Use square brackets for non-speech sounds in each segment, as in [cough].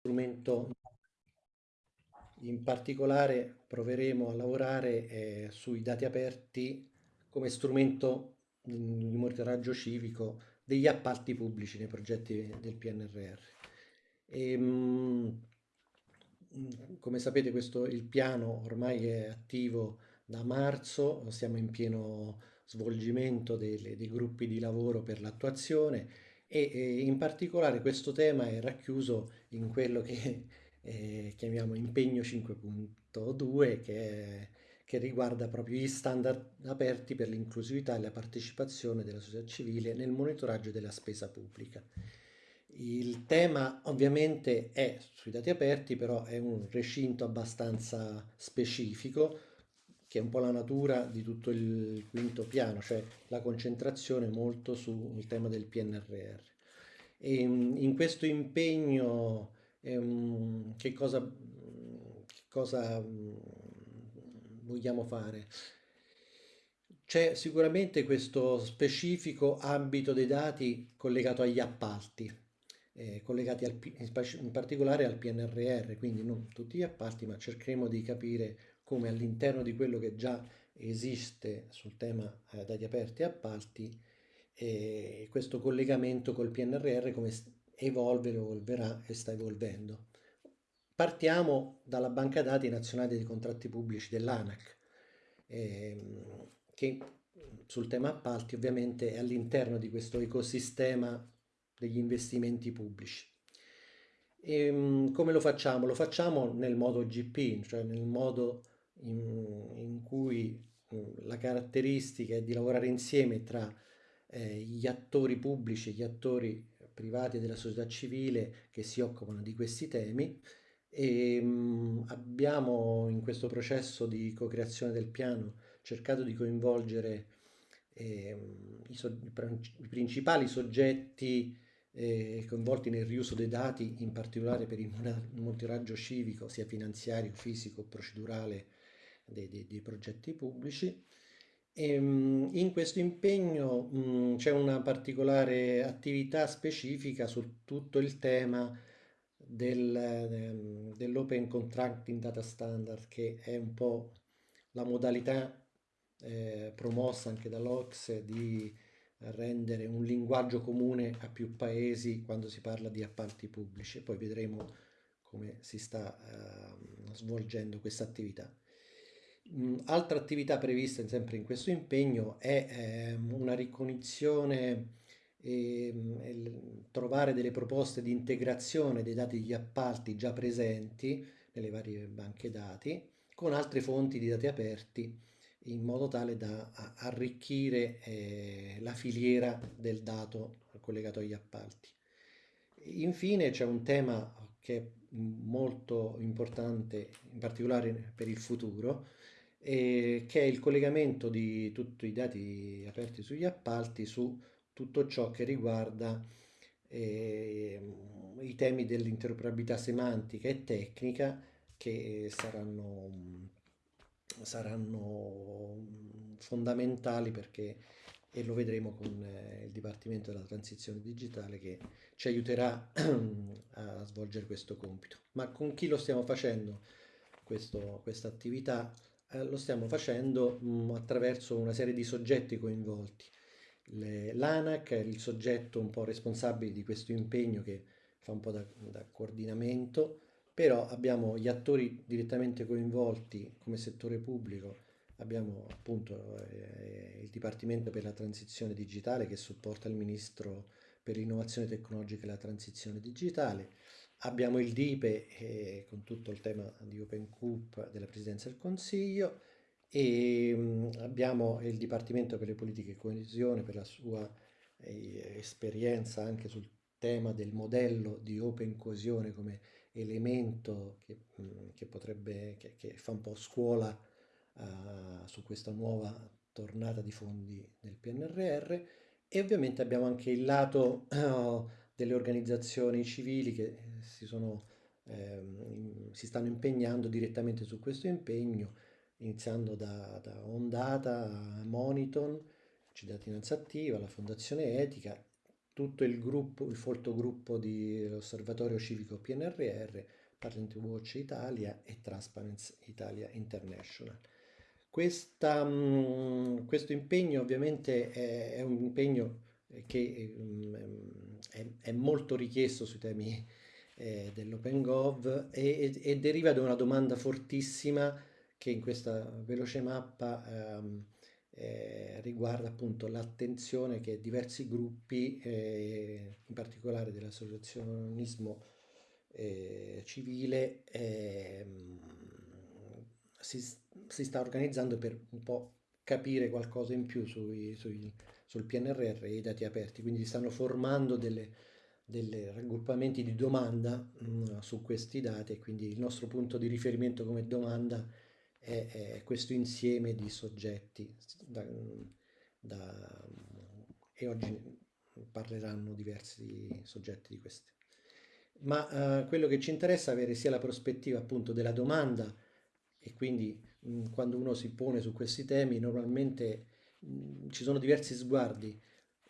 strumento in particolare proveremo a lavorare eh, sui dati aperti come strumento di monitoraggio civico degli appalti pubblici nei progetti del PNRR. E, mh, come sapete questo, il piano ormai è attivo da marzo, siamo in pieno svolgimento dei, dei gruppi di lavoro per l'attuazione e, e, in particolare questo tema è racchiuso in quello che [laughs] eh, chiamiamo impegno 5.2 che, che riguarda proprio gli standard aperti per l'inclusività e la partecipazione della società civile nel monitoraggio della spesa pubblica. Il tema ovviamente è sui dati aperti, però è un recinto abbastanza specifico, che è un po' la natura di tutto il quinto piano, cioè la concentrazione molto sul tema del PNRR. E in questo impegno ehm, che cosa, che cosa vogliamo fare? C'è sicuramente questo specifico ambito dei dati collegato agli appalti, eh, collegati al, in particolare al PNRR, quindi non tutti gli appalti, ma cercheremo di capire come all'interno di quello che già esiste sul tema eh, dati aperti e appalti, eh, questo collegamento col PNRR come evolve, evolverà e sta evolvendo. Partiamo dalla banca dati nazionale dei contratti pubblici dell'ANAC, ehm, che sul tema appalti ovviamente è all'interno di questo ecosistema degli investimenti pubblici. E, ehm, come lo facciamo? Lo facciamo nel modo GP, cioè nel modo in, in cui la caratteristica è di lavorare insieme tra eh, gli attori pubblici e gli attori privati della società civile che si occupano di questi temi e mh, abbiamo in questo processo di co-creazione del piano cercato di coinvolgere eh, i, so i, principali soggetti eh, coinvolti nel riuso dei dati, in particolare per il monitoraggio civico, sia finanziario, fisico, procedurale dei, dei, dei progetti pubblici. Ehm, in questo impegno c'è una particolare attività specifica su tutto il tema del, ehm, dell'Open Contracting Data Standard, che è un po' la modalità eh, promossa anche dall'Ox di rendere un linguaggio comune a più paesi quando si parla di appalti pubblici. Poi vedremo come si sta eh, svolgendo questa attività. Altra attività prevista sempre in questo impegno è ehm, una ricognizione e ehm, trovare delle proposte di integrazione dei dati degli appalti già presenti nelle varie banche dati con altre fonti di dati aperti in modo tale da arricchire eh, la filiera del dato collegato agli appalti. Infine c'è un tema che è molto importante, in particolare per il futuro, eh, che è il collegamento di tutti i dati aperti sugli appalti su tutto ciò che riguarda eh, i temi dell'interoperabilità semantica e tecnica che saranno, saranno fondamentali perché e lo vedremo con eh, il Dipartimento della Transizione Digitale che ci aiuterà [clears throat] a svolgere questo compito. Ma con chi lo stiamo facendo questa attività? Eh, lo stiamo facendo mh, mm, attraverso una serie di soggetti coinvolti. L'ANAC è il soggetto un po' responsabile di questo impegno che fa un po' da, da coordinamento, però abbiamo gli attori direttamente coinvolti come settore pubblico, abbiamo appunto eh, il Dipartimento per la Transizione Digitale che supporta il Ministro per l'innovazione tecnologica e la transizione digitale, Abbiamo il DIPE eh, con tutto il tema di Open Coop della Presidenza del Consiglio e mh, mm, abbiamo il Dipartimento per le politiche e coesione per la sua eh, esperienza anche sul tema del modello di Open Coesione come elemento che, mh, mm, che potrebbe, che, che, fa un po' scuola uh, su questa nuova tornata di fondi del PNRR e ovviamente abbiamo anche il lato uh, [coughs] delle organizzazioni civili che si, sono, ehm, si stanno impegnando direttamente su questo impegno, iniziando da, da Ondata, Moniton, Cittadinanza Attiva, la Fondazione Etica, tutto il gruppo, il folto gruppo di Osservatorio Civico PNRR, Parent Watch Italia e Transparency Italia International. Questa, questo impegno ovviamente è, è un impegno che mh, è, è, molto richiesto sui temi eh, dell'OpenGov e, e, deriva da una domanda fortissima che in questa veloce mappa ehm, eh, riguarda appunto l'attenzione che diversi gruppi, eh, in particolare dell'associazionismo eh, civile, ehm, si, si, sta organizzando per un po' capire qualcosa in più sui, sui, sul PNRR e i dati aperti, quindi stanno formando delle, delle raggruppamenti di domanda mh, mm, su questi dati e quindi il nostro punto di riferimento come domanda è, è questo insieme di soggetti da, da, e oggi parleranno diversi soggetti di questi. Ma uh, quello che ci interessa è avere sia la prospettiva appunto della domanda e quindi mh, quando uno si pone su questi temi normalmente mh, ci sono diversi sguardi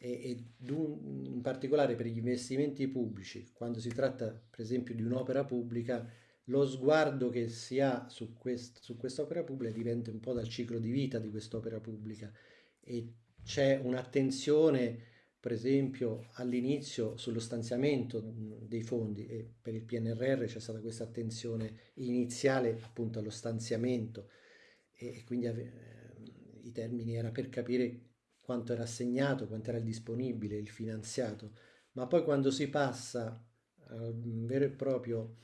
e, e in particolare per gli investimenti pubblici, quando si tratta per esempio di un'opera pubblica, lo sguardo che si ha su, quest, su quest'opera pubblica dipende un po' dal ciclo di vita di quest'opera pubblica e c'è un'attenzione per esempio all'inizio sullo stanziamento dei fondi e per il PNRR c'è stata questa attenzione iniziale appunto allo stanziamento e, quindi eh, i termini era per capire quanto era assegnato, quanto era il disponibile, il finanziato, ma poi quando si passa al vero e proprio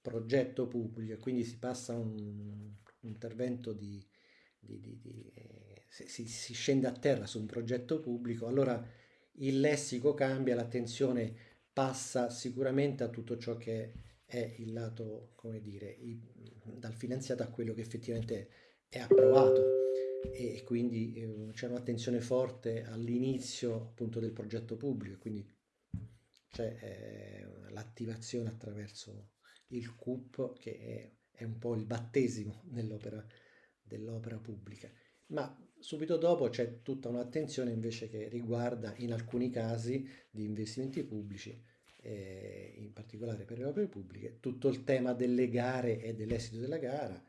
progetto pubblico, quindi si passa a un, intervento di, di, di, di eh, si, si, scende a terra su un progetto pubblico, allora il lessico cambia, l'attenzione passa sicuramente a tutto ciò che è il lato, come dire, i, dal finanziato a quello che effettivamente è approvato e quindi eh, c'è un'attenzione forte all'inizio appunto del progetto pubblico, quindi c'è eh, l'attivazione attraverso il CUP che è, è un po' il battesimo dell'opera dell'opera pubblica. Ma subito dopo c'è tutta un'attenzione invece che riguarda in alcuni casi di investimenti pubblici, eh, in particolare per le opere pubbliche, tutto il tema delle gare e dell'esito della gara,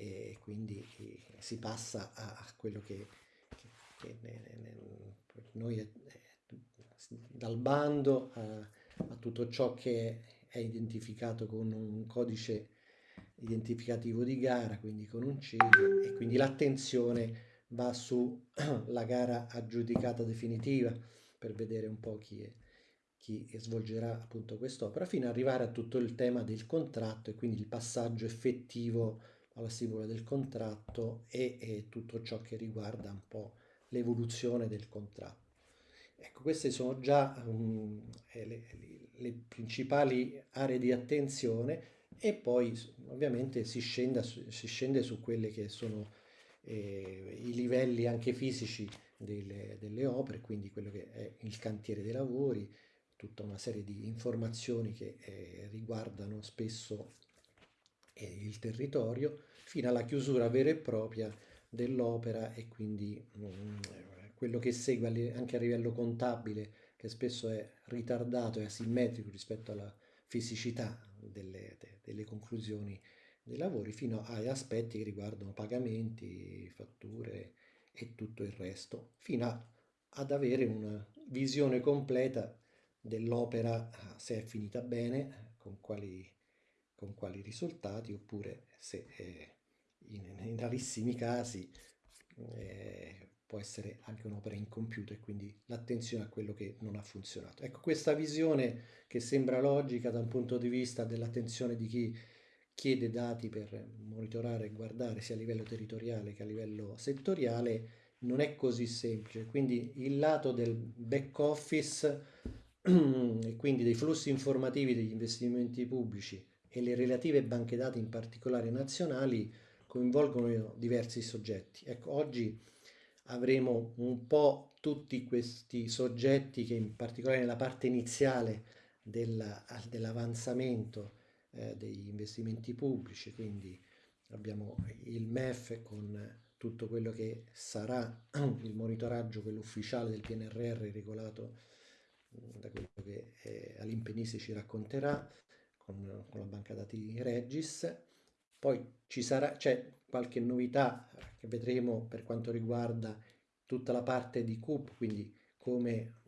e quindi si passa a quello che, che, che noi eh, dal bando a, a, tutto ciò che è identificato con un codice identificativo di gara, quindi con un CIG, e quindi l'attenzione va sulla [clears throat] gara aggiudicata definitiva per vedere un po' chi, è, chi svolgerà appunto quest'opera, fino ad arrivare a tutto il tema del contratto e quindi il passaggio effettivo alla stipula del contratto e, e tutto ciò che riguarda un po' l'evoluzione del contratto. Ecco, queste sono già um, le, le, principali aree di attenzione e poi ovviamente si, scenda, si scende su quelli che sono eh, i livelli anche fisici delle, delle, opere, quindi quello che è il cantiere dei lavori, tutta una serie di informazioni che eh, riguardano spesso eh, il territorio fino alla chiusura vera e propria dell'opera e quindi mh, mm, quello che segue anche a livello contabile che spesso è ritardato e asimmetrico rispetto alla fisicità delle, delle conclusioni dei lavori fino agli aspetti che riguardano pagamenti, fatture e tutto il resto, fino a, ad avere una visione completa dell'opera se è finita bene, con quali, con quali risultati, oppure se eh, in, in rarissimi casi eh, può essere anche un'opera incompiuta e quindi l'attenzione a quello che non ha funzionato. Ecco, questa visione che sembra logica da un punto di vista dell'attenzione di chi chiede dati per monitorare e guardare sia a livello territoriale che a livello settoriale non è così semplice. Quindi il lato del back office [clears throat] e quindi dei flussi informativi degli investimenti pubblici e le relative banche dati in particolare nazionali coinvolgono diversi soggetti. Ecco, oggi avremo un po' tutti questi soggetti che in particolare nella parte iniziale dell'avanzamento eh, degli investimenti pubblici, quindi abbiamo il MEF con tutto quello che sarà [clears throat] il monitoraggio, quello ufficiale del PNRR regolato da quello che eh, Alimpenisi ci racconterà con, con, la banca dati Regis. Poi ci sarà, c'è qualche novità che vedremo per quanto riguarda tutta la parte di CUP, quindi come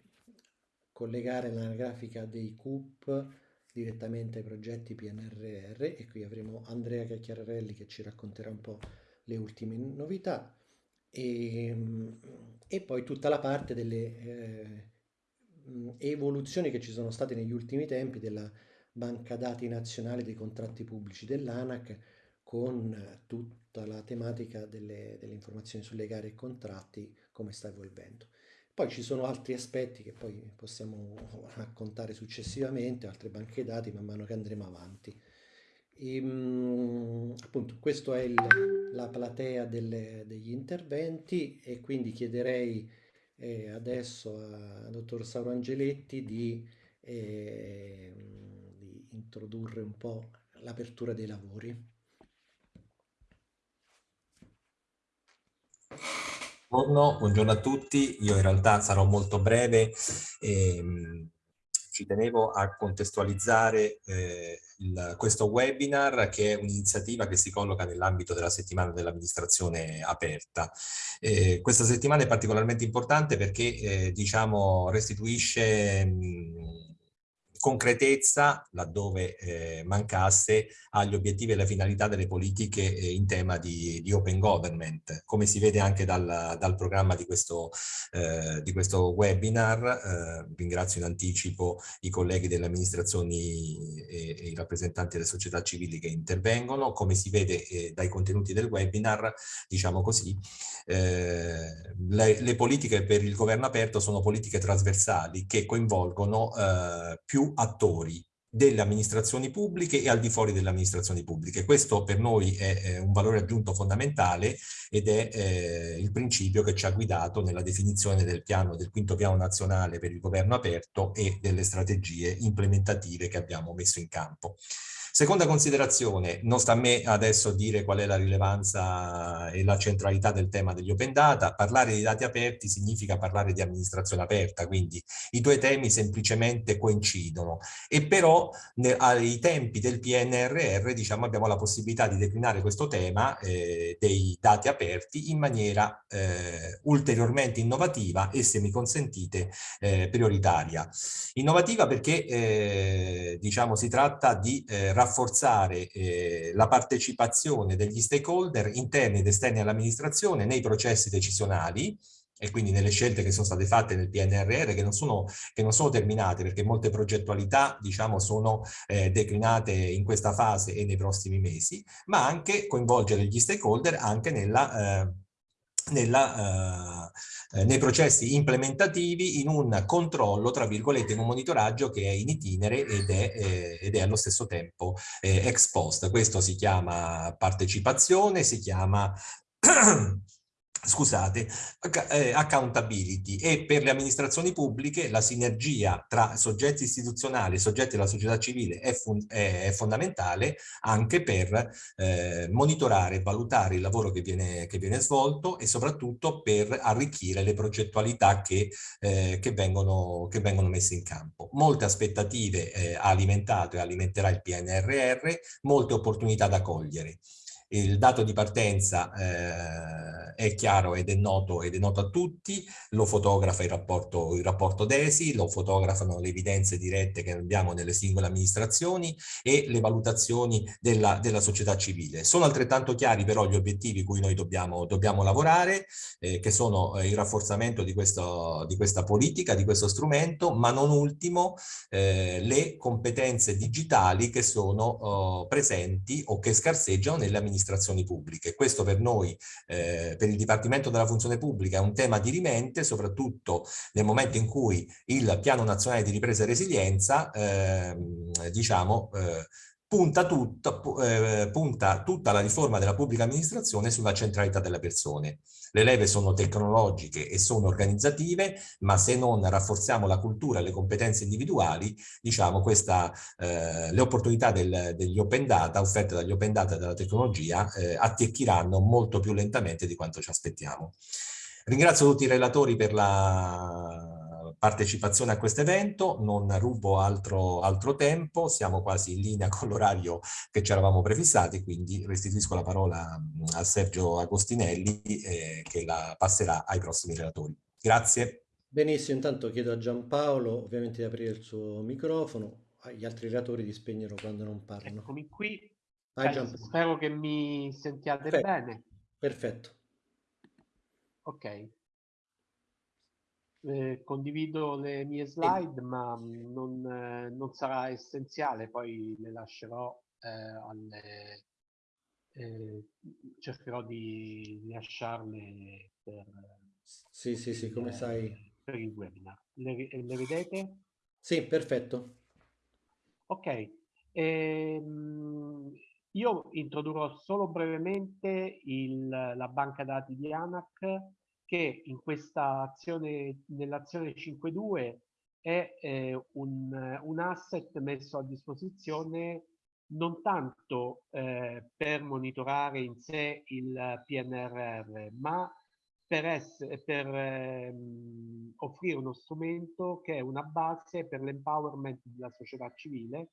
collegare l'anagrafica dei CUP direttamente ai progetti PNRR e qui avremo Andrea Cacchiarelli che ci racconterà un po' le ultime novità e, e poi tutta la parte delle eh, evoluzioni che ci sono state negli ultimi tempi della banca dati nazionale dei contratti pubblici dell'ANAC con tutta la tematica delle, delle informazioni sulle gare e contratti come sta evolvendo. Poi ci sono altri aspetti che poi possiamo raccontare successivamente, altre banche dati man mano che andremo avanti. E, ehm, appunto, questa è il, la platea delle, degli interventi e quindi chiederei eh, adesso al dottor Sauro Angeletti di, eh, introdurre un po' l'apertura dei lavori. Buongiorno, buongiorno, a tutti, io in realtà sarò molto breve, ehm, ci tenevo a contestualizzare eh, il, questo webinar che è un'iniziativa che si colloca nell'ambito della settimana dell'amministrazione aperta. Eh, questa settimana è particolarmente importante perché eh, diciamo restituisce mh, concretezza, laddove eh, mancasse, agli obiettivi e alle finalità delle politiche eh, in tema di, di, open government. Come si vede anche dal, dal programma di questo, eh, di questo webinar, eh, ringrazio in anticipo i colleghi delle amministrazioni e, e, i rappresentanti delle società civili che intervengono, come si vede eh, dai contenuti del webinar, diciamo così, eh, le, le, politiche per il governo aperto sono politiche trasversali che coinvolgono più attori delle amministrazioni pubbliche e al di fuori delle amministrazioni pubbliche. Questo per noi è, è un valore aggiunto fondamentale ed è eh, il principio che ci ha guidato nella definizione del piano, del quinto piano nazionale per il governo aperto e delle strategie implementative che abbiamo messo in campo. Seconda considerazione, non sta a me adesso dire qual è la rilevanza e la centralità del tema degli open data, parlare di dati aperti significa parlare di amministrazione aperta, quindi i due temi semplicemente coincidono e però ai tempi del PNRR diciamo, abbiamo la possibilità di declinare questo tema eh, dei dati aperti in maniera eh, ulteriormente innovativa e se mi consentite eh, prioritaria. Innovativa perché eh, diciamo, si tratta di eh, rafforzare eh, la partecipazione degli stakeholder interni ed esterni all'amministrazione nei processi decisionali e quindi nelle scelte che sono state fatte nel PNRR che non sono, che non sono terminate perché molte progettualità diciamo sono eh, declinate in questa fase e nei prossimi mesi ma anche coinvolgere gli stakeholder anche nella eh, nella, eh, eh, nei processi implementativi in un controllo, tra virgolette, in un monitoraggio che è in itinere ed è, eh, ed è allo stesso tempo eh, ex post. Questo si chiama partecipazione, si chiama [clears throat] scusate, eh, accountability e per le amministrazioni pubbliche la sinergia tra soggetti istituzionali e soggetti della società civile è, è, fondamentale anche per eh, monitorare e valutare il lavoro che viene, che viene, svolto e soprattutto per arricchire le progettualità che, eh, che, vengono, che vengono, messe in campo. Molte aspettative eh, ha alimentato e alimenterà il PNRR, molte opportunità da cogliere. Il dato di partenza eh, è chiaro ed è noto ed è noto a tutti, lo fotografa il rapporto, il rapporto DESI, lo fotografano le evidenze dirette che abbiamo nelle singole amministrazioni e le valutazioni della, della società civile. Sono altrettanto chiari però gli obiettivi cui noi dobbiamo, dobbiamo lavorare, eh, che sono eh, il rafforzamento di, questo, di, questa politica, di questo strumento, ma non ultimo eh, le competenze digitali che sono oh, presenti o che scarseggiano nelle amministrazioni amministrazioni pubbliche. Questo per noi, eh, per il Dipartimento della Funzione Pubblica, è un tema dirimente, soprattutto nel momento in cui il Piano Nazionale di Ripresa e Resilienza, eh, diciamo, eh, punta, tutta, eh, punta tutta la riforma della pubblica amministrazione sulla centralità delle persone. Le leve sono tecnologiche e sono organizzative, ma se non rafforziamo la cultura e le competenze individuali, diciamo, questa, eh, le opportunità del, degli open data, offerte dagli open data e dalla tecnologia, eh, attecchiranno molto più lentamente di quanto ci aspettiamo. Ringrazio tutti i relatori per la partecipazione a questo evento, non rubo altro, altro tempo, siamo quasi in linea con l'orario che ci eravamo prefissati, quindi restituisco la parola a Sergio Agostinelli eh, che la passerà ai prossimi relatori. Grazie. Benissimo, intanto chiedo a Giampaolo ovviamente di aprire il suo microfono, agli altri relatori di spegnerlo quando non parlano. Eccomi qui, Vai, eh, spero che mi sentiate Perfetto. bene. Perfetto. Ok. Eh, condivido le mie slide, ma non, eh, non, sarà essenziale, poi le lascerò eh, alle... Eh, cercherò di lasciarle per... Sì, sì, sì, come sai. Per il webinar. Le, le vedete? Sì, perfetto. Ok. Ehm, io introdurrò solo brevemente il, la banca dati di ANAC che in questa azione, nell'azione 5.2 è eh, un, un, asset messo a disposizione non tanto eh, per monitorare in sé il PNRR, ma per, essere, per ehm, offrire uno strumento che è una base per l'empowerment della società civile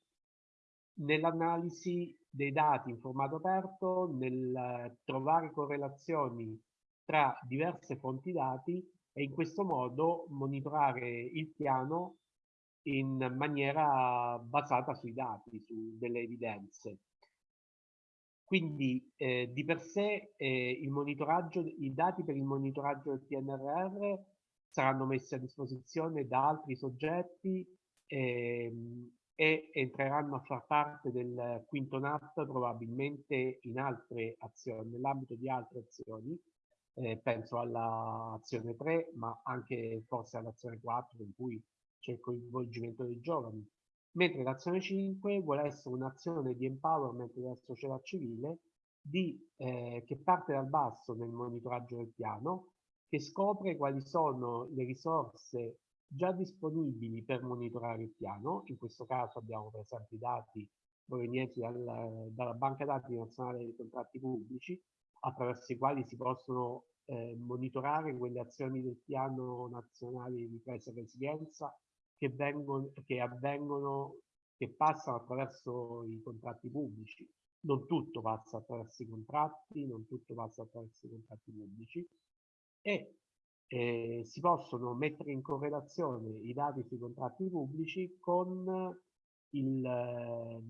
nell'analisi dei dati in formato aperto, nel trovare correlazioni tra diverse fonti dati e in questo modo monitorare il piano in maniera basata sui dati, su delle evidenze. Quindi eh, di per sé eh, i dati per il monitoraggio del PNRR saranno messi a disposizione da altri soggetti ehm, e entreranno a far parte del quinto NAT probabilmente in altre azioni, nell'ambito di altre azioni eh, penso all'azione 3, ma anche forse all'azione 4 in cui c'è il coinvolgimento dei giovani. Mentre l'azione 5 vuole essere un'azione di empowerment della società civile di, eh, che parte dal basso nel monitoraggio del piano, che scopre quali sono le risorse già disponibili per monitorare il piano. In questo caso abbiamo per esempio i dati provenienti dal, dalla Banca Dati Nazionale dei Contratti Pubblici, attraverso i quali si possono eh, monitorare quelle azioni del piano nazionale di ripresa e resilienza che, vengono, che avvengono, che passano attraverso i contratti pubblici. Non tutto passa attraverso i contratti, non tutto passa attraverso i contratti pubblici e eh, si possono mettere in correlazione i dati sui contratti pubblici con, il,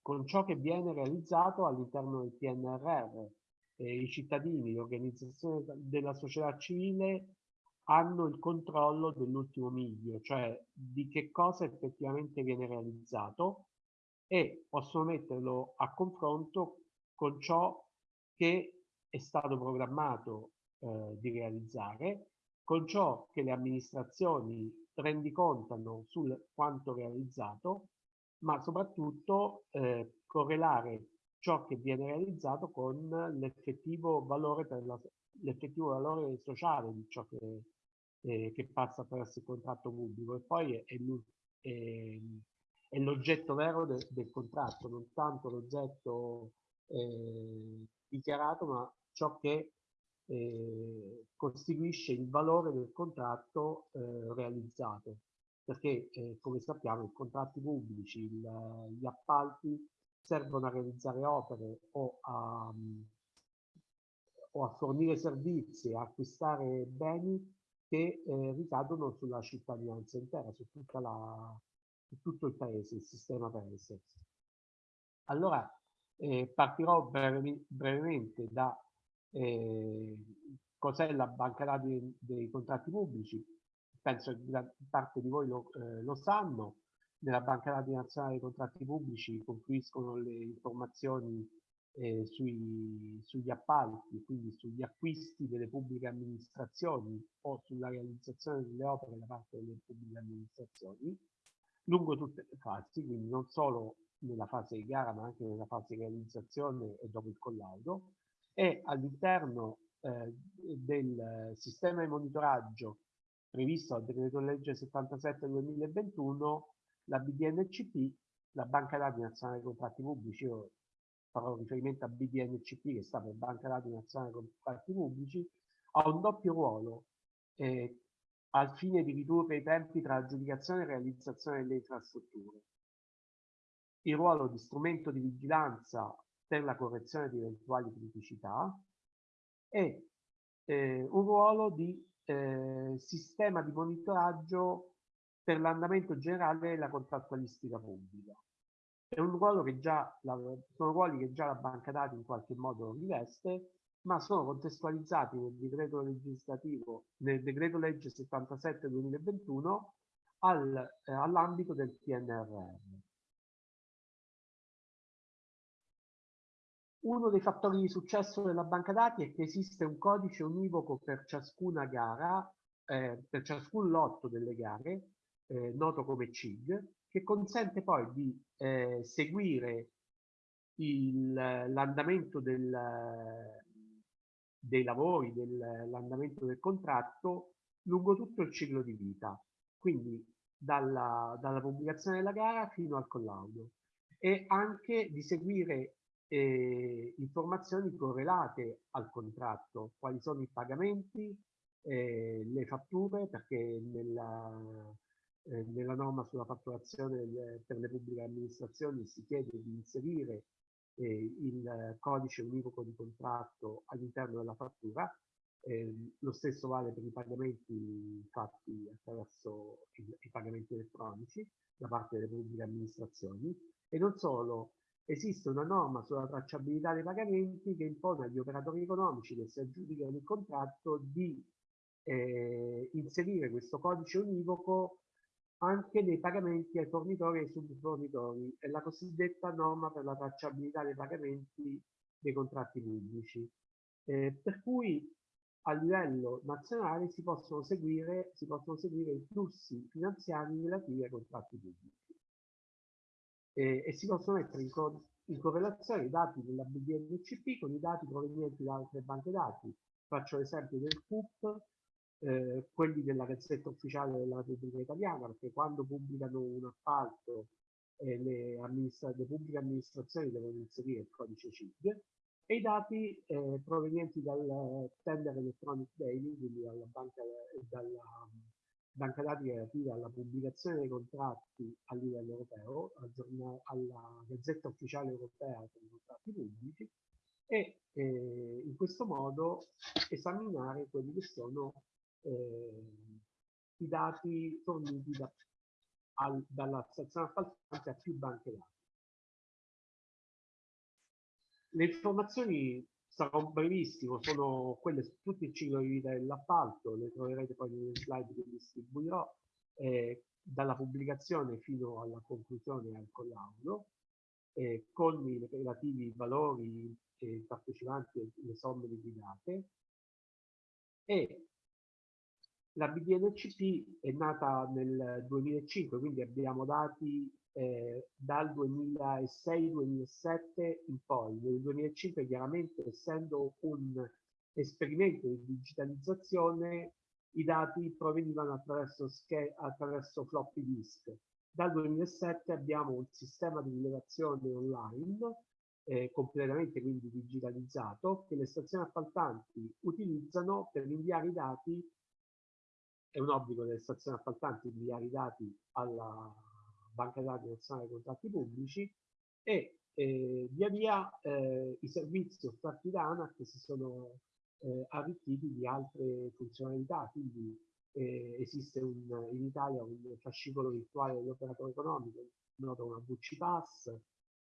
con ciò che viene realizzato all'interno del PNRR eh, i cittadini, le organizzazioni della società civile hanno il controllo dell'ultimo miglio, cioè di che cosa effettivamente viene realizzato e possono metterlo a confronto con ciò che è stato programmato eh, di realizzare, con ciò che le amministrazioni rendicontano sul quanto realizzato, ma soprattutto eh, correlare ciò che viene realizzato con l'effettivo valore, valore sociale di ciò che, eh, che, passa attraverso il contratto pubblico e poi è, è, è l'oggetto vero de, del contratto, non tanto l'oggetto eh, dichiarato, ma ciò che eh, costituisce il valore del contratto eh, realizzato. Perché, eh, come sappiamo, i contratti pubblici, il, gli appalti servono a realizzare opere o a, o a fornire servizi, a acquistare beni che eh, ricadono sulla cittadinanza intera, su, la, su, tutto il paese, il sistema paese. Allora, eh, partirò brevi, brevemente da eh, cos'è la banca dati dei contratti pubblici. Penso che parte di voi lo, eh, lo sanno, nella Banca Dati Nazionale dei Contratti Pubblici confluiscono le informazioni eh, sui, sugli appalti, quindi sugli acquisti delle pubbliche amministrazioni o sulla realizzazione delle opere da parte delle pubbliche amministrazioni, lungo tutte le fasi, quindi non solo nella fase di gara ma anche nella fase di realizzazione e dopo il collaudo, e all'interno eh, del sistema di monitoraggio previsto dal decreto legge 77 2021 la BDNCP, la Banca Dati Nazionale dei Contratti Pubblici, io farò riferimento a BDNCP che sta per Banca Dati Nazionale dei Contratti Pubblici, ha un doppio ruolo. Eh, al fine di ridurre i tempi tra aggiudicazione e realizzazione delle infrastrutture. Il ruolo di strumento di vigilanza per la correzione di eventuali criticità e eh, un ruolo di eh, sistema di monitoraggio per l'andamento generale della contrattualistica pubblica. È un ruolo che già la, sono ruoli che già la banca dati in qualche modo riveste, ma sono contestualizzati nel decreto legislativo, nel decreto legge 77 2021 al, eh, all'ambito del PNRR. Uno dei fattori di successo della banca dati è che esiste un codice univoco per ciascuna gara, eh, per ciascun lotto delle gare, eh, noto come CIG, che consente poi di eh, seguire l'andamento dei lavori, dell'andamento del contratto lungo tutto il ciclo di vita, quindi dalla, dalla pubblicazione della gara fino al collaudo. E anche di seguire eh, informazioni correlate al contratto, quali sono i pagamenti, eh, le fatture, perché nella, eh, nella norma sulla fatturazione per le pubbliche amministrazioni si chiede di inserire eh, il codice univoco di contratto all'interno della fattura, ehm, lo stesso vale per i pagamenti fatti attraverso i, i pagamenti elettronici da parte delle pubbliche amministrazioni. E non solo esiste una norma sulla tracciabilità dei pagamenti che impone agli operatori economici che si aggiudicano il contratto di eh, inserire questo codice univoco anche nei pagamenti ai fornitori e ai subfornitori, è la cosiddetta norma per la tracciabilità dei pagamenti dei contratti pubblici. Eh, per cui a livello nazionale si possono, seguire, si possono seguire i flussi finanziari relativi ai contratti pubblici eh, e si possono mettere in, co in correlazione i dati della BDNCP con i dati provenienti da altre banche dati. Faccio l'esempio del CUP, eh, quelli della Gazzetta Ufficiale della Repubblica Italiana, perché quando pubblicano un appalto eh, le, le, pubbliche amministrazioni devono inserire il codice CIG e i dati eh, provenienti dal Tender Electronic Daily, quindi dalla banca, dalla, banca dati relativa alla pubblicazione dei contratti a livello europeo, alla Gazzetta Ufficiale Europea per i contratti pubblici e eh, in questo modo esaminare quelli che sono eh, i dati forniti da, al, dalla stazione appaltante a più banche dati. Le informazioni sarò brevissimo, sono quelle su tutto il ciclo di vita dell'appalto, le troverete poi nelle slide che distribuirò, eh, dalla pubblicazione fino alla conclusione e al collaudo, eh, con i relativi valori eh, partecipanti e le somme liquidate. E la BDNCP è nata nel 2005, quindi abbiamo dati eh, dal 2006-2007 in poi. Nel 2005 chiaramente essendo un esperimento di digitalizzazione i dati provenivano attraverso, attraverso floppy disk. Dal 2007 abbiamo un sistema di rilevazione online eh, completamente quindi digitalizzato che le stazioni appaltanti utilizzano per inviare i dati è un obbligo delle stazioni appaltanti inviare i dati alla Banca Dati Nazionale dei Contratti Pubblici e eh, via via eh, i servizi offerti da ANAC si sono eh, arricchiti di altre funzionalità, quindi eh, esiste un, in Italia un fascicolo virtuale dell'operatore economico, noto una VC Pass,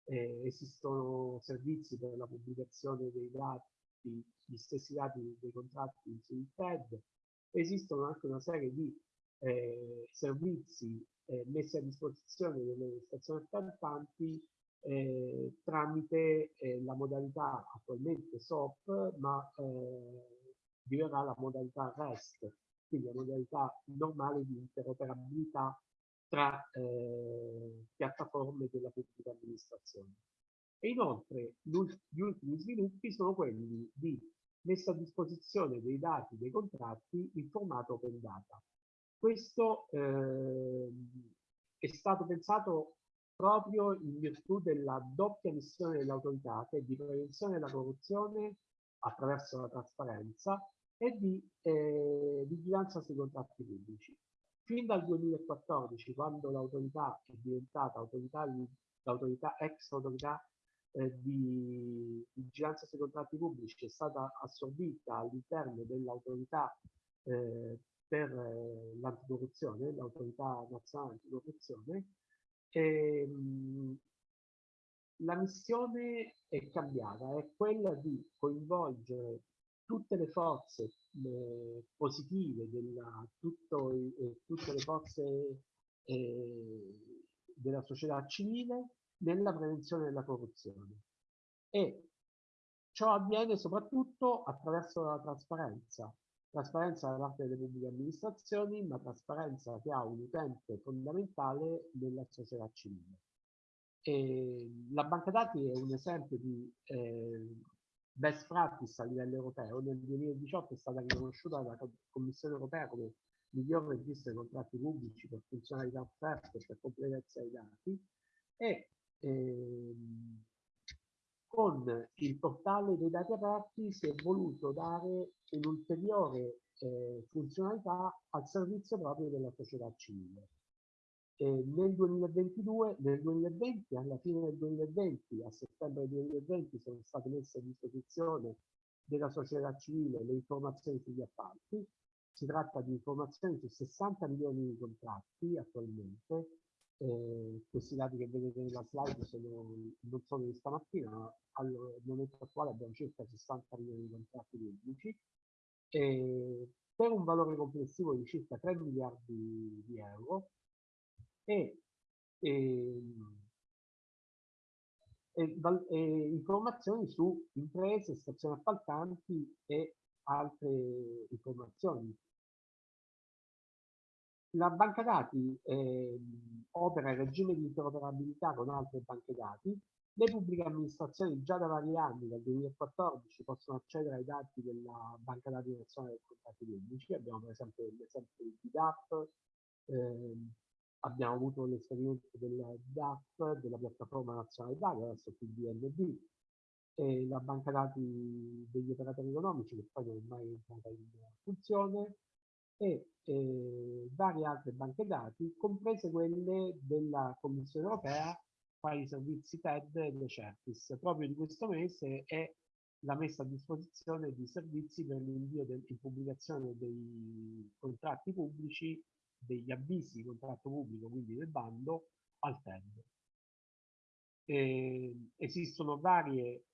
eh, esistono servizi per la pubblicazione dei dati, gli stessi dati dei contratti sul TED, esistono anche una serie di eh, servizi eh, messi a disposizione delle stazioni appaltanti eh, tramite eh, la modalità attualmente SOP, ma eh, diverrà la modalità REST, quindi la modalità normale di interoperabilità tra eh, piattaforme della pubblica amministrazione. E inoltre gli ultimi sviluppi sono quelli di messa a disposizione dei dati dei contratti in formato open data. Questo eh, è stato pensato proprio in virtù della doppia missione dell'autorità, che è di prevenzione della corruzione attraverso la trasparenza e di eh, vigilanza sui contratti pubblici. Fin dal 2014, quando l'autorità è diventata autorità, l'autorità ex autorità eh, di vigilanza sui contratti pubblici, è stata assorbita all'interno dell'autorità eh, per eh, l'anticorruzione, l'autorità nazionale anticorruzione, e, mh, la missione è cambiata, è quella di coinvolgere tutte le forze eh, positive, della, tutto, eh, tutte le forze eh, della società civile nella prevenzione della corruzione. E ciò avviene soprattutto attraverso la trasparenza. Trasparenza da parte delle pubbliche amministrazioni, ma trasparenza che ha un utente fondamentale nella società civile. E la banca dati è un esempio di eh, best practice a livello europeo. Nel 2018 è stata riconosciuta dalla Commissione europea come miglior registro dei contratti pubblici per funzionalità offerte e per completezza dei dati e ehm, con il portale dei dati aperti si è voluto dare un'ulteriore eh, funzionalità al servizio proprio della società civile. E nel 2022, nel 2020, alla fine del 2020, a settembre 2020, sono state messe a disposizione della società civile le informazioni sugli appalti. Si tratta di informazioni su 60 milioni di contratti attualmente. Eh, questi dati che vedete nella slide sono, non sono di stamattina, ma al momento attuale abbiamo circa 60 milioni di contratti pubblici. Eh, per un valore complessivo di circa 3 miliardi di euro, e, e, e, e informazioni su imprese, stazioni appaltanti e altre informazioni. La banca dati eh, opera in regime di interoperabilità con altre banche dati. Le pubbliche amministrazioni già da vari anni, dal 2014, possono accedere ai dati della banca dati nazionale dei contratti pubblici. Abbiamo per esempio l'esempio di DAP, eh, abbiamo avuto l'esperienza del DAP, della piattaforma nazionale dati, adesso più DNB, e la banca dati degli operatori economici che poi non è mai entrata in funzione e eh, varie altre banche dati, comprese quelle della Commissione europea, quali i servizi TED e le Certis. Proprio di questo mese è la messa a disposizione di servizi per l'invio in pubblicazione dei contratti pubblici degli avvisi di contratto pubblico, quindi del bando, al TED. E esistono varie,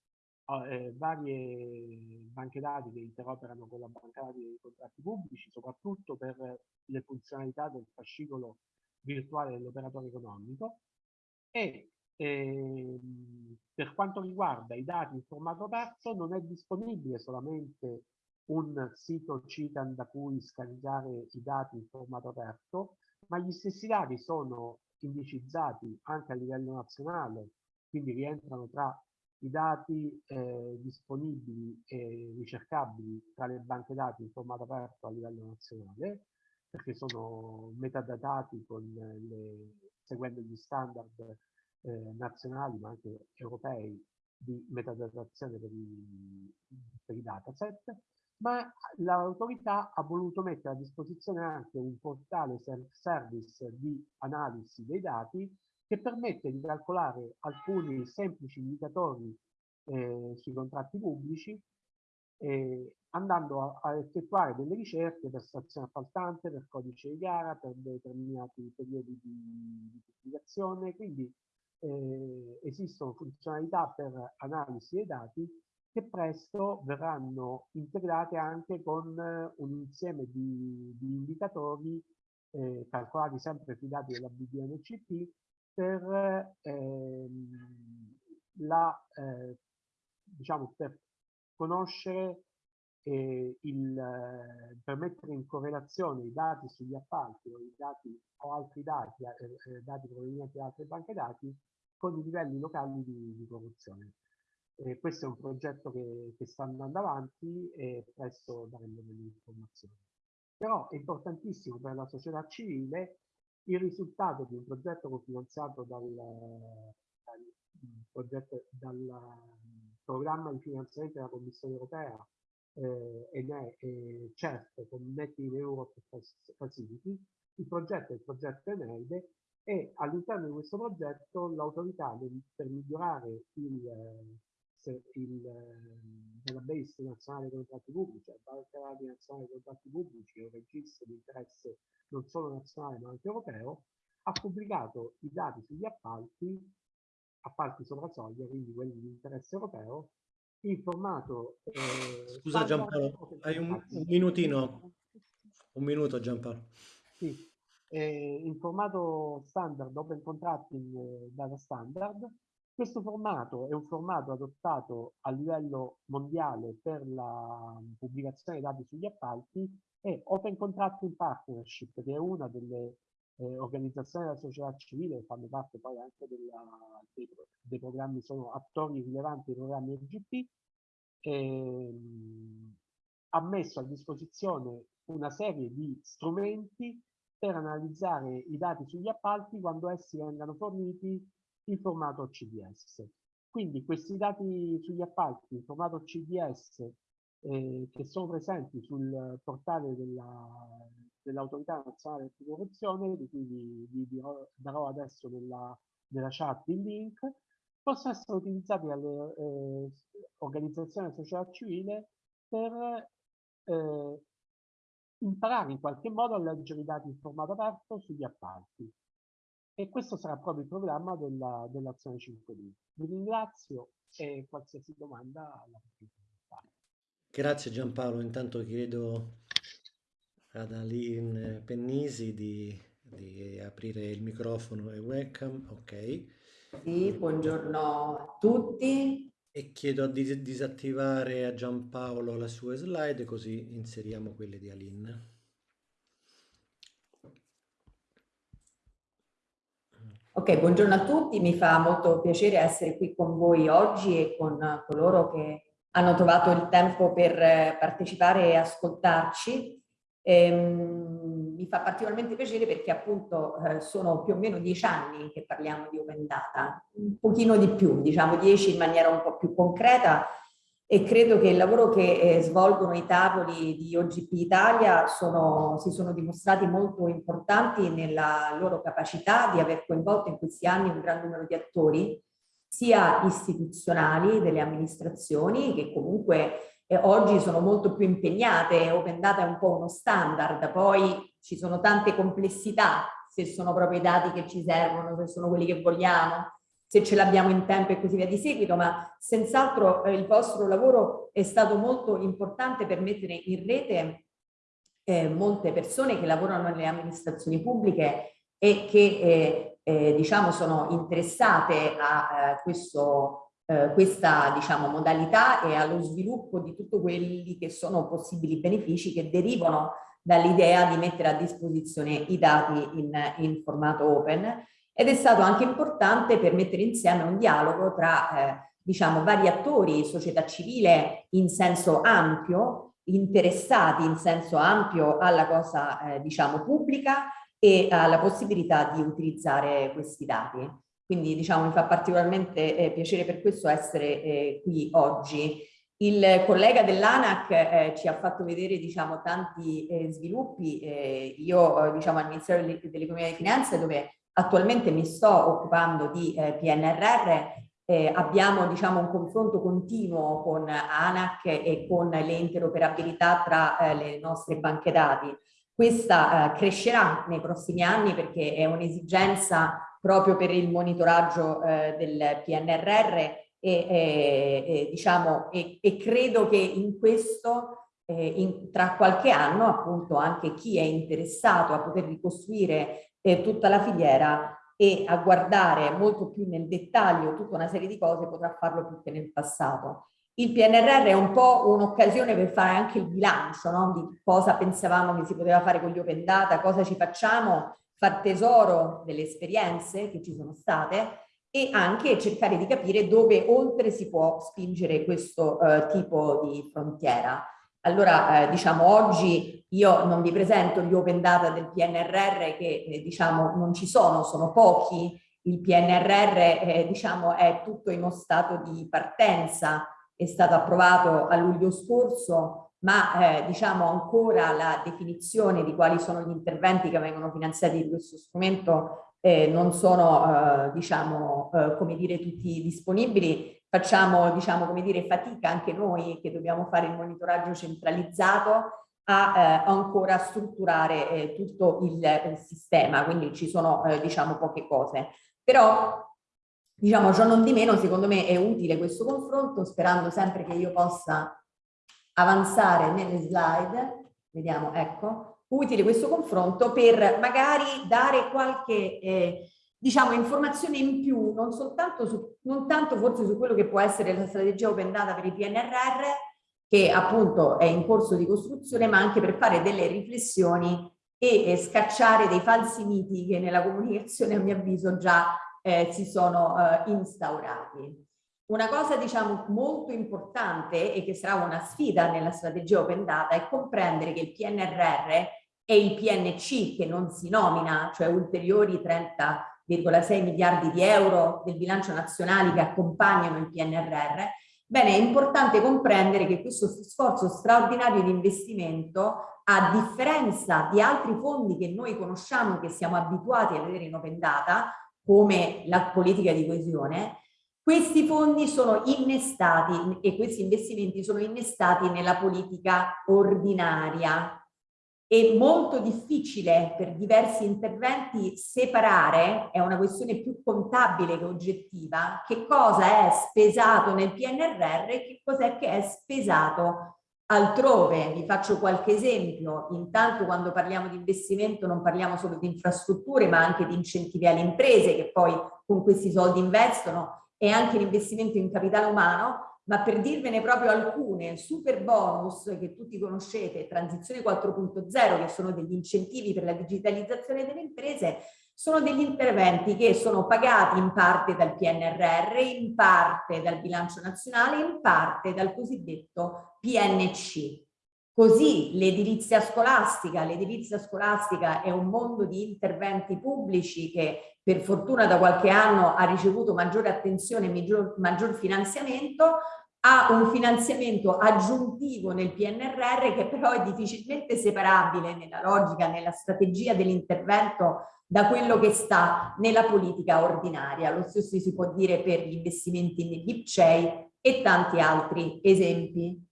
eh, varie banche dati che interoperano con la banca dati dei contratti pubblici, soprattutto per le funzionalità del fascicolo virtuale dell'operatore economico. E ehm, per quanto riguarda i dati in formato aperto non è disponibile solamente un sito CITAN da cui scaricare i dati in formato aperto, ma gli stessi dati sono indicizzati anche a livello nazionale, quindi rientrano tra i dati eh, disponibili e ricercabili tra le banche dati in formato aperto a livello nazionale, perché sono metadatati le, seguendo gli standard eh, nazionali ma anche europei di metadatazione per i, per i dataset. Ma l'autorità ha voluto mettere a disposizione anche un portale self-service di analisi dei dati che permette di calcolare alcuni semplici indicatori eh, sui contratti pubblici eh, andando a, a, effettuare delle ricerche per stazione appaltante, per codice di gara, per determinati periodi di, di pubblicazione, quindi eh, esistono funzionalità per analisi dei dati che presto verranno integrate anche con eh, un insieme di, di indicatori eh, calcolati sempre sui dati della BDNCP per, ehm, la, eh, diciamo, per conoscere eh, il, eh, per mettere in correlazione i dati sugli appalti o, i dati, o altri dati, eh, dati provenienti da altre banche dati con i livelli locali di, di corruzione. Eh, questo è un progetto che, che, sta andando avanti e presto daremo delle informazioni. Però è importantissimo per la società civile il risultato di un progetto cofinanziato dal, dal, progetto, dal programma di finanziamento della Commissione europea eh, e ne è certo con Net in Europe Facility, il progetto è il progetto Eneide e all'interno di questo progetto l'autorità per migliorare il, il database nazionale dei contratti pubblici, il database nazionale dei contratti pubblici, un registro di interesse non solo nazionale ma anche europeo, ha pubblicato i dati sugli appalti, appalti sopra soglia, quindi quelli di interesse europeo, in formato... Eh, Scusa Giampaolo, hai un, un, minutino, un minuto Giampaolo. Sì, eh, in formato standard, open contracting eh, data standard. Questo formato è un formato adottato a livello mondiale per la pubblicazione dei dati sugli appalti e Open Contracting Partnership, che è una delle eh, organizzazioni della società civile, fanno parte poi anche della, dei, dei, programmi, sono attori rilevanti dei programmi RGP, ehm, ha messo a disposizione una serie di strumenti per analizzare i dati sugli appalti quando essi vengano forniti in formato CDS. Quindi questi dati sugli appalti in formato CDS eh, che sono presenti sul portale dell'autorità dell nazionale anticorruzione, di cui vi, vi dirò, darò adesso nella, nella, chat il link, possono essere utilizzati dalle eh, organizzazioni società civile per eh, imparare in qualche modo a leggere i dati in formato aperto sugli appalti. E questo sarà proprio il programma dell'azione dell 5D. Vi ringrazio e qualsiasi domanda la potete fare. Grazie Giampaolo, intanto chiedo ad Aline Pennisi di, di aprire il microfono e webcam, ok. Sì, buongiorno a tutti. E chiedo di disattivare a Giampaolo le sue slide così inseriamo quelle di Aline. Ok, buongiorno a tutti, mi fa molto piacere essere qui con voi oggi e con coloro che hanno trovato il tempo per partecipare e ascoltarci. Ehm, mi fa particolarmente piacere perché appunto eh, sono più o meno dieci anni che parliamo di open data, un pochino di più, diciamo dieci in maniera un po' più concreta e credo che il lavoro che eh, svolgono i tavoli di OGP Italia sono, si sono dimostrati molto importanti nella loro capacità di aver coinvolto in questi anni un gran numero di attori, sia istituzionali delle amministrazioni che comunque eh, oggi sono molto più impegnate, Open Data è un po' uno standard, poi ci sono tante complessità, se sono proprio i dati che ci servono, se sono quelli che vogliamo, se ce l'abbiamo in tempo e così via di seguito, ma senz'altro eh, il vostro lavoro è stato molto importante per mettere in rete eh, molte persone che lavorano nelle amministrazioni pubbliche e che eh, eh diciamo sono interessate a eh, questo eh, questa diciamo, modalità e allo sviluppo di tutti quelli che sono possibili benefici che derivano dall'idea di mettere a disposizione i dati in, in, formato open ed è stato anche importante per mettere insieme un dialogo tra eh, diciamo, vari attori, società civile in senso ampio, interessati in senso ampio alla cosa eh, diciamo, pubblica e alla possibilità di utilizzare questi dati. Quindi diciamo mi fa particolarmente eh, piacere per questo essere eh, qui oggi. Il collega dell'ANAC eh, ci ha fatto vedere diciamo, tanti eh, sviluppi, eh, io eh, diciamo al Ministero dell'Economia e delle Finanze dove attualmente mi sto occupando di PNRR abbiamo diciamo, un confronto continuo con ANAC e con le interoperabilità tra le nostre banche dati. Questa crescerà nei prossimi anni perché è un'esigenza proprio per il monitoraggio eh, del PNRR e, e, e, diciamo, e, e credo che in questo eh, in, tra qualche anno appunto anche chi è interessato a poter ricostruire eh, tutta la filiera e a guardare molto più nel dettaglio tutta una serie di cose potrà farlo più che nel passato. Il PNRR è un po' un'occasione per fare anche il bilancio no? di cosa pensavamo che si poteva fare con gli open data, cosa ci facciamo far tesoro delle esperienze che ci sono state e anche cercare di capire dove oltre si può spingere questo eh, tipo di frontiera. Allora, eh, diciamo, oggi io non vi presento gli open data del PNRR che, eh, diciamo, non ci sono, sono pochi. Il PNRR, eh, diciamo, è tutto in uno stato di partenza, è stato approvato a luglio scorso, ma eh, diciamo ancora la definizione di quali sono gli interventi che vengono finanziati di questo strumento eh, non sono eh, diciamo come dire tutti disponibili facciamo diciamo come dire fatica anche noi che dobbiamo fare il monitoraggio centralizzato a eh, ancora strutturare eh, tutto il, il, sistema. Quindi ci sono diciamo poche cose. Però diciamo ciò non di meno secondo me è utile questo confronto sperando sempre che io possa avanzare nelle slide, vediamo, ecco, utile questo confronto per magari dare qualche eh, diciamo informazione in più, non soltanto su, non tanto forse su quello che può essere la strategia open data per il PNRR, che appunto è in corso di costruzione, ma anche per fare delle riflessioni e, scacciare dei falsi miti che nella comunicazione a mio avviso già eh, si sono eh, instaurati. Una cosa diciamo molto importante e che sarà una sfida nella strategia open data è comprendere che il PNRR e il PNC che non si nomina, cioè ulteriori 30,6 miliardi di euro del bilancio nazionale che accompagnano il PNRR, bene è importante comprendere che questo sforzo straordinario di investimento a differenza di altri fondi che noi conosciamo che siamo abituati a vedere in open data come la politica di coesione questi fondi sono innestati e questi investimenti sono innestati nella politica ordinaria. È molto difficile per diversi interventi separare, è una questione più contabile che oggettiva, che cosa è spesato nel PNRR e che cos'è che è spesato altrove. Vi faccio qualche esempio. Intanto quando parliamo di investimento non parliamo solo di infrastrutture ma anche di incentivi alle imprese che poi con questi soldi investono e anche l'investimento in capitale umano, ma per dirvene proprio alcune, super bonus che tutti conoscete, transizione 4.0 che sono degli incentivi per la digitalizzazione delle imprese, sono degli interventi che sono pagati in parte dal PNRR, in parte dal bilancio nazionale, in parte dal cosiddetto PNC. Così l'edilizia scolastica, l'edilizia scolastica è un mondo di interventi pubblici che per fortuna da qualche anno ha ricevuto maggiore attenzione e maggior, maggior finanziamento, ha un finanziamento aggiuntivo nel PNRR che però è difficilmente separabile nella logica, nella strategia dell'intervento da quello che sta nella politica ordinaria. Lo stesso si può dire per gli investimenti negli IPCEI e tanti altri esempi.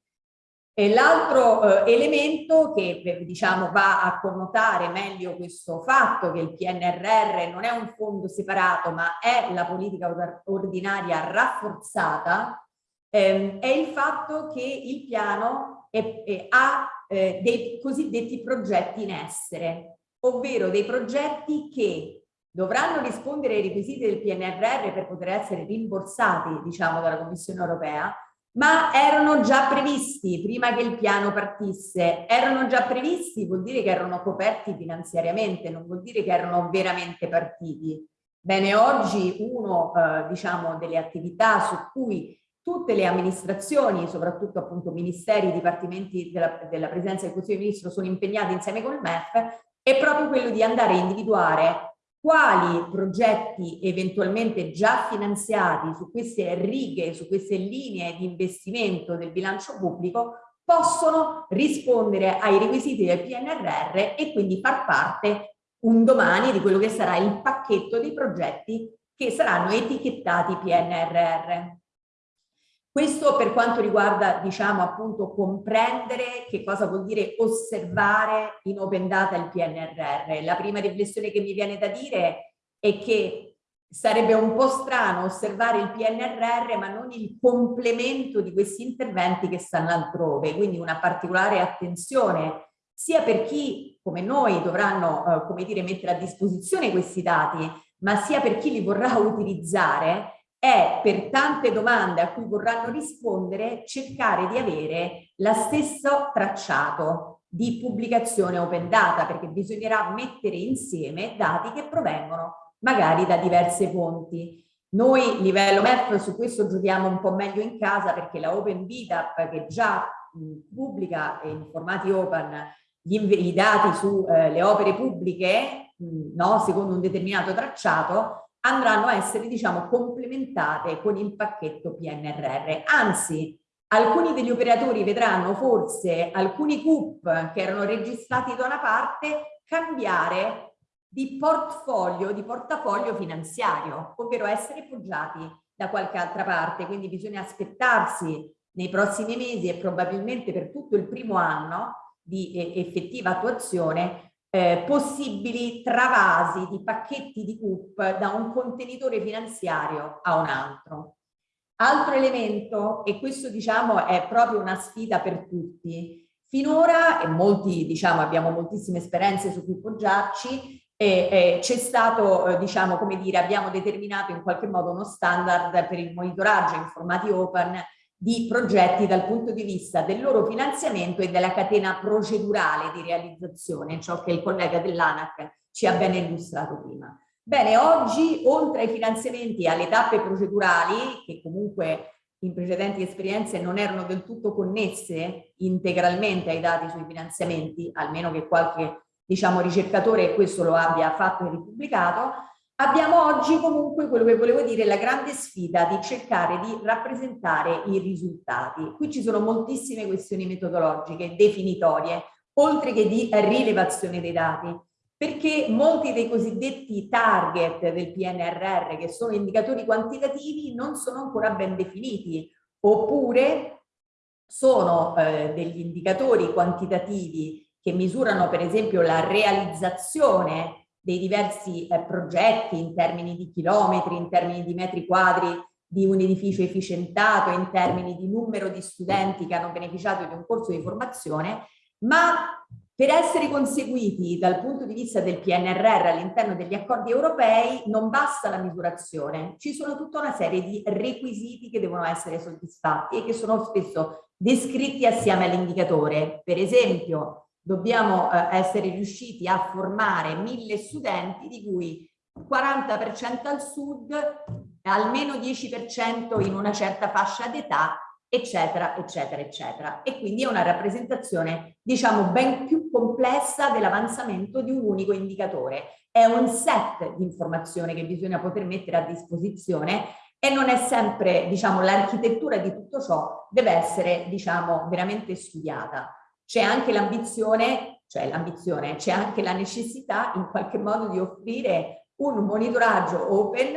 L'altro eh, elemento che eh, diciamo, va a connotare meglio questo fatto che il PNRR non è un fondo separato ma è la politica ordinaria rafforzata ehm, è il fatto che il piano è, è, ha eh, dei cosiddetti progetti in essere, ovvero dei progetti che dovranno rispondere ai requisiti del PNRR per poter essere rimborsati diciamo, dalla Commissione europea ma erano già previsti prima che il piano partisse. Erano già previsti vuol dire che erano coperti finanziariamente, non vuol dire che erano veramente partiti. Bene, oggi uno eh, diciamo delle attività su cui tutte le amministrazioni, soprattutto appunto ministeri, dipartimenti della, della Presidenza del Consiglio dei Ministri sono impegnati insieme col MEF, è proprio quello di andare a individuare quali progetti eventualmente già finanziati su queste righe, su queste linee di investimento del bilancio pubblico possono rispondere ai requisiti del PNRR e quindi far parte un domani di quello che sarà il pacchetto di progetti che saranno etichettati PNRR. Questo per quanto riguarda, diciamo, appunto, comprendere che cosa vuol dire osservare in open data il PNRR. La prima riflessione che mi viene da dire è che sarebbe un po' strano osservare il PNRR ma non il complemento di questi interventi che stanno altrove, quindi una particolare attenzione sia per chi come noi dovranno, eh, come dire, mettere a disposizione questi dati, ma sia per chi li vorrà [laughs] utilizzare, è per tante domande a cui vorranno rispondere cercare di avere lo stesso tracciato di pubblicazione open data perché bisognerà mettere insieme dati che provengono magari da diverse fonti. Noi livello MEF su questo giochiamo un po' meglio in casa perché la Open Vita che già pubblica in formati open gli, i dati sulle eh, opere pubbliche mh, no, secondo un determinato tracciato andranno a essere diciamo complementate con il pacchetto PNRR. Anzi, alcuni degli operatori vedranno forse alcuni CUP che erano registrati da una parte cambiare di portfolio, di portafoglio finanziario, ovvero essere poggiati da qualche altra parte. Quindi bisogna aspettarsi nei prossimi mesi e probabilmente per tutto il primo anno di eh, effettiva attuazione eh, possibili travasi di pacchetti di CUP da un contenitore finanziario a un altro. Altro elemento, e questo diciamo è proprio una sfida per tutti, finora, e molti diciamo abbiamo moltissime esperienze su cui poggiarci, e, e c'è stato, eh, diciamo, come dire, abbiamo determinato in qualche modo uno standard per il monitoraggio in formati open di progetti dal punto di vista del loro finanziamento e della catena procedurale di realizzazione, ciò che il collega dell'ANAC ci ha ben illustrato prima. Bene, oggi oltre ai finanziamenti e alle tappe procedurali, che comunque in precedenti esperienze non erano del tutto connesse integralmente ai dati sui finanziamenti, almeno che qualche diciamo, ricercatore questo lo abbia fatto e ripubblicato, abbiamo oggi comunque quello che volevo dire, la grande sfida di cercare di rappresentare i risultati. Qui ci sono moltissime questioni metodologiche, definitorie, oltre che di rilevazione dei dati perché molti dei cosiddetti target del PNRR, che sono indicatori quantitativi, non sono ancora ben definiti, oppure sono eh, degli indicatori quantitativi che misurano per esempio la realizzazione dei diversi eh, progetti in termini di chilometri, in termini di metri quadri di un edificio efficientato, in termini di numero di studenti che hanno beneficiato di un corso di formazione, ma per essere conseguiti dal punto di vista del PNRR all'interno degli accordi europei non basta la misurazione, ci sono tutta una serie di requisiti che devono essere soddisfatti e che sono spesso descritti assieme all'indicatore. Per esempio, dobbiamo eh, essere riusciti a formare mille studenti di cui 40% al sud, almeno 10% in una certa fascia d'età eccetera, eccetera, eccetera. E quindi è una rappresentazione, diciamo, ben più complessa dell'avanzamento di un unico indicatore. È un set di informazioni che bisogna poter mettere a disposizione e non è sempre, diciamo, l'architettura di tutto ciò deve essere, diciamo, veramente studiata. C'è anche l'ambizione, cioè l'ambizione, c'è anche la necessità in qualche modo di offrire un monitoraggio open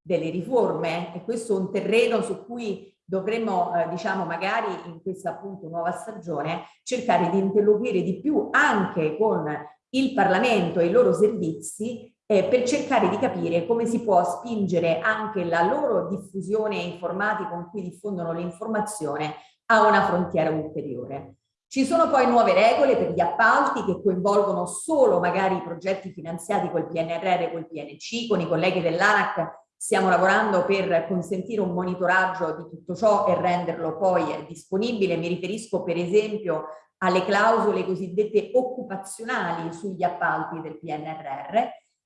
delle riforme e questo è un terreno su cui dovremmo, eh, diciamo, magari in questa appunto nuova stagione cercare di interloquire di più anche con il Parlamento e i loro servizi eh, per cercare di capire come si può spingere anche la loro diffusione e informati con cui diffondono l'informazione a una frontiera ulteriore. Ci sono poi nuove regole per gli appalti che coinvolgono solo magari i progetti finanziati col PNRR e col PNC, con i colleghi dell'ANAC Stiamo lavorando per consentire un monitoraggio di tutto ciò e renderlo poi disponibile. Mi riferisco per esempio alle clausole cosiddette occupazionali sugli appalti del PNRR.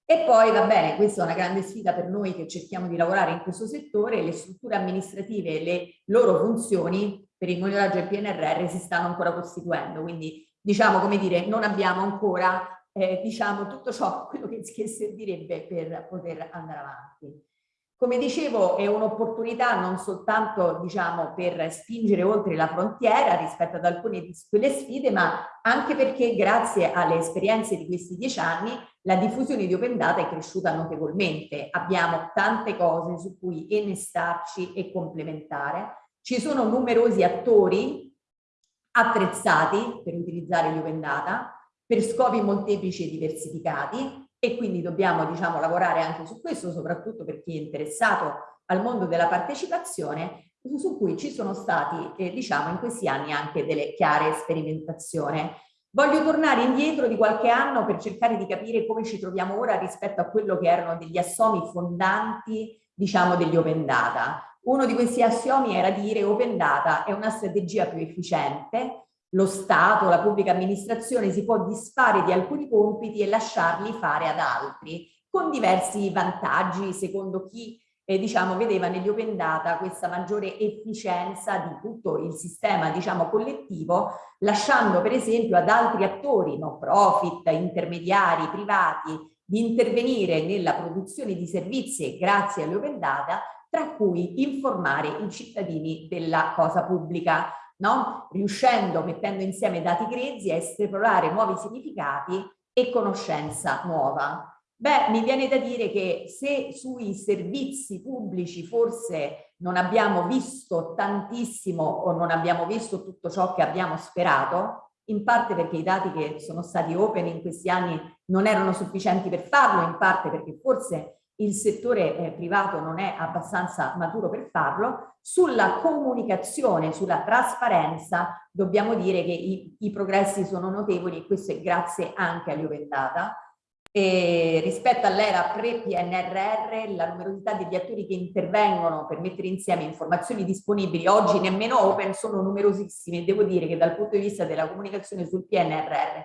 E poi va bene, questa è una grande sfida per noi che cerchiamo di lavorare in questo settore, le strutture amministrative e le loro funzioni per il monitoraggio del PNRR si stanno ancora costituendo, quindi diciamo come dire non abbiamo ancora eh, diciamo tutto ciò [laughs] quello che, che servirebbe per poter andare avanti. Come dicevo è un'opportunità non soltanto diciamo, per spingere oltre la frontiera rispetto ad alcune di quelle sfide, ma anche perché grazie alle esperienze di questi dieci anni la diffusione di Open Data è cresciuta notevolmente. Abbiamo tante cose su cui innestarci e complementare. Ci sono numerosi attori attrezzati per utilizzare gli Open Data per scopi molteplici e diversificati e quindi dobbiamo diciamo, lavorare anche su questo, soprattutto per chi è interessato al mondo della partecipazione, su cui ci sono stati, eh, diciamo, in questi anni anche delle chiare sperimentazioni. Voglio tornare indietro di qualche anno per cercare di capire come ci troviamo ora rispetto a quello che erano degli assomi fondanti, diciamo, degli open data. Uno di questi assiomi era dire open data è una strategia più efficiente, lo Stato, la pubblica amministrazione si può disfare di alcuni compiti e lasciarli fare ad altri, con diversi vantaggi secondo chi eh, diciamo, vedeva negli open data questa maggiore efficienza di tutto il sistema diciamo, collettivo, lasciando per esempio ad altri attori, no profit, intermediari, privati, di intervenire nella produzione di servizi grazie agli open data tra cui informare i cittadini della cosa pubblica, no? riuscendo, mettendo insieme dati grezzi, a esplorare nuovi significati e conoscenza nuova. Beh, mi viene da dire che se sui servizi pubblici forse non abbiamo visto tantissimo o non abbiamo visto tutto ciò che abbiamo sperato, in parte perché i dati che sono stati open in questi anni non erano sufficienti per farlo, in parte perché forse il settore eh, privato non è abbastanza maturo per farlo, sulla comunicazione, sulla trasparenza dobbiamo dire che i, i progressi sono notevoli e questo è grazie anche agli Open Data e rispetto all'era pre-PNRR la numerosità degli attori che intervengono per mettere insieme informazioni disponibili oggi nemmeno open sono numerosissimi e devo dire che dal punto di vista della comunicazione sul PNRR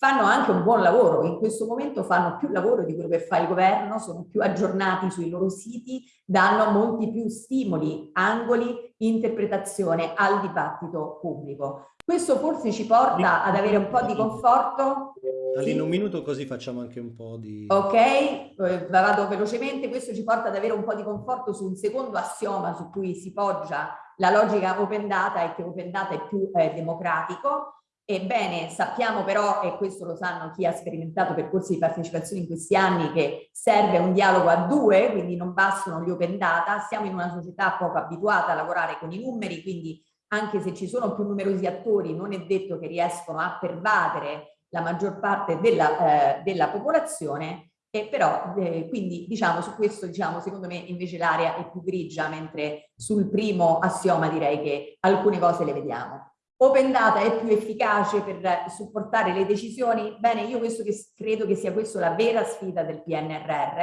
fanno anche un buon lavoro, in questo momento fanno più lavoro di quello che fa il governo, sono più aggiornati sui loro siti, danno molti più stimoli, angoli, interpretazione al dibattito pubblico. Questo forse ci porta ad avere un po' di conforto Aline, sì. un minuto così facciamo anche un po' di... Ok, eh, vado velocemente, questo ci porta ad avere un po' di conforto su un secondo assioma su cui si poggia la logica open data e che open data è più eh, democratico. Ebbene, sappiamo però, e questo lo sanno chi ha sperimentato percorsi di partecipazione in questi anni, che serve un dialogo a due, quindi non bastano gli open data, siamo in una società poco abituata a lavorare con i numeri, quindi anche se ci sono più numerosi attori non è detto che riescono a pervadere la maggior parte della, eh, della popolazione e però eh, quindi diciamo su questo diciamo secondo me invece l'area è più grigia mentre sul primo assioma direi che alcune cose le vediamo. Open data è più efficace per supportare le decisioni? Bene, io che credo che sia questa la vera sfida del PNRR,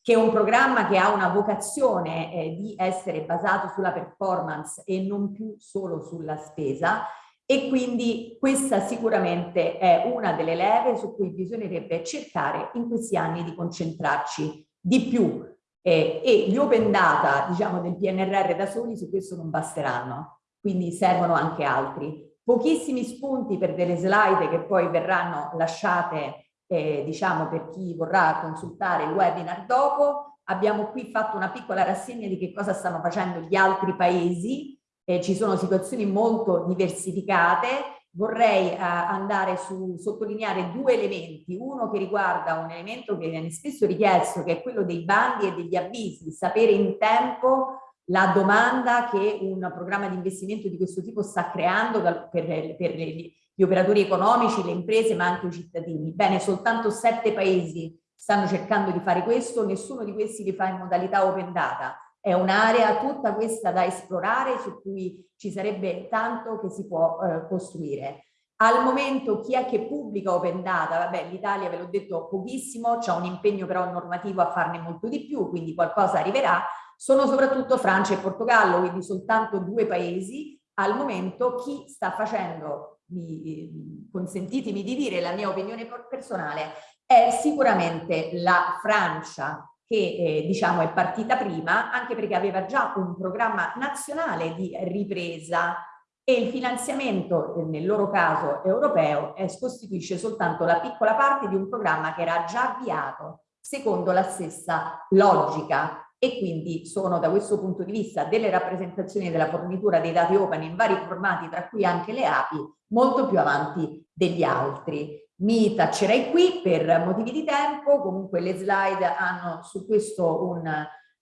che è un programma che ha una vocazione eh, di essere basato sulla performance e non più solo sulla spesa. E quindi questa sicuramente è una delle leve su cui bisognerebbe cercare in questi anni di concentrarci di più. Eh, e gli open data diciamo del PNRR da soli su questo non basteranno quindi servono anche altri. Pochissimi spunti per delle slide che poi verranno lasciate eh, diciamo per chi vorrà consultare il webinar dopo. Abbiamo qui fatto una piccola rassegna di che cosa stanno facendo gli altri paesi. Eh, ci sono situazioni molto diversificate, vorrei eh, andare su sottolineare due elementi, uno che riguarda un elemento che viene spesso richiesto che è quello dei bandi e degli avvisi, sapere in tempo la domanda che un programma di investimento di questo tipo sta creando per, per gli operatori economici, le imprese ma anche i cittadini. Bene, soltanto sette paesi stanno cercando di fare questo, nessuno di questi li fa in modalità open data è un'area tutta questa da esplorare su cui ci sarebbe tanto che si può eh, costruire. Al momento chi è che pubblica Open Data? Vabbè, l'Italia ve l'ho detto pochissimo, c'è un impegno però normativo a farne molto di più, quindi qualcosa arriverà. Sono soprattutto Francia e Portogallo, quindi soltanto due paesi. Al momento chi sta facendo, mi, consentitemi di dire la mia opinione personale, è sicuramente la Francia che eh, diciamo è partita prima anche perché aveva già un programma nazionale di ripresa e il finanziamento eh, nel loro caso europeo eh, costituisce soltanto la piccola parte di un programma che era già avviato secondo la stessa logica e quindi sono da questo punto di vista delle rappresentazioni della fornitura dei dati open in vari formati tra cui anche le API molto più avanti degli altri. Mi taccerei qui per motivi di tempo, comunque le slide hanno su questo un,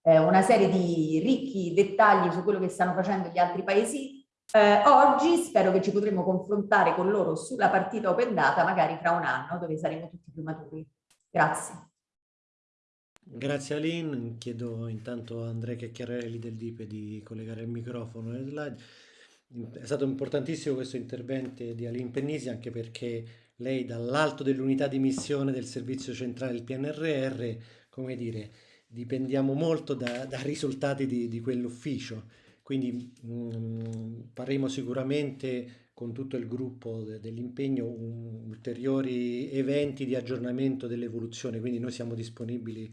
eh, una serie di ricchi dettagli su quello che stanno facendo gli altri paesi eh, oggi, spero che ci potremo confrontare con loro sulla partita open data magari fra un anno dove saremo tutti più maturi. Grazie. Grazie Aline, chiedo intanto a Andrea Chiacchiarelli del DIPE di collegare il microfono alle slide. È stato importantissimo questo intervento di Aline Pennisi anche perché lei dall'alto dell'unità di missione del servizio centrale del PNRR, come dire, dipendiamo molto da, da risultati di, di quell'ufficio. Quindi mh, mm, faremo sicuramente con tutto il gruppo de, dell'impegno ulteriori eventi di aggiornamento dell'evoluzione, quindi noi siamo disponibili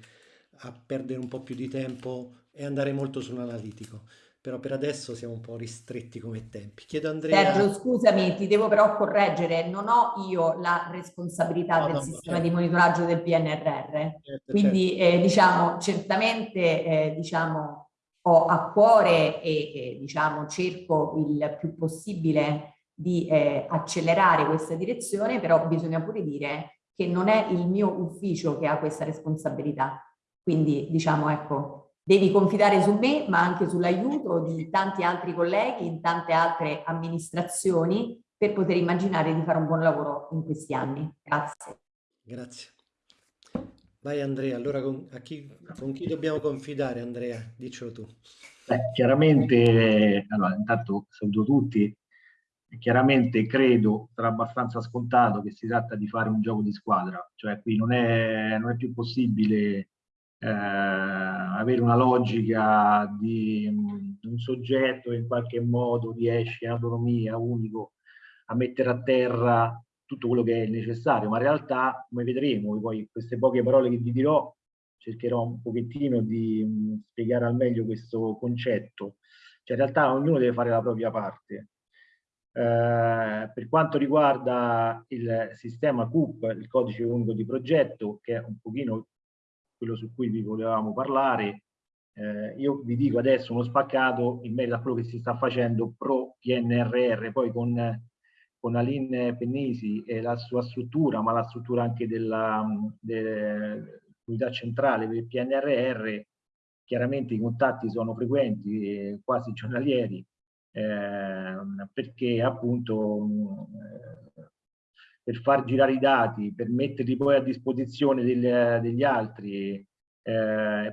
a perdere un po' più di tempo e andare molto sull'analitico però per adesso siamo un po' ristretti come tempi. Chiedo Andrea... Sergio, scusami, ti devo però correggere, non ho io la responsabilità no, del no, sistema certo. di monitoraggio del PNRR, certo, quindi certo. Eh, diciamo, certamente eh, diciamo, ho a cuore e, e diciamo cerco il più possibile di eh, accelerare questa direzione, però bisogna pure dire che non è il mio ufficio che ha questa responsabilità. Quindi diciamo ecco, devi confidare su me ma anche sull'aiuto di tanti altri colleghi in tante altre amministrazioni per poter immaginare di fare un buon lavoro in questi anni. Grazie. Grazie. Vai Andrea, allora con, chi, con chi dobbiamo confidare Andrea? Diccelo tu. Beh, chiaramente, allora intanto saluto tutti, chiaramente credo sarà abbastanza scontato che si tratta di fare un gioco di squadra, cioè qui non è, non è più possibile eh, avere una logica di un soggetto in qualche modo riesce in autonomia unico a mettere a terra tutto quello che è necessario, ma in realtà, come vedremo, poi queste poche parole che vi dirò, cercherò un pochettino di mh, spiegare al meglio questo concetto. Cioè in realtà ognuno deve fare la propria parte. Eh, per quanto riguarda il sistema CUP, il codice unico di progetto, che è un pochino quello su cui vi volevamo parlare, eh, io vi dico adesso uno spaccato in merito a quello che si sta facendo pro PNRR, poi con con Aline Pennisi e la sua struttura, ma la struttura anche dell'unità centrale per il PNRR, chiaramente i contatti sono frequenti, quasi giornalieri, eh, perché appunto eh, per far girare i dati, per metterli poi a disposizione degli, degli altri, eh,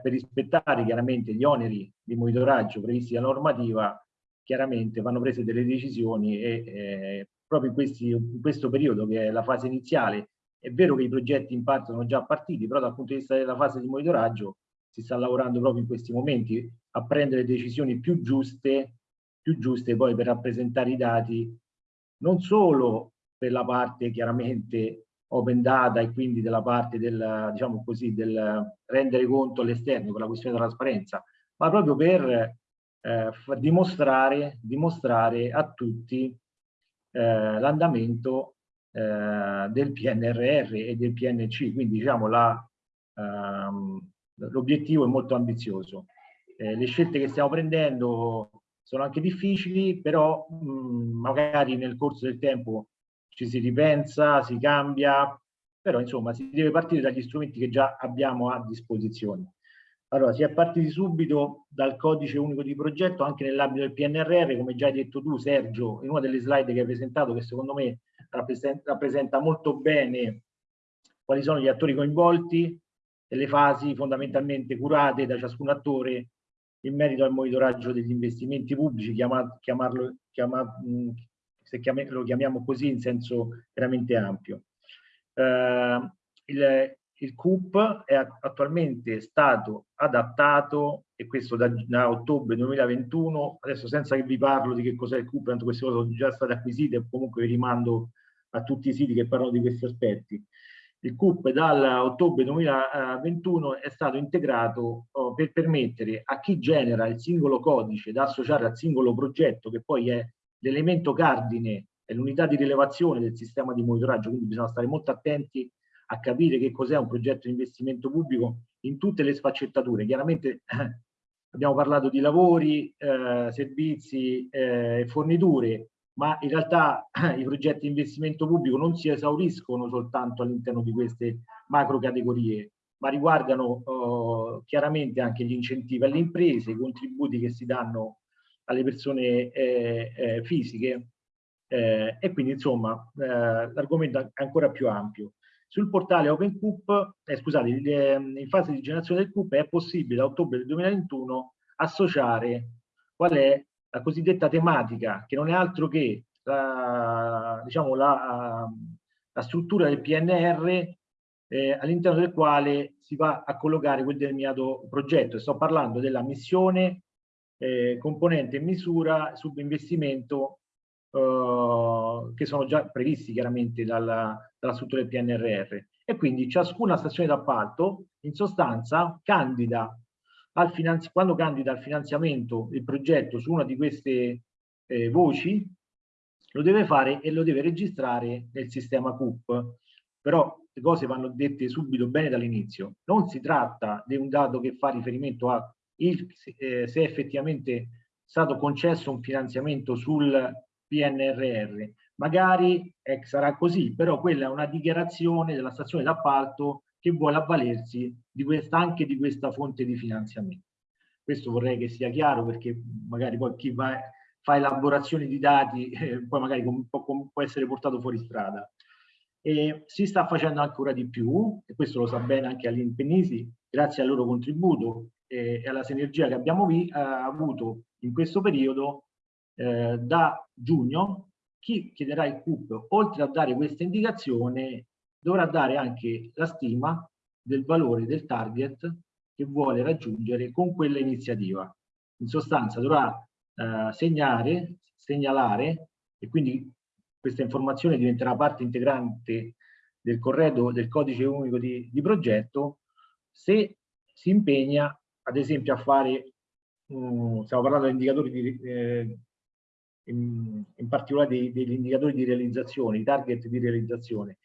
per rispettare chiaramente gli oneri di monitoraggio previsti dalla normativa, chiaramente vanno prese delle decisioni e eh, proprio in, questi, in questo periodo che è la fase iniziale. È vero che i progetti in parte sono già partiti, però dal punto di vista della fase di monitoraggio si sta lavorando proprio in questi momenti a prendere decisioni più giuste, più giuste poi per rappresentare i dati, non solo per la parte chiaramente open data e quindi della parte del, diciamo così, del rendere conto all'esterno per la questione della trasparenza, ma proprio per eh, dimostrare, dimostrare a tutti eh, l'andamento eh, del PNRR e del PNC, quindi diciamo ehm, l'obiettivo è molto ambizioso. Eh, le scelte che stiamo prendendo sono anche difficili, però mh, magari nel corso del tempo ci si ripensa, si cambia, però insomma si deve partire dagli strumenti che già abbiamo a disposizione. Allora, si è partiti subito dal codice unico di progetto anche nell'ambito del PNRR, come già hai detto tu Sergio, in una delle slide che hai presentato, che secondo me rappresenta, molto bene quali sono gli attori coinvolti e le fasi fondamentalmente curate da ciascun attore in merito al monitoraggio degli investimenti pubblici, chiamarlo, chiamarlo, se lo chiamiamo così in senso veramente ampio. Uh, il, il CUP è attualmente stato adattato, e questo da, da, ottobre 2021, adesso senza che vi parlo di che cos'è il CUP, tanto queste cose sono già state acquisite, comunque vi rimando a tutti i siti che parlano di questi aspetti. Il CUP dall'ottobre 2021 è stato integrato oh, per permettere a chi genera il singolo codice da associare al singolo progetto, che poi è l'elemento cardine, è l'unità di rilevazione del sistema di monitoraggio, quindi bisogna stare molto attenti a capire che cos'è un progetto di investimento pubblico in tutte le sfaccettature. Chiaramente eh, [clears throat] abbiamo parlato di lavori, eh, servizi e eh, forniture, ma in realtà eh, [clears throat] i progetti di investimento pubblico non si esauriscono soltanto all'interno di queste macro categorie, ma riguardano eh, chiaramente anche gli incentivi alle imprese, i contributi che si danno alle persone eh, fisiche e quindi insomma l'argomento è ancora più ampio. Sul portale OpenCoop, eh, scusate, in fase di generazione del CUP è possibile da ottobre del 2021 associare qual è la cosiddetta tematica, che non è altro che la, diciamo, la, la struttura del PNR eh, all'interno del quale si va a collocare quel determinato progetto. Sto parlando della missione, eh, componente misura, subinvestimento eh, che sono già previsti chiaramente dalla, dalla struttura del PNRR e quindi ciascuna stazione d'appalto in sostanza candida al quando candida al finanziamento il progetto su una di queste eh, voci lo deve fare e lo deve registrare nel sistema CUP. Però le cose vanno dette subito bene dall'inizio. Non si tratta di un dato che fa riferimento a il, eh, se è effettivamente stato concesso un finanziamento sul PNRR. Magari eh, sarà così, però quella è una dichiarazione della stazione d'appalto che vuole avvalersi di questa, anche di questa fonte di finanziamento. Questo vorrei che sia chiaro perché magari poi chi va, fa elaborazioni di dati [laughs] eh, poi magari può, può essere portato fuori strada. E si sta facendo ancora di più, e questo lo sa bene anche all'Impenisi, grazie al loro contributo e, alla sinergia che abbiamo vi, eh, avuto in questo periodo, eh, da giugno, chi chiederà il CUP, oltre a dare questa indicazione, dovrà dare anche la stima del valore del target che vuole raggiungere con quella iniziativa. In sostanza dovrà eh, segnare, segnalare e quindi questa informazione diventerà parte integrante del corredo del codice unico di, di progetto se si impegna ad esempio a fare, um, stiamo parlando di indicatori di, eh, in, in, particolare dei, degli indicatori di realizzazione, i target di realizzazione.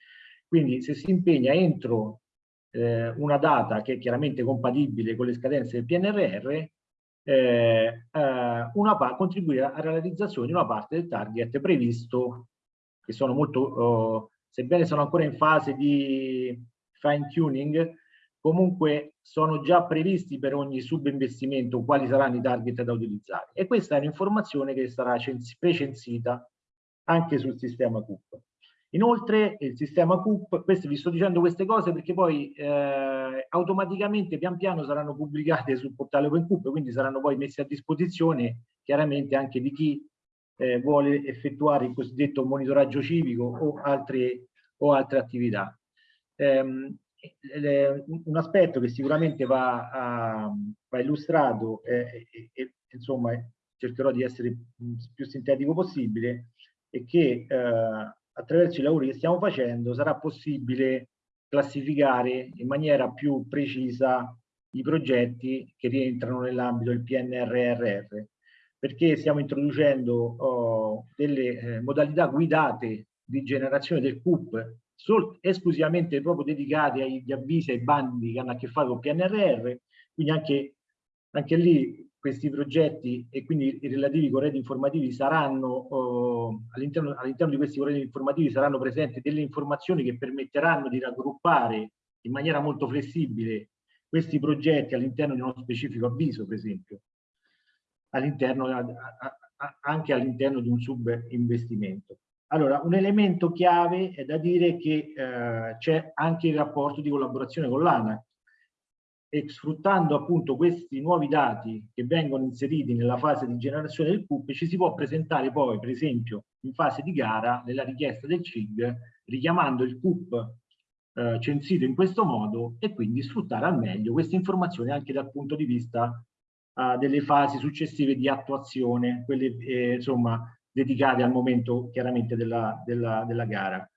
Quindi se si impegna entro eh, una data che è chiaramente compatibile con le scadenze del PNRR, eh, eh, contribuire alla realizzazione di una parte del target previsto che sono molto, oh, sebbene sono ancora in fase di fine tuning, comunque sono già previsti per ogni subinvestimento quali saranno i target da utilizzare. E questa è un'informazione che sarà precensita anche sul sistema CUP. Inoltre il sistema CUP, questo vi sto dicendo queste cose perché poi eh, automaticamente pian piano saranno pubblicate sul portale OpenCUP, quindi saranno poi messi a disposizione chiaramente anche di chi eh, vuole effettuare il cosiddetto monitoraggio civico o altre, o altre attività. Um, un aspetto che sicuramente va, a, va illustrato e, e, insomma cercherò di essere più sintetico possibile è che eh, attraverso i lavori che stiamo facendo sarà possibile classificare in maniera più precisa i progetti che rientrano nell'ambito del PNRRR perché stiamo introducendo oh, delle eh, modalità guidate di generazione del CUP sol, esclusivamente proprio dedicate agli avvisi e ai bandi che hanno a che fare con PNRR, quindi anche, anche lì questi progetti e quindi i relativi corredi informativi saranno oh, all'interno all di questi corredi informativi saranno presenti delle informazioni che permetteranno di raggruppare in maniera molto flessibile questi progetti all'interno di uno specifico avviso, per esempio all'interno, anche all'interno di un subinvestimento. Allora, un elemento chiave è da dire che eh, c'è anche il rapporto di collaborazione con l'ANAC. E sfruttando appunto questi nuovi dati che vengono inseriti nella fase di generazione del CUP ci si può presentare poi per esempio in fase di gara nella richiesta del CIG richiamando il CUP eh, censito in questo modo e quindi sfruttare al meglio queste informazioni anche dal punto di vista a delle fasi successive di attuazione, quelle eh, insomma dedicate al momento chiaramente della, della, della gara.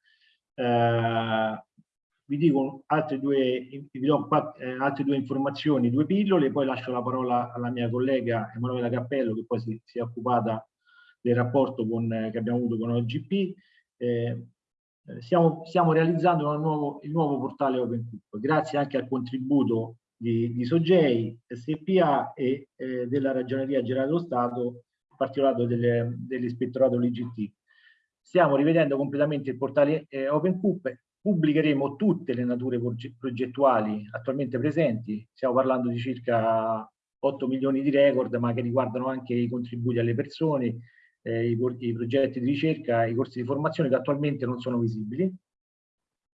Eh, vi dico altre due, vi do eh, altre due informazioni, due pillole, poi lascio la parola alla mia collega Emanuela Cappello che poi si, si è occupata del rapporto con, che abbiamo avuto con OGP. Eh, eh, stiamo, stiamo realizzando nuovo, il nuovo portale OpenCoop, grazie anche al contributo di, di Sogei, SPA e eh, della Ragioneria Generale dello Stato, in particolare dell'Ispettorato LGT. Stiamo rivedendo completamente il portale eh, OpenCoop, pubblicheremo tutte le nature progettuali attualmente presenti, stiamo parlando di circa 8 milioni di record, ma che riguardano anche i contributi alle persone, eh, i, i, progetti di ricerca, i corsi di formazione che attualmente non sono visibili.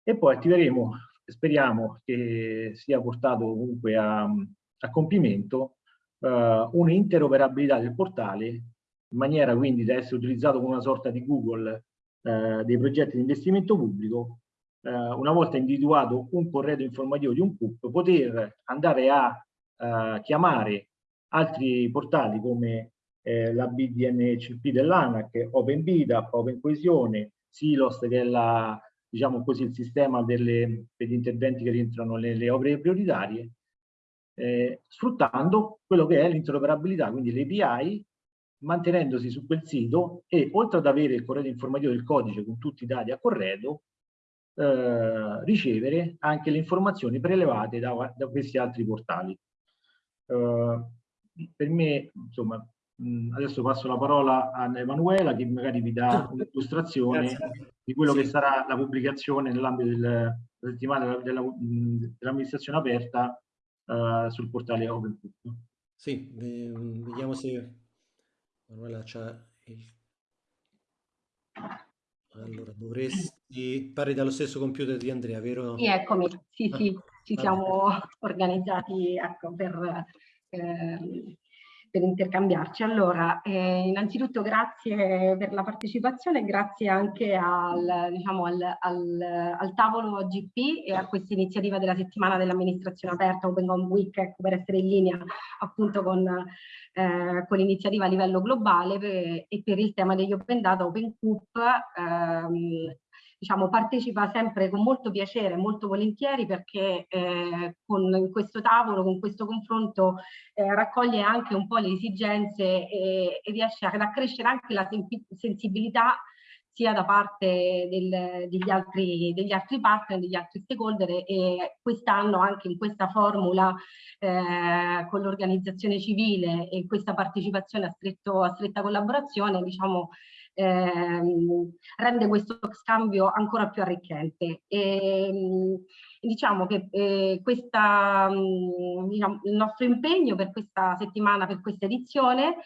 E poi attiveremo speriamo che sia portato comunque a, a compimento uh, un'interoperabilità del portale in maniera quindi da essere utilizzato come una sorta di Google uh, dei progetti di investimento pubblico uh, una volta individuato un corredo informativo di un CUP poter andare a chiamare altri portali come eh, la BDNCP dell'ANAC, Open BIDAP, Open Coesione, Silos che è la diciamo così, il sistema delle, degli interventi che rientrano nelle opere prioritarie, eh, sfruttando quello che è l'interoperabilità, quindi le API, mantenendosi su quel sito e oltre ad avere il corredo informativo del codice con tutti i dati a corredo, eh, ricevere anche le informazioni prelevate da, da questi altri portali. Eh, per me, insomma, adesso passo la parola a Emanuela che magari vi dà un'illustrazione di quello sì. che sarà la pubblicazione nell'ambito della settimana dell'amministrazione aperta uh, sul portale Open Sì, vediamo se Manuela c'ha il... Allora, dovresti... Parli dallo stesso computer di Andrea, vero? Sì, eccomi. Sì, sì, ci siamo organizzati ecco, per... Eh, per intercambiarci. Allora, eh, innanzitutto grazie per la partecipazione, grazie anche al, diciamo, al, al, al tavolo GP e a questa iniziativa della settimana dell'amministrazione aperta Open Home Week, ecco, per essere in linea appunto con, eh, con l'iniziativa a livello globale per, e per il tema degli Open Data Open Coop. Ehm, diciamo, partecipa sempre con molto piacere, molto volentieri perché eh, con questo tavolo, con questo confronto eh, raccoglie anche un po' le esigenze e, e riesce ad accrescere anche la sensibilità sia da parte del, degli, altri, degli, altri, partner, degli altri stakeholder e quest'anno anche in questa formula eh, con l'organizzazione civile e questa partecipazione a, stretto, a stretta collaborazione diciamo ehm, rende questo scambio ancora più arricchente. E, ehm, diciamo che eh, questa, diciamo, il nostro impegno per questa settimana, per questa edizione,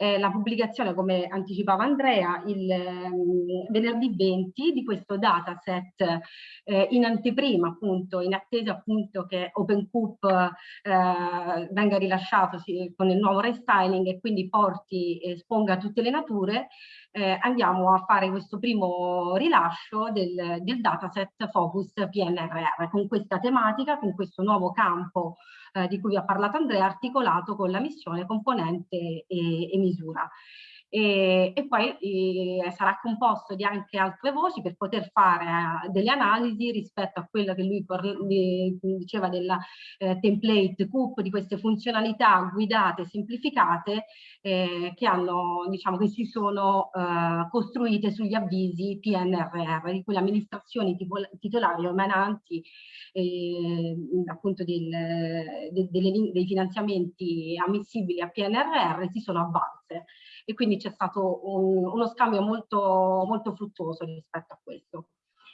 eh, la pubblicazione, come anticipava Andrea, il um, venerdì 20 di questo dataset eh, in anteprima, appunto, in attesa appunto che OpenCoop eh, venga rilasciato sì, con il nuovo restyling e quindi porti e esponga tutte le nature, eh, andiamo a fare questo primo rilascio del, del dataset Focus PNRR con questa tematica, con questo nuovo campo eh, di cui ha parlato Andrea, articolato con la missione, componente e, e misura e, e poi eh, sarà composto di anche altre voci per poter fare eh, delle analisi rispetto a quello che lui di, diceva della eh, template CUP, di queste funzionalità guidate, semplificate eh, che hanno, diciamo, che si sono eh, costruite sugli avvisi PNRR, di cui le amministrazioni titolari emananti appunto del, de, delle, dei finanziamenti ammissibili a PNRR si sono avvalse e quindi c'è stato un, uno scambio molto, molto fruttuoso rispetto a questo.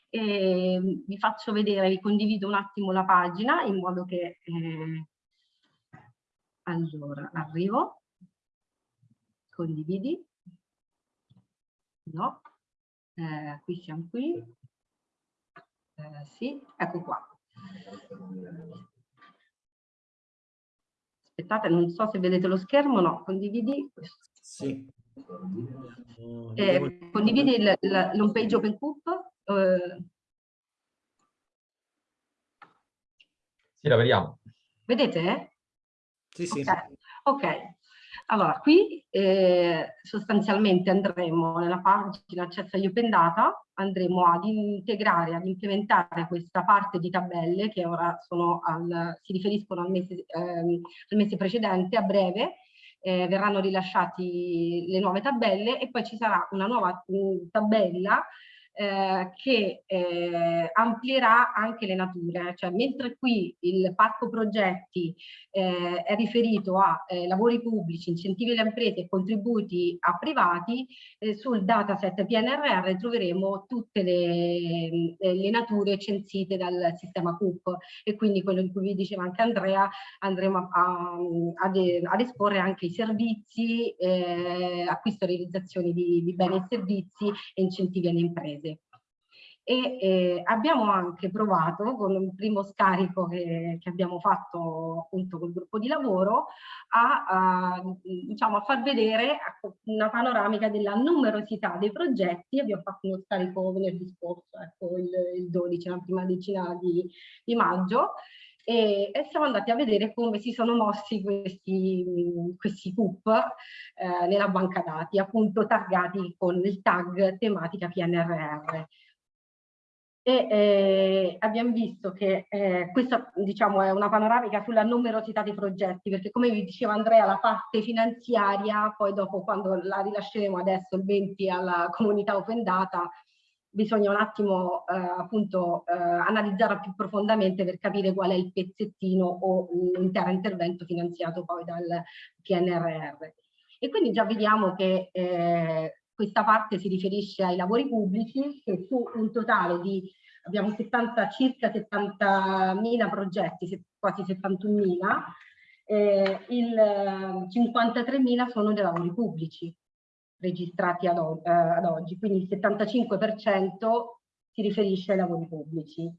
E vi faccio vedere, vi condivido un attimo la pagina in modo che... Eh, allora, arrivo. Condividi. No. Eh, qui siamo qui. Eh, sì, ecco qua. Aspettate, non so se vedete lo schermo, no, condividi. Sì. Eh, condividi l'home page OpenCoop? Eh. Sì, la vediamo. Vedete? Sì, sì. Ok, okay. Allora, qui eh, sostanzialmente andremo nella pagina accesso agli open data, andremo ad integrare, ad implementare questa parte di tabelle che ora al, si riferiscono al mese, ehm, al mese precedente, a breve, eh, verranno rilasciati le nuove tabelle e poi ci sarà una nuova mm, tabella eh, che eh, amplierà anche le nature, cioè mentre qui il parco progetti eh, è riferito a eh, lavori pubblici, incentivi alle imprese e contributi a privati, eh, sul dataset PNRR troveremo tutte le, le, nature censite dal sistema CUP e quindi quello di cui vi diceva anche Andrea, andremo a, ad, ad, esporre anche i servizi, acquisto e realizzazione di, di beni e servizi e incentivi alle imprese e eh, abbiamo anche provato con un primo scarico che, che, abbiamo fatto appunto col gruppo di lavoro a, a, diciamo, a far vedere una panoramica della numerosità dei progetti. Abbiamo fatto uno scarico venerdì scorso ecco il, il 12 la prima decina di, di maggio. E, e, siamo andati a vedere come si sono mossi questi, questi CUP eh, nella banca dati appunto taggati con il tag tematica PNRR e eh, abbiamo visto che eh, questa diciamo, è una panoramica sulla numerosità dei progetti, perché come vi diceva Andrea, la parte finanziaria, poi dopo quando la rilasceremo adesso il 20 alla comunità open data, bisogna un attimo eh, appunto eh, analizzarla più profondamente per capire qual è il pezzettino o l'intero intervento finanziato poi dal PNRR. E quindi già vediamo che eh, questa parte si riferisce ai lavori pubblici che su un totale di abbiamo 70, circa 70.000 progetti, quasi 71.000, eh, il 53.000 sono dei lavori pubblici registrati ad, eh, ad oggi, quindi il 75% si riferisce ai lavori pubblici.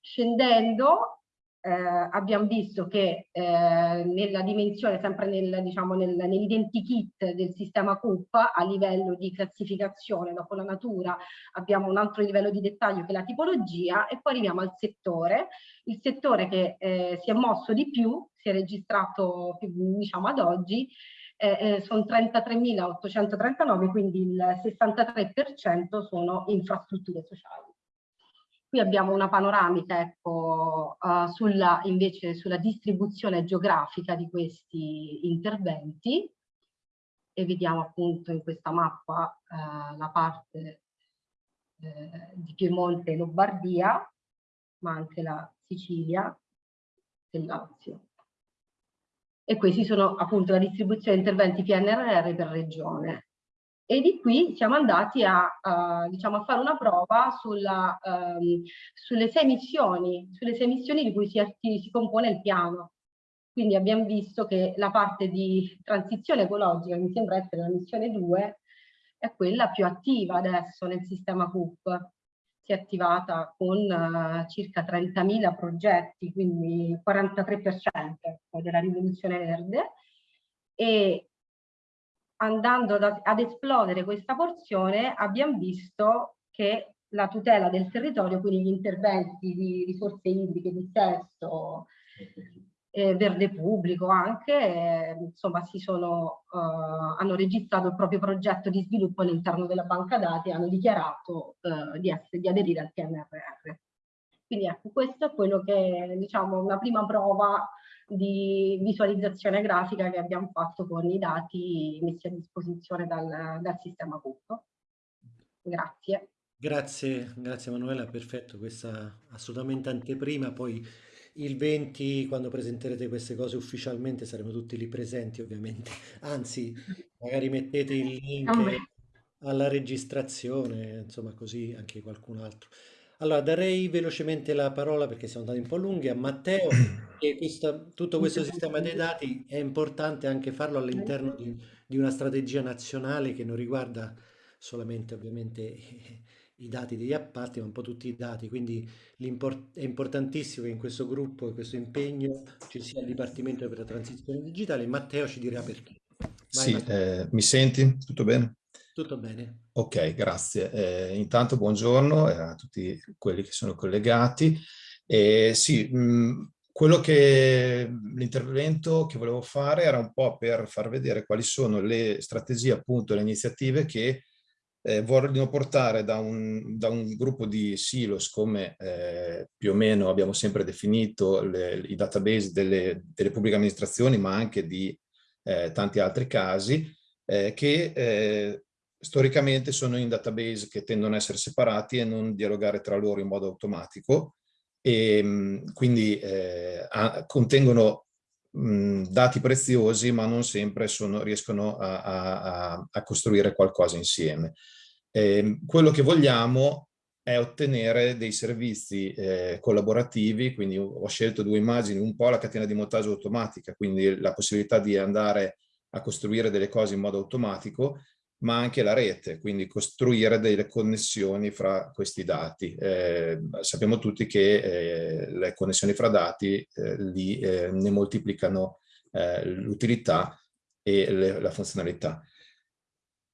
Scendendo eh, abbiamo visto che eh, nella dimensione, sempre nel, diciamo, nel, nell'identikit del sistema CUP a livello di classificazione, dopo la natura abbiamo un altro livello di dettaglio che è la tipologia e poi arriviamo al settore. Il settore che eh, si è mosso di più, si è registrato diciamo ad oggi, eh, eh sono 33.839, quindi il 63% sono infrastrutture sociali. Qui abbiamo una panoramica ecco, uh, sulla, invece sulla distribuzione geografica di questi interventi e vediamo appunto in questa mappa uh, la parte uh, di Piemonte e Lombardia, ma anche la Sicilia e Lazio. E questi sono appunto la distribuzione di interventi PNRR per regione e di qui siamo andati a, uh, diciamo, a fare una prova sulla, um, sulle sei missioni, sulle sei missioni di cui si, si, compone il piano. Quindi abbiamo visto che la parte di transizione ecologica, mi sembra essere la missione 2, è quella più attiva adesso nel sistema CUP. Si è attivata con uh, circa 30.000 progetti, quindi il 43% della rivoluzione verde, e andando ad, ad esplodere questa porzione abbiamo visto che la tutela del territorio, quindi gli interventi di risorse idriche, di sesto, eh, verde pubblico anche, eh, insomma si sono, eh, hanno registrato il proprio progetto di sviluppo all'interno della banca dati e hanno dichiarato eh, di, essere, di aderire al PNRR. Quindi ecco, questo è quello che diciamo, una prima prova di visualizzazione grafica che abbiamo fatto con i dati messi a disposizione dal, dal sistema CUP. Grazie. Grazie, grazie Manuela, perfetto, questa assolutamente anteprima, poi il 20 quando presenterete queste cose ufficialmente saremo tutti lì presenti ovviamente, anzi magari mettete il link alla registrazione, insomma così anche qualcun altro. Allora, darei velocemente la parola, perché siamo andati un po' lunghi, a Matteo, [clears throat] che questa, tutto questo sistema dei dati è importante anche farlo all'interno di, di, una strategia nazionale che non riguarda solamente ovviamente [laughs] i dati degli appalti, ma un po' tutti i dati, quindi è importantissimo che in questo gruppo e questo impegno ci sia il Dipartimento per la Transizione Digitale. Matteo ci dirà perché. Vai, sì, eh, mi senti? Tutto bene? Tutto bene. Ok, grazie. Eh, intanto buongiorno a tutti quelli che sono collegati. Eh, sì, mh, mm, quello che l'intervento che volevo fare era un po' per far vedere quali sono le strategie, appunto, le iniziative che eh, vogliono portare da un, da un, gruppo di silos come eh, più o meno abbiamo sempre definito le, i database delle, delle, pubbliche amministrazioni, ma anche di eh, tanti altri casi, eh, che eh, storicamente sono in database che tendono a essere separati e non dialogare tra loro in modo automatico e mm, quindi eh, contengono mh, mm, dati preziosi ma non sempre sono, riescono a, a, a, costruire qualcosa insieme. Eh, quello che vogliamo è ottenere dei servizi eh, collaborativi, quindi ho scelto due immagini, un po' la catena di montaggio automatica, quindi la possibilità di andare a costruire delle cose in modo automatico ma anche la rete, quindi costruire delle connessioni fra questi dati. Eh, sappiamo tutti che eh, le connessioni fra dati eh, li, eh, ne moltiplicano eh, l'utilità e le, la funzionalità.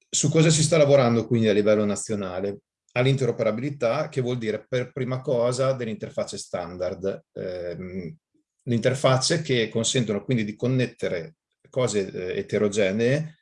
Su cosa si sta lavorando quindi a livello nazionale? All'interoperabilità, che vuol dire per prima cosa delle interfacce standard. Ehm, le interfacce che consentono quindi di connettere cose eh, eterogenee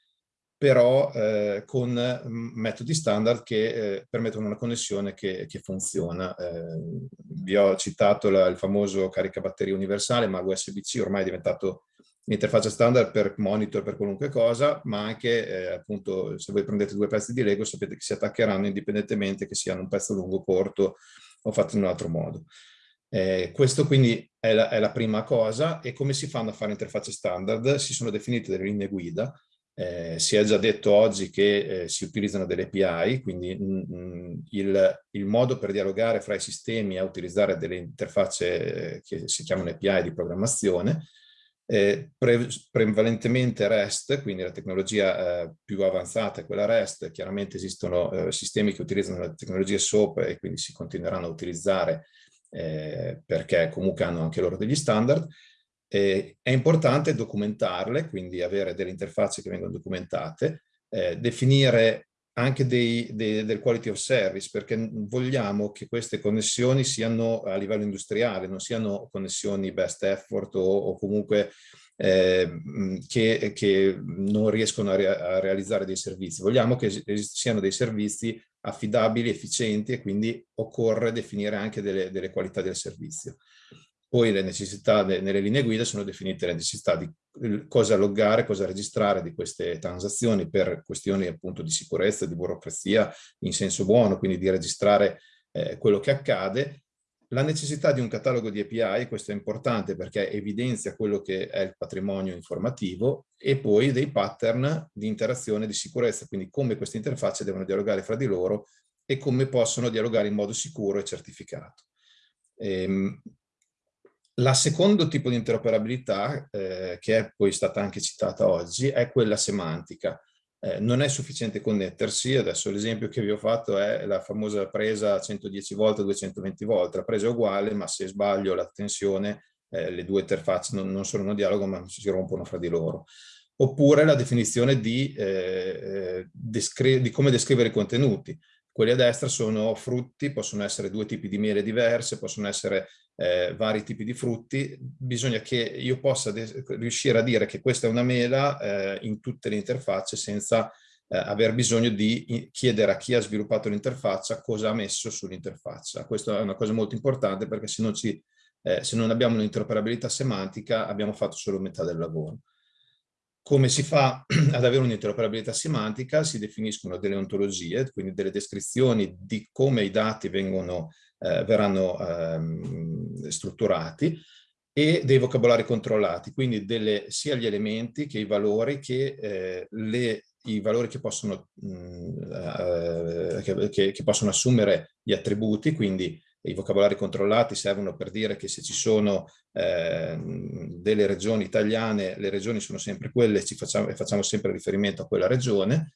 però eh, con mm, metodi standard che eh, permettono una connessione che, che funziona. Eh, vi ho citato la, il famoso caricabatteria universale, ma USB-C ormai è diventato l'interfaccia standard per monitor, per qualunque cosa, ma anche eh, appunto se voi prendete due pezzi di Lego sapete che si attaccheranno indipendentemente che siano un pezzo lungo corto o fatto in un altro modo. Eh, questo quindi è la, è la, prima cosa e come si fanno a fare interfacce standard? Si sono definite delle linee guida, eh, si è già detto oggi che eh, si utilizzano delle API, quindi mh, mm, mm, il, il, modo per dialogare fra i sistemi è utilizzare delle interfacce eh, che si chiamano API di programmazione, eh, pre prevalentemente REST, quindi la tecnologia eh, più avanzata è quella REST, chiaramente esistono eh, sistemi che utilizzano le tecnologie SOAP e quindi si continueranno a utilizzare perché comunque hanno anche loro degli standard. È importante documentarle, quindi avere delle interfacce che vengono documentate, eh, definire anche dei, dei, del quality of service, perché vogliamo che queste connessioni siano a livello industriale, non siano connessioni best effort o, o comunque eh, che, che, non riescono a, re, a, realizzare dei servizi. Vogliamo che siano dei servizi affidabili, efficienti e quindi occorre definire anche delle, delle qualità del servizio. Poi le necessità de, nelle linee guida sono definite le necessità di cosa loggare, cosa registrare di queste transazioni per questioni appunto di sicurezza, di burocrazia in senso buono, quindi di registrare eh, quello che accade. La necessità di un catalogo di API, questo è importante perché evidenzia quello che è il patrimonio informativo e poi dei pattern di interazione di sicurezza, quindi come queste interfacce devono dialogare fra di loro e come possono dialogare in modo sicuro e certificato. Ehm, la secondo tipo di interoperabilità, eh, che è poi stata anche citata oggi, è quella semantica. Eh, non è sufficiente connettersi, adesso l'esempio che vi ho fatto è la famosa presa 110 volte, 220 volte, la presa è uguale, ma se sbaglio la tensione, eh, le due interfacce non, non sono in dialogo, ma si rompono fra di loro. Oppure la definizione di, eh, eh di come descrivere i contenuti. Quelli a destra sono frutti, possono essere due tipi di miele diverse, possono essere eh, vari tipi di frutti. Bisogna che io possa riuscire a dire che questa è una mela eh, in tutte le interfacce senza eh, aver bisogno di chiedere a chi ha sviluppato l'interfaccia cosa ha messo sull'interfaccia. Questa è una cosa molto importante perché se non, ci, eh, se non abbiamo un'interoperabilità semantica abbiamo fatto solo metà del lavoro. Come si fa [clears throat] ad avere un'interoperabilità semantica? Si definiscono delle ontologie, quindi delle descrizioni di come i dati vengono, eh, verranno ehm, strutturati e dei vocabolari controllati, quindi delle, sia gli elementi che i valori che, eh, le, i valori che possono, mh, mm, eh, che, che possono assumere gli attributi, quindi i vocabolari controllati servono per dire che se ci sono eh, delle regioni italiane, le regioni sono sempre quelle ci facciamo, e facciamo sempre riferimento a quella regione,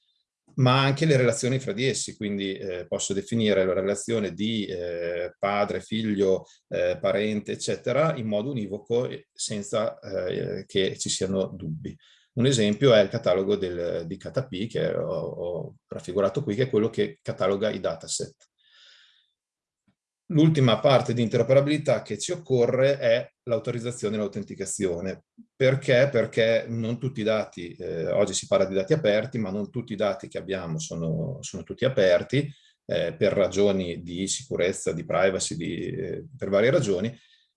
ma anche le relazioni fra di essi, quindi eh, posso definire la relazione di eh, padre, figlio, eh, parente, eccetera, in modo univoco senza eh, che ci siano dubbi. Un esempio è il catalogo del, di KTP che ho, ho raffigurato qui, che è quello che cataloga i dataset. L'ultima parte di interoperabilità che ci occorre è l'autorizzazione e l'autenticazione. Perché? Perché non tutti i dati, eh, oggi si parla di dati aperti, ma non tutti i dati che abbiamo sono, sono tutti aperti eh, per ragioni di sicurezza, di privacy, di, eh, per varie ragioni.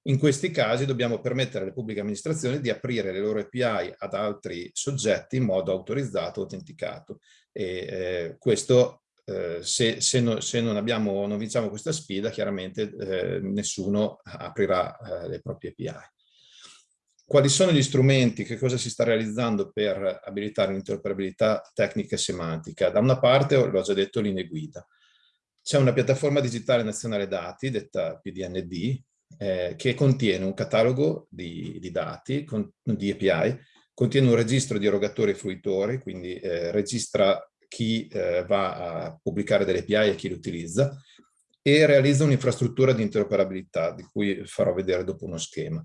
In questi casi dobbiamo permettere alle pubbliche amministrazioni di aprire le loro API ad altri soggetti in modo autorizzato, autenticato. E eh, questo eh, se, se, no, se, non, abbiamo, non vinciamo questa sfida, chiaramente eh, nessuno aprirà eh, le proprie API. Quali sono gli strumenti, che cosa si sta realizzando per abilitare l'interoperabilità tecnica e semantica? Da una parte, l'ho già detto, linee guida. C'è una piattaforma digitale nazionale dati, detta PDND, eh, che contiene un catalogo di, di dati, con, di API, contiene un registro di erogatori e fruitori, quindi eh, registra chi eh, va a pubblicare delle API e chi le utilizza e realizza un'infrastruttura di interoperabilità di cui farò vedere dopo uno schema.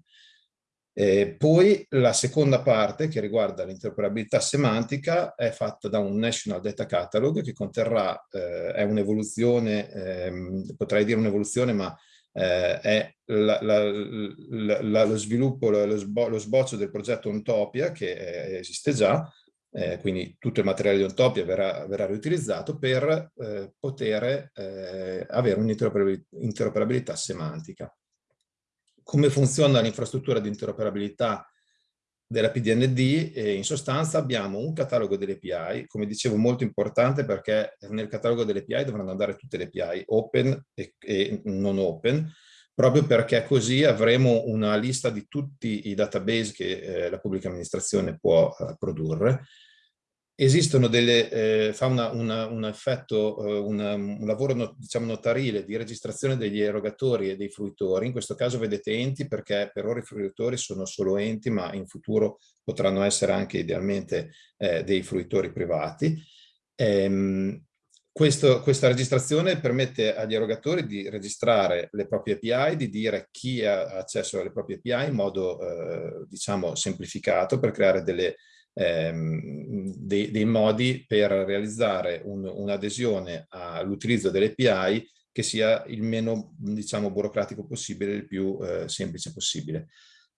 E poi la seconda parte che riguarda l'interoperabilità semantica è fatta da un National Data Catalog che conterrà, eh, è un'evoluzione, ehm, potrei dire un'evoluzione ma eh, è la, la, la, lo sviluppo, lo, sbo lo, sboccio del progetto Ontopia che eh, esiste già eh, quindi tutto il materiale di Ontopia verrà, verrà riutilizzato per eh, poter eh, avere un'interoperabilità semantica. Come funziona l'infrastruttura di interoperabilità della PDND e in sostanza abbiamo un catalogo delle API, come dicevo molto importante perché nel catalogo delle API dovranno andare tutte le API open e, e non open, proprio perché così avremo una lista di tutti i database che eh, la pubblica amministrazione può eh, produrre esistono delle, eh, fa una, una, un effetto, eh, una, un lavoro no, diciamo notarile di registrazione degli erogatori e dei fruitori, in questo caso vedete enti perché per ora i fruitori sono solo enti ma in futuro potranno essere anche idealmente eh, dei fruitori privati. Ehm, questo, questa registrazione permette agli erogatori di registrare le proprie API, di dire chi ha accesso alle proprie API in modo eh, diciamo semplificato per creare delle ehm, dei, dei, modi per realizzare un'adesione un all'utilizzo delle API che sia il meno diciamo, burocratico possibile, il più eh, semplice possibile.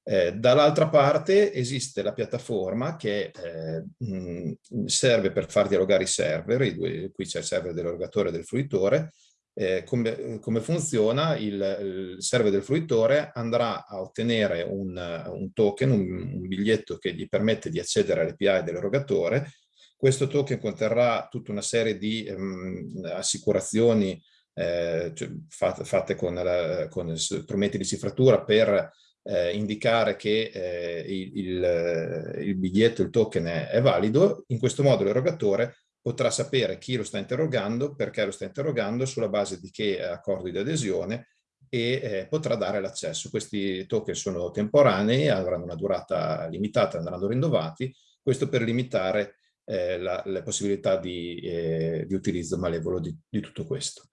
Eh, Dall'altra parte esiste la piattaforma che eh, mh, serve per far dialogare i server, i due, qui c'è il server dell'erogatore e del fruitore, eh, come, come, funziona, il, il, server del fruitore andrà a ottenere un, un token, un, un, biglietto che gli permette di accedere all'API dell'erogatore. Questo token conterrà tutta una serie di um, assicurazioni eh, cioè, fatte, fatte con, la, con, strumenti di cifratura per eh, indicare che eh, il, il, il, biglietto, il token è, è valido. In questo modo l'erogatore potrà sapere chi lo sta interrogando, perché lo sta interrogando, sulla base di che accordo di adesione e eh, potrà dare l'accesso. Questi token sono temporanei, avranno una durata limitata, andranno rinnovati, questo per limitare eh, la, le possibilità di, eh, di utilizzo malevolo di, di tutto questo.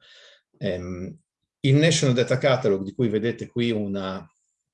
Um, il National Data Catalog, di cui vedete qui una,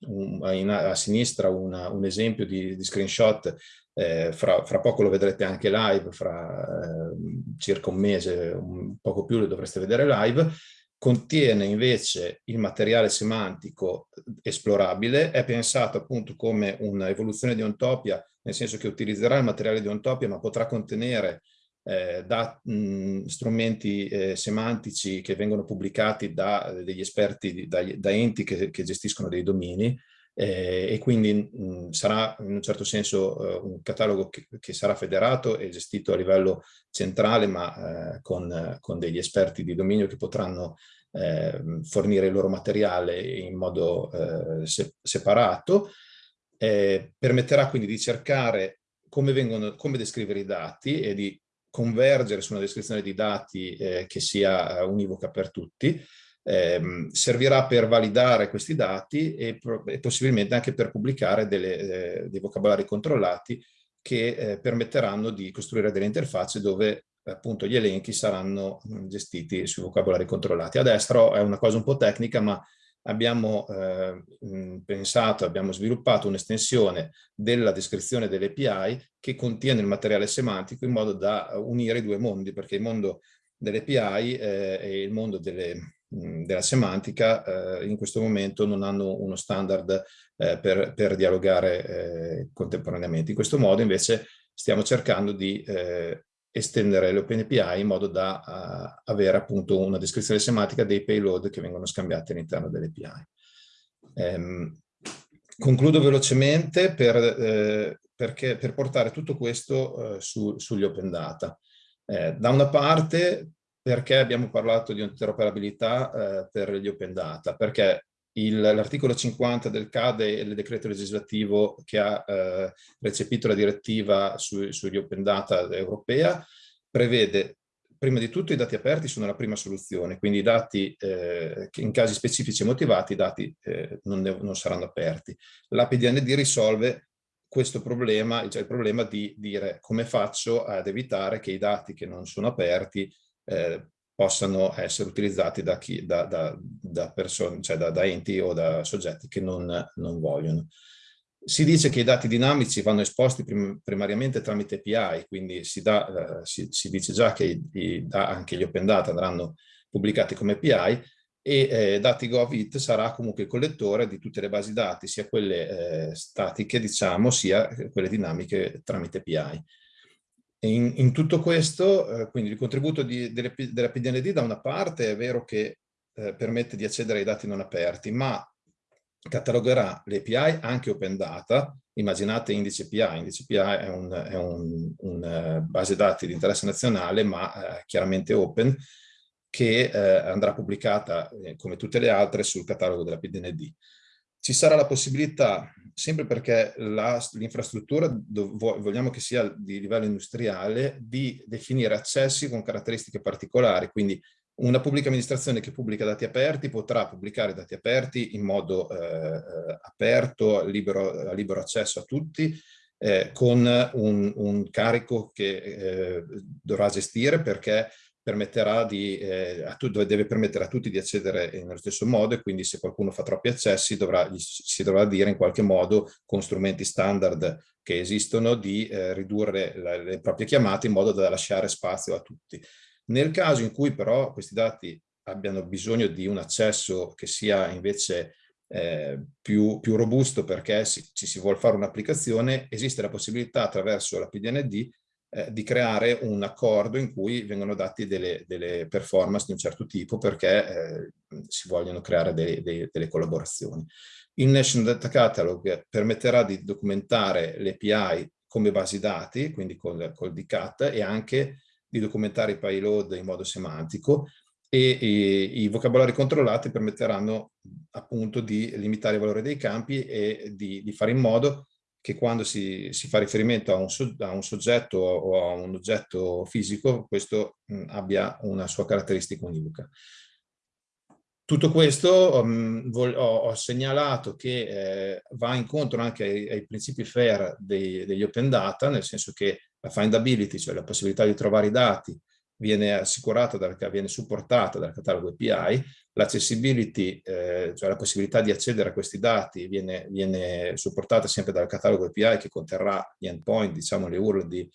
un, in, a sinistra una, un esempio di, di screenshot eh, fra, fra, poco lo vedrete anche live, fra eh, circa un mese, un poco più lo dovreste vedere live, contiene invece il materiale semantico esplorabile, è pensato appunto come un'evoluzione di Ontopia, nel senso che utilizzerà il materiale di Ontopia ma potrà contenere eh, da mh, strumenti eh, semantici che vengono pubblicati da degli esperti, da, da enti che, che gestiscono dei domini, eh, e quindi mh, sarà in un certo senso eh, un catalogo che, che, sarà federato e gestito a livello centrale ma eh, con, con, degli esperti di dominio che potranno fornire il loro materiale in modo eh, se, separato. permetterà quindi di cercare come, vengono, come descrivere i dati e di convergere su una descrizione di dati eh, che sia univoca per tutti eh, servirà per validare questi dati e, e possibilmente anche per pubblicare delle, eh, dei vocabolari controllati che eh, permetteranno di costruire delle interfacce dove appunto gli elenchi saranno mm, gestiti sui vocabolari controllati. A destra è una cosa un po' tecnica, ma abbiamo eh, pensato, abbiamo sviluppato un'estensione della descrizione delle API che contiene il materiale semantico in modo da unire i due mondi, perché il mondo delle API eh, e il mondo delle, della semantica eh, in questo momento non hanno uno standard eh, per, per, dialogare eh, contemporaneamente. In questo modo invece stiamo cercando di eh, estendere le OpenAPI in modo da uh, avere appunto una descrizione semantica dei payload che vengono scambiati all'interno delle API. Ehm, concludo velocemente per, eh, perché, per portare tutto questo eh, su, sugli open data. da una parte perché abbiamo parlato di interoperabilità eh, per gli open data? Perché l'articolo 50 del CADE, il decreto legislativo che ha eh, recepito la direttiva su, sugli open data europea, prevede prima di tutto i dati aperti sono la prima soluzione, quindi i dati eh, in casi specifici e motivati i dati eh, non, non, saranno aperti. L'APDND risolve questo problema, cioè il problema di dire come faccio ad evitare che i dati che non sono aperti eh, possano essere utilizzati da, chi, da, da, da, persone, cioè da, enti o da soggetti che non, non, vogliono. Si dice che i dati dinamici vanno esposti prim primariamente tramite API, quindi si, dà, eh, si, si dice già che i, i, anche gli open data andranno pubblicati come API e eh, DatiGovIT sarà comunque il collettore di tutte le basi dati, sia quelle eh, statiche, diciamo, sia quelle dinamiche tramite API. In, in, tutto questo, eh, quindi il contributo di, delle, della PDND da una parte è vero che eh, permette di accedere ai dati non aperti, ma catalogherà le API anche open data, immaginate indice API, indice API è un, è un, un uh, base dati di interesse nazionale ma uh, chiaramente open che uh, andrà pubblicata come tutte le altre sul catalogo della PDND. Ci sarà la possibilità, sempre perché l'infrastruttura vogliamo che sia di livello industriale, di definire accessi con caratteristiche particolari, quindi una pubblica amministrazione che pubblica dati aperti potrà pubblicare dati aperti in modo eh, aperto, libero, libero accesso a tutti, eh, con un, un, carico che eh, dovrà gestire perché permetterà di, eh, deve permettere a tutti di accedere nello stesso modo e quindi se qualcuno fa troppi accessi dovrà, si dovrà dire in qualche modo con strumenti standard che esistono di eh, ridurre la, le proprie chiamate in modo da lasciare spazio a tutti. Nel caso in cui però questi dati abbiano bisogno di un accesso che sia invece eh, più, più, robusto perché si, ci si vuole fare un'applicazione, esiste la possibilità attraverso la PDND eh, di creare un accordo in cui vengono dati delle, delle performance di un certo tipo perché eh, si vogliono creare dei, dei, delle collaborazioni. Il National Data Catalog permetterà di documentare le API come basi dati, quindi col, col DCAT, e anche di documentare i payload in modo semantico e, e, i vocabolari controllati permetteranno appunto di limitare il valore dei campi e di, di fare in modo che quando si, si fa riferimento a un, a un, soggetto o a un oggetto fisico, questo mh, abbia una sua caratteristica univoca. Tutto questo um, ho, ho, segnalato che eh, va incontro anche ai, ai principi FAIR dei, degli open data, nel senso che la findability, cioè la possibilità di trovare i dati, viene assicurata, dal, viene supportata dal catalogo API, l'accessibility, eh, cioè la possibilità di accedere a questi dati viene, viene, supportata sempre dal catalogo API che conterrà gli endpoint, diciamo le URL di,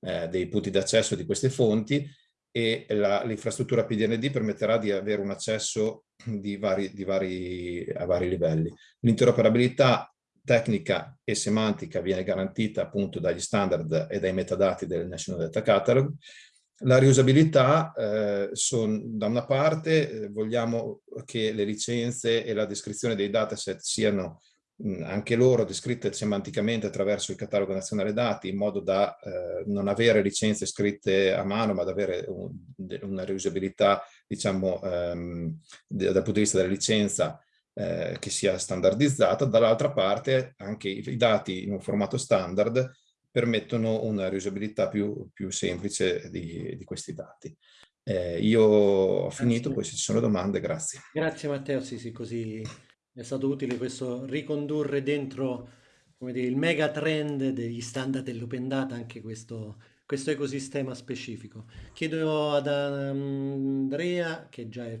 eh, dei punti d'accesso di queste fonti e l'infrastruttura PDND permetterà di avere un accesso di vari, di vari, a vari livelli. L'interoperabilità tecnica e semantica viene garantita appunto dagli standard e dai metadati del National Data Catalog. La riusabilità, eh, son, da una parte eh, vogliamo che le licenze e la descrizione dei dataset siano mh, anche loro descritte semanticamente attraverso il catalogo nazionale dati in modo da eh, non avere licenze scritte a mano ma da avere un, una riusabilità diciamo ehm, dal punto di vista della licenza eh, che sia standardizzata, dall'altra parte anche i, i, dati in un formato standard permettono una riusabilità più, più semplice di, di, questi dati. Eh, io ho finito, grazie. poi se ci sono domande, grazie. Grazie Matteo, sì, sì, così è stato utile questo ricondurre dentro come dire, il mega trend degli standard dell'open data anche questo, questo ecosistema specifico. Chiedo ad Andrea, che già è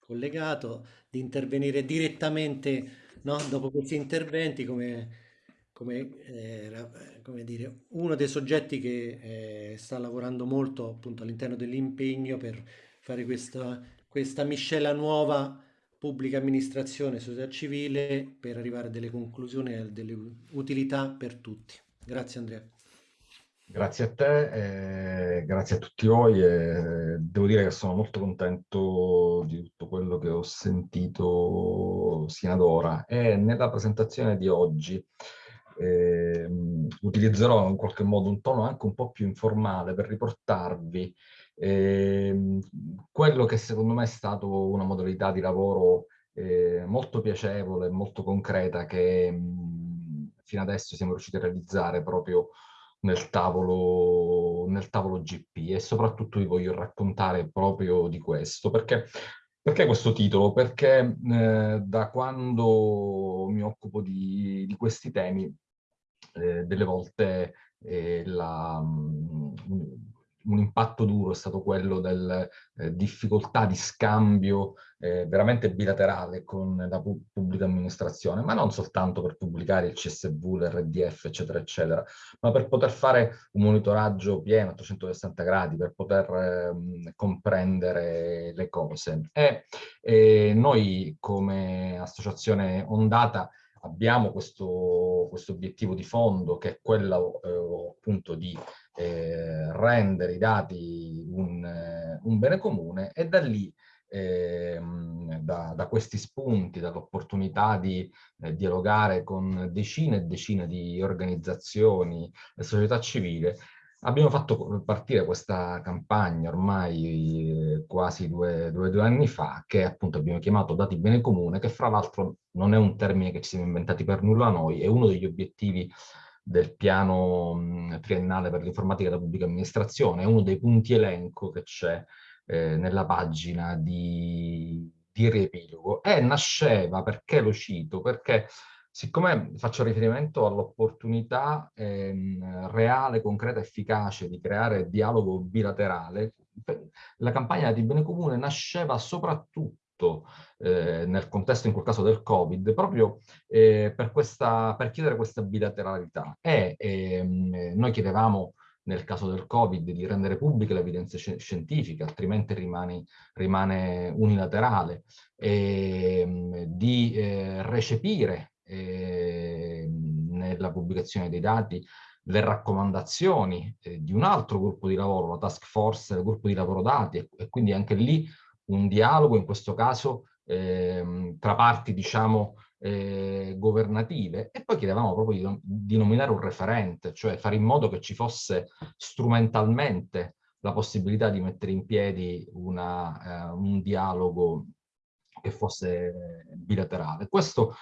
collegato, di intervenire direttamente no? dopo questi interventi come, come, eh, come, dire, uno dei soggetti che eh, sta lavorando molto appunto all'interno dell'impegno per fare questa, questa miscela nuova pubblica amministrazione, società civile per arrivare a delle conclusioni e delle utilità per tutti. Grazie Andrea. Grazie a te, eh, grazie a tutti voi. Eh, devo dire che sono molto contento di tutto quello che ho sentito sino ad ora e nella presentazione di oggi eh, utilizzerò in qualche modo un tono anche un po' più informale per riportarvi ehm, quello che secondo me è stato una modalità di lavoro eh, molto piacevole, molto concreta che mh, fino adesso siamo riusciti a realizzare proprio nel tavolo, nel tavolo GP e soprattutto vi voglio raccontare proprio di questo, perché, perché questo titolo? Perché eh, da quando mi occupo di, di questi temi, eh, delle volte eh, la, mh, un impatto duro è stato quello della eh, difficoltà di scambio eh, veramente bilaterale con la pu pubblica amministrazione, ma non soltanto per pubblicare il CSV, l'RDF, eccetera, eccetera, ma per poter fare un monitoraggio pieno a 360 gradi, per poter eh, comprendere le cose. E, e noi come associazione Ondata abbiamo questo, questo obiettivo di fondo che è quello eh, appunto di eh, rendere i dati un, eh, un, bene comune e da lì ehm, da, da, questi spunti, dall'opportunità di eh, dialogare con decine e decine di organizzazioni e società civile, abbiamo fatto partire questa campagna ormai eh, quasi due, due, due, anni fa, che appunto abbiamo chiamato Dati Bene Comune, che fra l'altro non è un termine che ci siamo inventati per nulla noi, è uno degli obiettivi del piano triennale per l'informatica della pubblica amministrazione, è uno dei punti elenco che c'è eh, nella pagina di, di riepilogo. E nasceva, perché lo cito? Perché siccome faccio riferimento all'opportunità ehm, reale, concreta, efficace di creare dialogo bilaterale, la campagna di bene comune nasceva soprattutto eh, nel contesto in quel caso del Covid, proprio eh, per, questa, per chiedere questa bilateralità. E ehm, noi chiedevamo nel caso del Covid di rendere pubbliche le evidenze scientifiche, altrimenti rimane, rimane unilaterale, ehm, di eh, recepire eh, nella pubblicazione dei dati le raccomandazioni eh, di un altro gruppo di lavoro, la task force, il gruppo di lavoro dati, e, e quindi anche lì un dialogo, in questo caso eh, tra parti, diciamo, eh, governative e poi chiedevamo proprio di, di, nominare un referente, cioè fare in modo che ci fosse strumentalmente la possibilità di mettere in piedi una, eh, un dialogo che fosse bilaterale. Questo,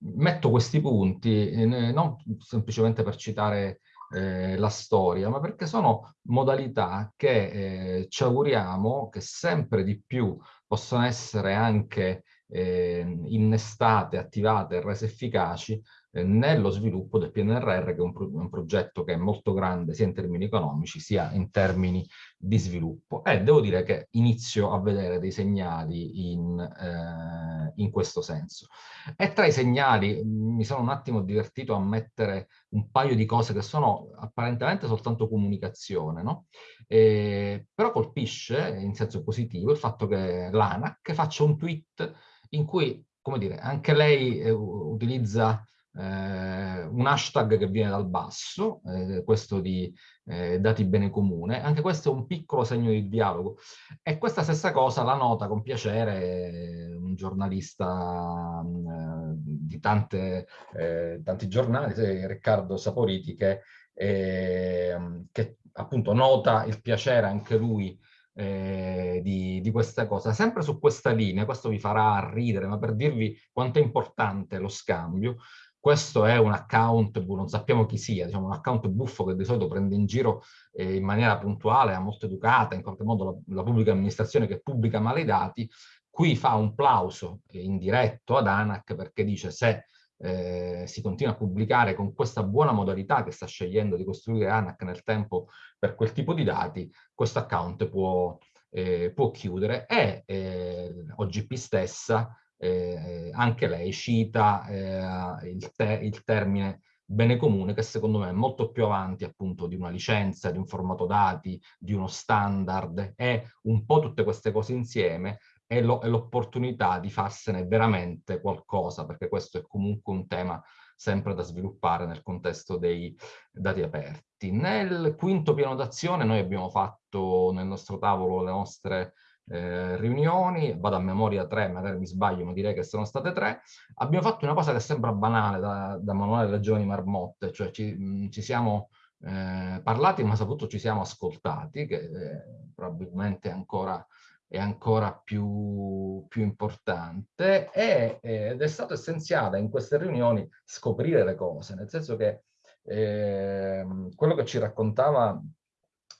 metto questi punti eh, non semplicemente per citare eh, la storia, ma perché sono modalità che eh, ci auguriamo che sempre di più possano essere anche eh, innestate, attivate e rese efficaci eh, nello sviluppo del PNRR, che è un, pro un, progetto che è molto grande sia in termini economici sia in termini di sviluppo. E devo dire che inizio a vedere dei segnali in, eh, in questo senso. E tra i segnali mi sono un attimo divertito a mettere un paio di cose che sono apparentemente soltanto comunicazione, no? Eh, però colpisce in senso positivo il fatto che l'ANAC faccia un tweet in cui, come dire, anche lei eh, utilizza eh, un hashtag che viene dal basso, eh, questo di eh, dati bene comune, anche questo è un piccolo segno di dialogo. E questa stessa cosa la nota con piacere un giornalista mm, di tante, eh, tanti giornali, Riccardo Saporiti, che, ehm, che appunto nota il piacere anche lui eh, di, di, questa cosa. Sempre su questa linea, questo vi farà ridere, ma per dirvi quanto è importante lo scambio, questo è un account, non sappiamo chi sia, diciamo un account buffo che di solito prende in giro eh, in maniera puntuale, molto educata, in qualche modo la, la, pubblica amministrazione che pubblica male i dati, qui fa un plauso eh, indiretto ad ANAC perché dice se eh, si continua a pubblicare con questa buona modalità che sta scegliendo di costruire ANAC nel tempo per quel tipo di dati, questo account può, eh, può chiudere e eh, OGP stessa, eh, anche lei cita eh, il, te il termine bene comune che secondo me è molto più avanti appunto di una licenza, di un formato dati, di uno standard e un po' tutte queste cose insieme è l'opportunità di farsene veramente qualcosa, perché questo è comunque un tema sempre da sviluppare nel contesto dei dati aperti. Nel quinto piano d'azione noi abbiamo fatto nel nostro tavolo le nostre eh, riunioni, vado a memoria tre, magari mi sbaglio, ma direi che sono state tre, abbiamo fatto una cosa che sembra banale da, da manuale delle giovani marmotte, cioè ci, ci siamo eh, parlati ma soprattutto ci siamo ascoltati, che eh, probabilmente ancora è ancora più, più importante. E, ed è stato essenziale in queste riunioni scoprire le cose, nel senso che eh, quello che ci raccontava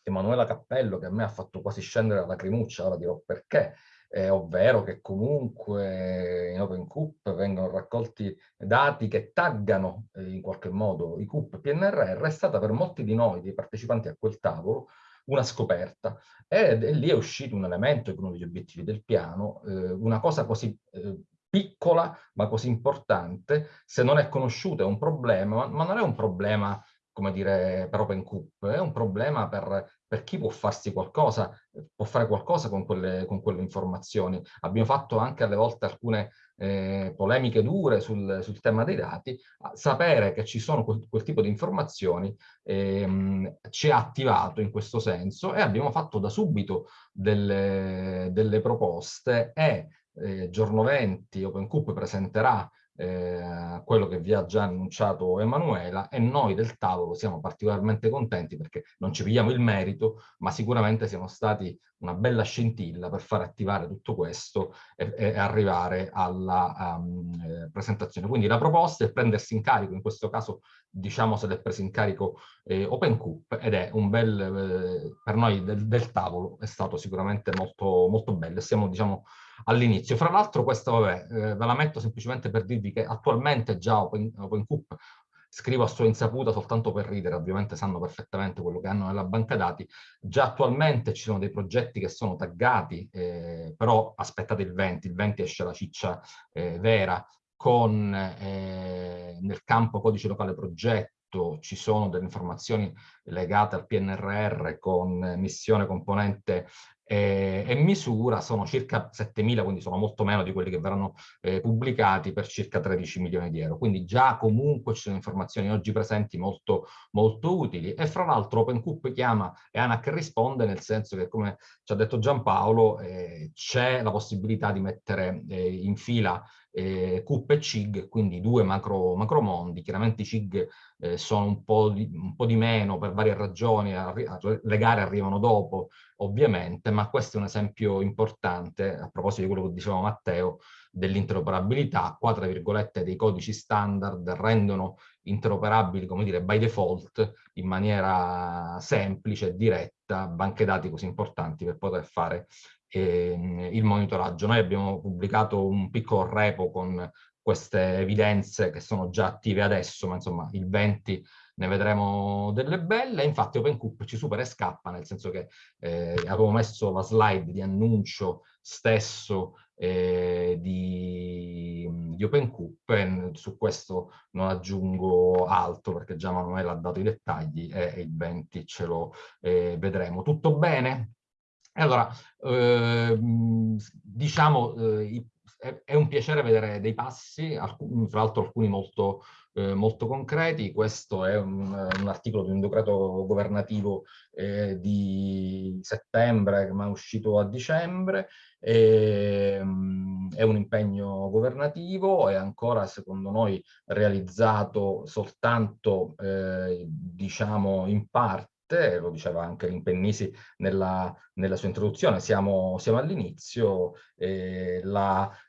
Emanuela Cappello, che a me ha fatto quasi scendere la lacrimuccia, ora dirò perché, eh, ovvero che comunque in OpenCoop vengono raccolti dati che taggano eh, in qualche modo i CUP PNRR, è stata per molti di noi, dei partecipanti a quel tavolo, una scoperta. E, e, lì è uscito un elemento, uno degli obiettivi del piano, eh, una cosa così eh, piccola ma così importante, se non è conosciuta è un problema, ma non è un problema come dire, per OpenCoop, è un problema per, per chi può farsi qualcosa, può fare qualcosa con quelle, con quelle informazioni. Abbiamo fatto anche alle volte alcune eh, polemiche dure sul, sul, tema dei dati, sapere che ci sono quel, quel tipo di informazioni ehm, ci ha attivato in questo senso e abbiamo fatto da subito delle, delle proposte e eh, giorno 20 OpenCoop presenterà eh, quello che vi ha già annunciato Emanuela e noi del tavolo siamo particolarmente contenti perché non ci pigliamo il merito ma sicuramente siamo stati una bella scintilla per far attivare tutto questo e, e arrivare alla um, presentazione. Quindi la proposta è prendersi in carico, in questo caso diciamo se l'è preso in carico eh, OpenCoop ed è un bel, eh, per noi del, del, tavolo è stato sicuramente molto, molto bello. Siamo diciamo all'inizio. Fra l'altro questo, vabbè, eh, ve la metto semplicemente per dirvi che attualmente già Open, scrivo a sua insaputa soltanto per ridere, ovviamente sanno perfettamente quello che hanno nella banca dati, già attualmente ci sono dei progetti che sono taggati, eh, però aspettate il 20, il 20 esce la ciccia eh, vera, con eh, nel campo codice locale progetto ci sono delle informazioni legate al PNRR con missione componente eh, e misura sono circa 7.000, quindi sono molto meno di quelli che verranno eh, pubblicati per circa 13 milioni di euro. Quindi già comunque ci sono informazioni oggi presenti molto, molto utili e fra l'altro OpenCoop chiama e ANAC risponde nel senso che come ci ha detto Giampaolo eh, c'è la possibilità di mettere eh, in fila eh, CUP e CIG, quindi due macro, macro mondi. Chiaramente i CIG eh, sono un po, di, un po' di meno per varie ragioni, le gare arrivano dopo ovviamente, ma questo è un esempio importante, a proposito di quello che diceva Matteo, dell'interoperabilità. Qua, tra virgolette, dei codici standard rendono interoperabili, come dire, by default, in maniera semplice e diretta, banche dati così importanti per poter fare eh, il monitoraggio. Noi abbiamo pubblicato un piccolo repo con queste evidenze che sono già attive adesso, ma insomma il 20 ne vedremo delle belle. Infatti OpenCoop ci supera e scappa, nel senso che eh, avevo messo la slide di annuncio stesso eh, di, di OpenCoop e su questo non aggiungo altro perché già Manuela ha dato i dettagli e, il 20 ce lo eh, vedremo. Tutto bene? Allora, ehm, diciamo, eh, è, un piacere vedere dei passi, alcuni, tra l'altro alcuni molto, eh, molto concreti. Questo è un, un, articolo di un decreto governativo eh, di settembre, ma è uscito a dicembre. E, um, è un impegno governativo, è ancora secondo noi realizzato soltanto, eh, diciamo, in parte lo diceva anche Limpennisi nella, nella sua introduzione, siamo, siamo all'inizio, eh,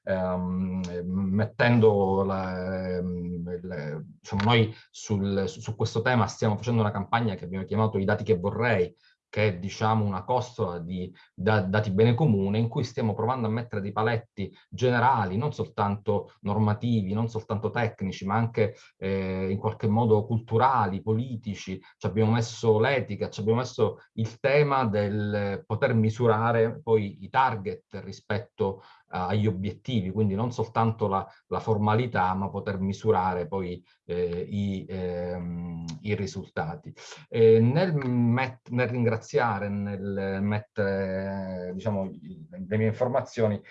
um, mettendo la, ehm, le, diciamo noi sul, su questo tema stiamo facendo una campagna che abbiamo chiamato I dati che vorrei, che è diciamo una costola di da, dati bene comune in cui stiamo provando a mettere dei paletti generali, non soltanto normativi, non soltanto tecnici, ma anche eh, in qualche modo culturali, politici. Ci abbiamo messo l'etica, ci abbiamo messo il tema del poter misurare poi i target rispetto agli obiettivi, quindi non soltanto la, la formalità, ma poter misurare poi eh, i, ehm, i, risultati. E nel, met, nel ringraziare, nel mettere diciamo, le mie informazioni,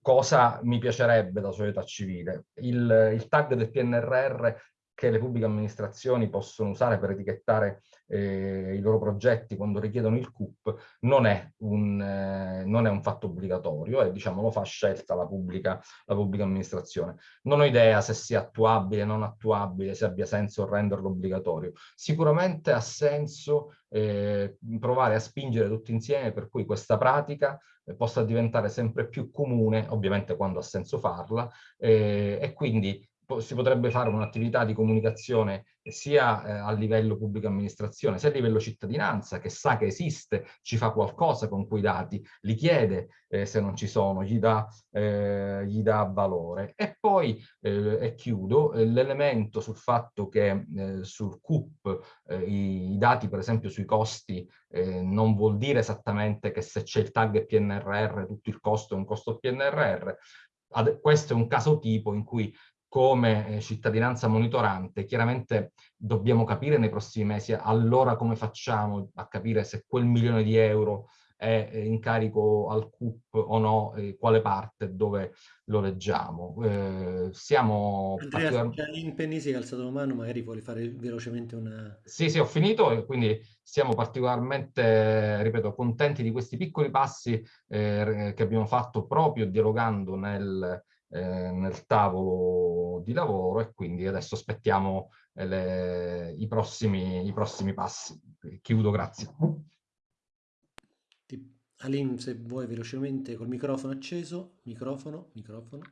cosa mi piacerebbe da società civile? Il, il tag del PNRR che le pubbliche amministrazioni possono usare per etichettare eh, i loro progetti quando richiedono il CUP non è un, eh, non è un fatto obbligatorio e diciamo lo fa scelta la pubblica, la pubblica amministrazione. Non ho idea se sia attuabile, non attuabile, se abbia senso renderlo obbligatorio. Sicuramente ha senso eh, provare a spingere tutti insieme per cui questa pratica eh, possa diventare sempre più comune, ovviamente quando ha senso farla, eh, e quindi si potrebbe fare un'attività di comunicazione sia eh, a livello pubblica amministrazione, sia a livello cittadinanza, che sa che esiste, ci fa qualcosa con quei dati, li chiede eh, se non ci sono, gli dà, eh, gli dà valore. E poi, eh, e chiudo, eh, l'elemento sul fatto che eh, sul CUP i, i, dati, per esempio, sui costi, non vuol dire esattamente che se c'è il tag PNRR tutto il costo è un costo PNRR, questo è un caso tipo in cui come eh, cittadinanza monitorante, chiaramente dobbiamo capire nei prossimi mesi allora come facciamo a capire se quel milione di euro è in carico al CUP o no, eh, quale parte, dove lo leggiamo. Eh, siamo Andrea, particolar... in Penny si è alzato la mano, magari vuole fare velocemente una... Sì, sì, ho finito e quindi siamo particolarmente, ripeto, contenti di questi piccoli passi eh, che abbiamo fatto proprio dialogando nel, eh, nel tavolo di lavoro e quindi adesso aspettiamo eh, le, i, prossimi, i prossimi passi. Chiudo, grazie. Aline, se vuoi velocemente col microfono acceso, microfono, microfono.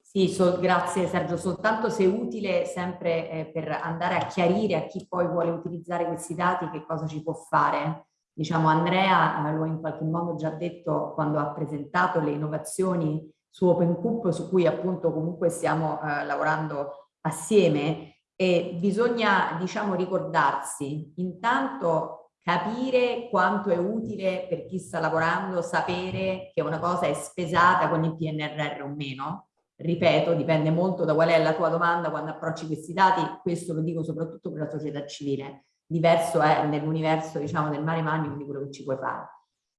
Sì, so, grazie Sergio, soltanto se utile sempre eh, per andare a chiarire a chi poi vuole utilizzare questi dati che cosa ci può fare. Diciamo Andrea eh, lo ha in qualche modo già detto quando ha presentato le innovazioni su OpenCoop su cui appunto comunque stiamo eh, lavorando assieme e bisogna diciamo ricordarsi intanto capire quanto è utile per chi sta lavorando sapere che una cosa è spesata con il PNRR o meno. Ripeto, dipende molto da qual è la tua domanda quando approcci questi dati, questo lo dico soprattutto per la società civile. Diverso è nell'universo, diciamo, del mare magnum di quello che ci puoi fare.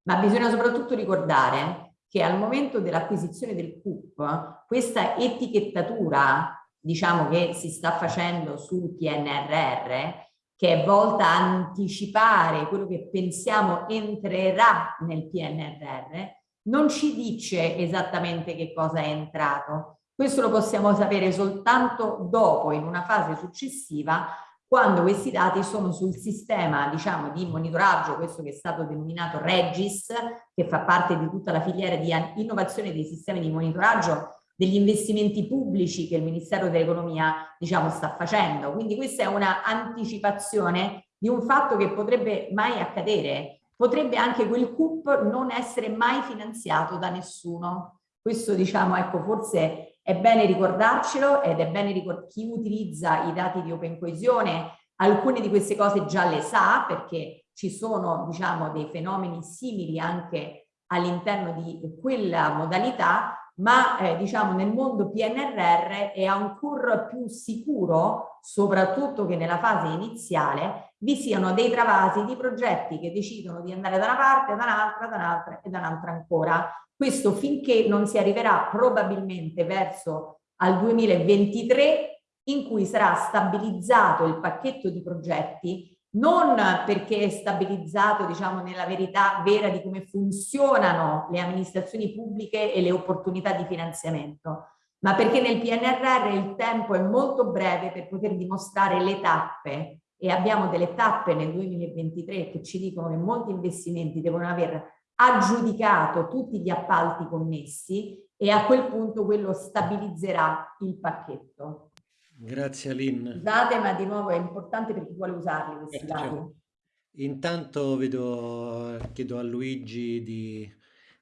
Ma bisogna soprattutto ricordare che al momento dell'acquisizione del CUP, questa etichettatura, diciamo, che si sta facendo sul PNRR, che è volta a anticipare quello che pensiamo entrerà nel PNRR, non ci dice esattamente che cosa è entrato. Questo lo possiamo sapere soltanto dopo, in una fase successiva, quando questi dati sono sul sistema diciamo, di monitoraggio, questo che è stato denominato Regis, che fa parte di tutta la filiera di innovazione dei sistemi di monitoraggio degli investimenti pubblici che il Ministero dell'Economia diciamo, sta facendo. Quindi questa è una anticipazione di un fatto che potrebbe mai accadere. Potrebbe anche quel CUP non essere mai finanziato da nessuno. Questo diciamo, ecco, forse è bene ricordarcelo ed è bene ricordare chi utilizza i dati di Open Coesione, alcune di queste cose già le sa perché ci sono diciamo, dei fenomeni simili anche all'interno di quella modalità ma eh, diciamo nel mondo PNRR è ancora più sicuro, soprattutto che nella fase iniziale, vi siano dei travasi di progetti che decidono di andare da una parte, da un'altra, da un'altra e da un'altra ancora. Questo finché non si arriverà probabilmente verso al 2023 in cui sarà stabilizzato il pacchetto di progetti non perché è stabilizzato diciamo, nella verità vera di come funzionano le amministrazioni pubbliche e le opportunità di finanziamento, ma perché nel PNRR il tempo è molto breve per poter dimostrare le tappe. E abbiamo delle tappe nel 2023 che ci dicono che molti investimenti devono aver aggiudicato tutti gli appalti connessi e a quel punto quello stabilizzerà il pacchetto. Grazie Aline. Scusate, ma di nuovo è importante per chi vuole usarli questi certo, dati. Intanto vedo, chiedo a Luigi di,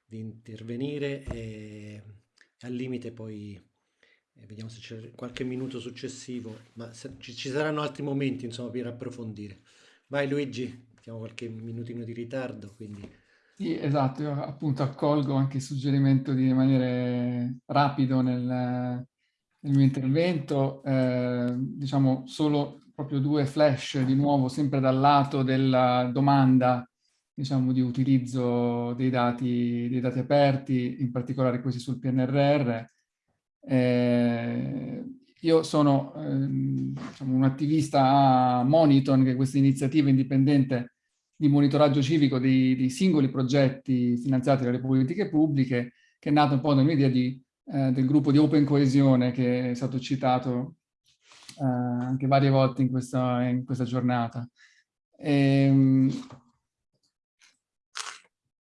di intervenire e al limite poi eh, vediamo se c'è qualche minuto successivo, ma se, ci, ci, saranno altri momenti insomma per approfondire. Vai Luigi, abbiamo qualche minutino di ritardo, quindi... Sì, esatto, io appunto accolgo anche il suggerimento di rimanere rapido nel, nel mio intervento, eh, diciamo solo proprio due flash di nuovo, sempre dal lato della domanda diciamo, di utilizzo dei dati, dei dati aperti, in particolare questi sul PNRR. Eh, io sono eh, diciamo, un attivista a Moniton, che è questa iniziativa indipendente di monitoraggio civico dei, dei singoli progetti finanziati dalle politiche pubbliche, che è nata un po' di eh, del gruppo di Open Coesione che è stato citato eh, anche varie volte in questa, in questa giornata. E, ehm,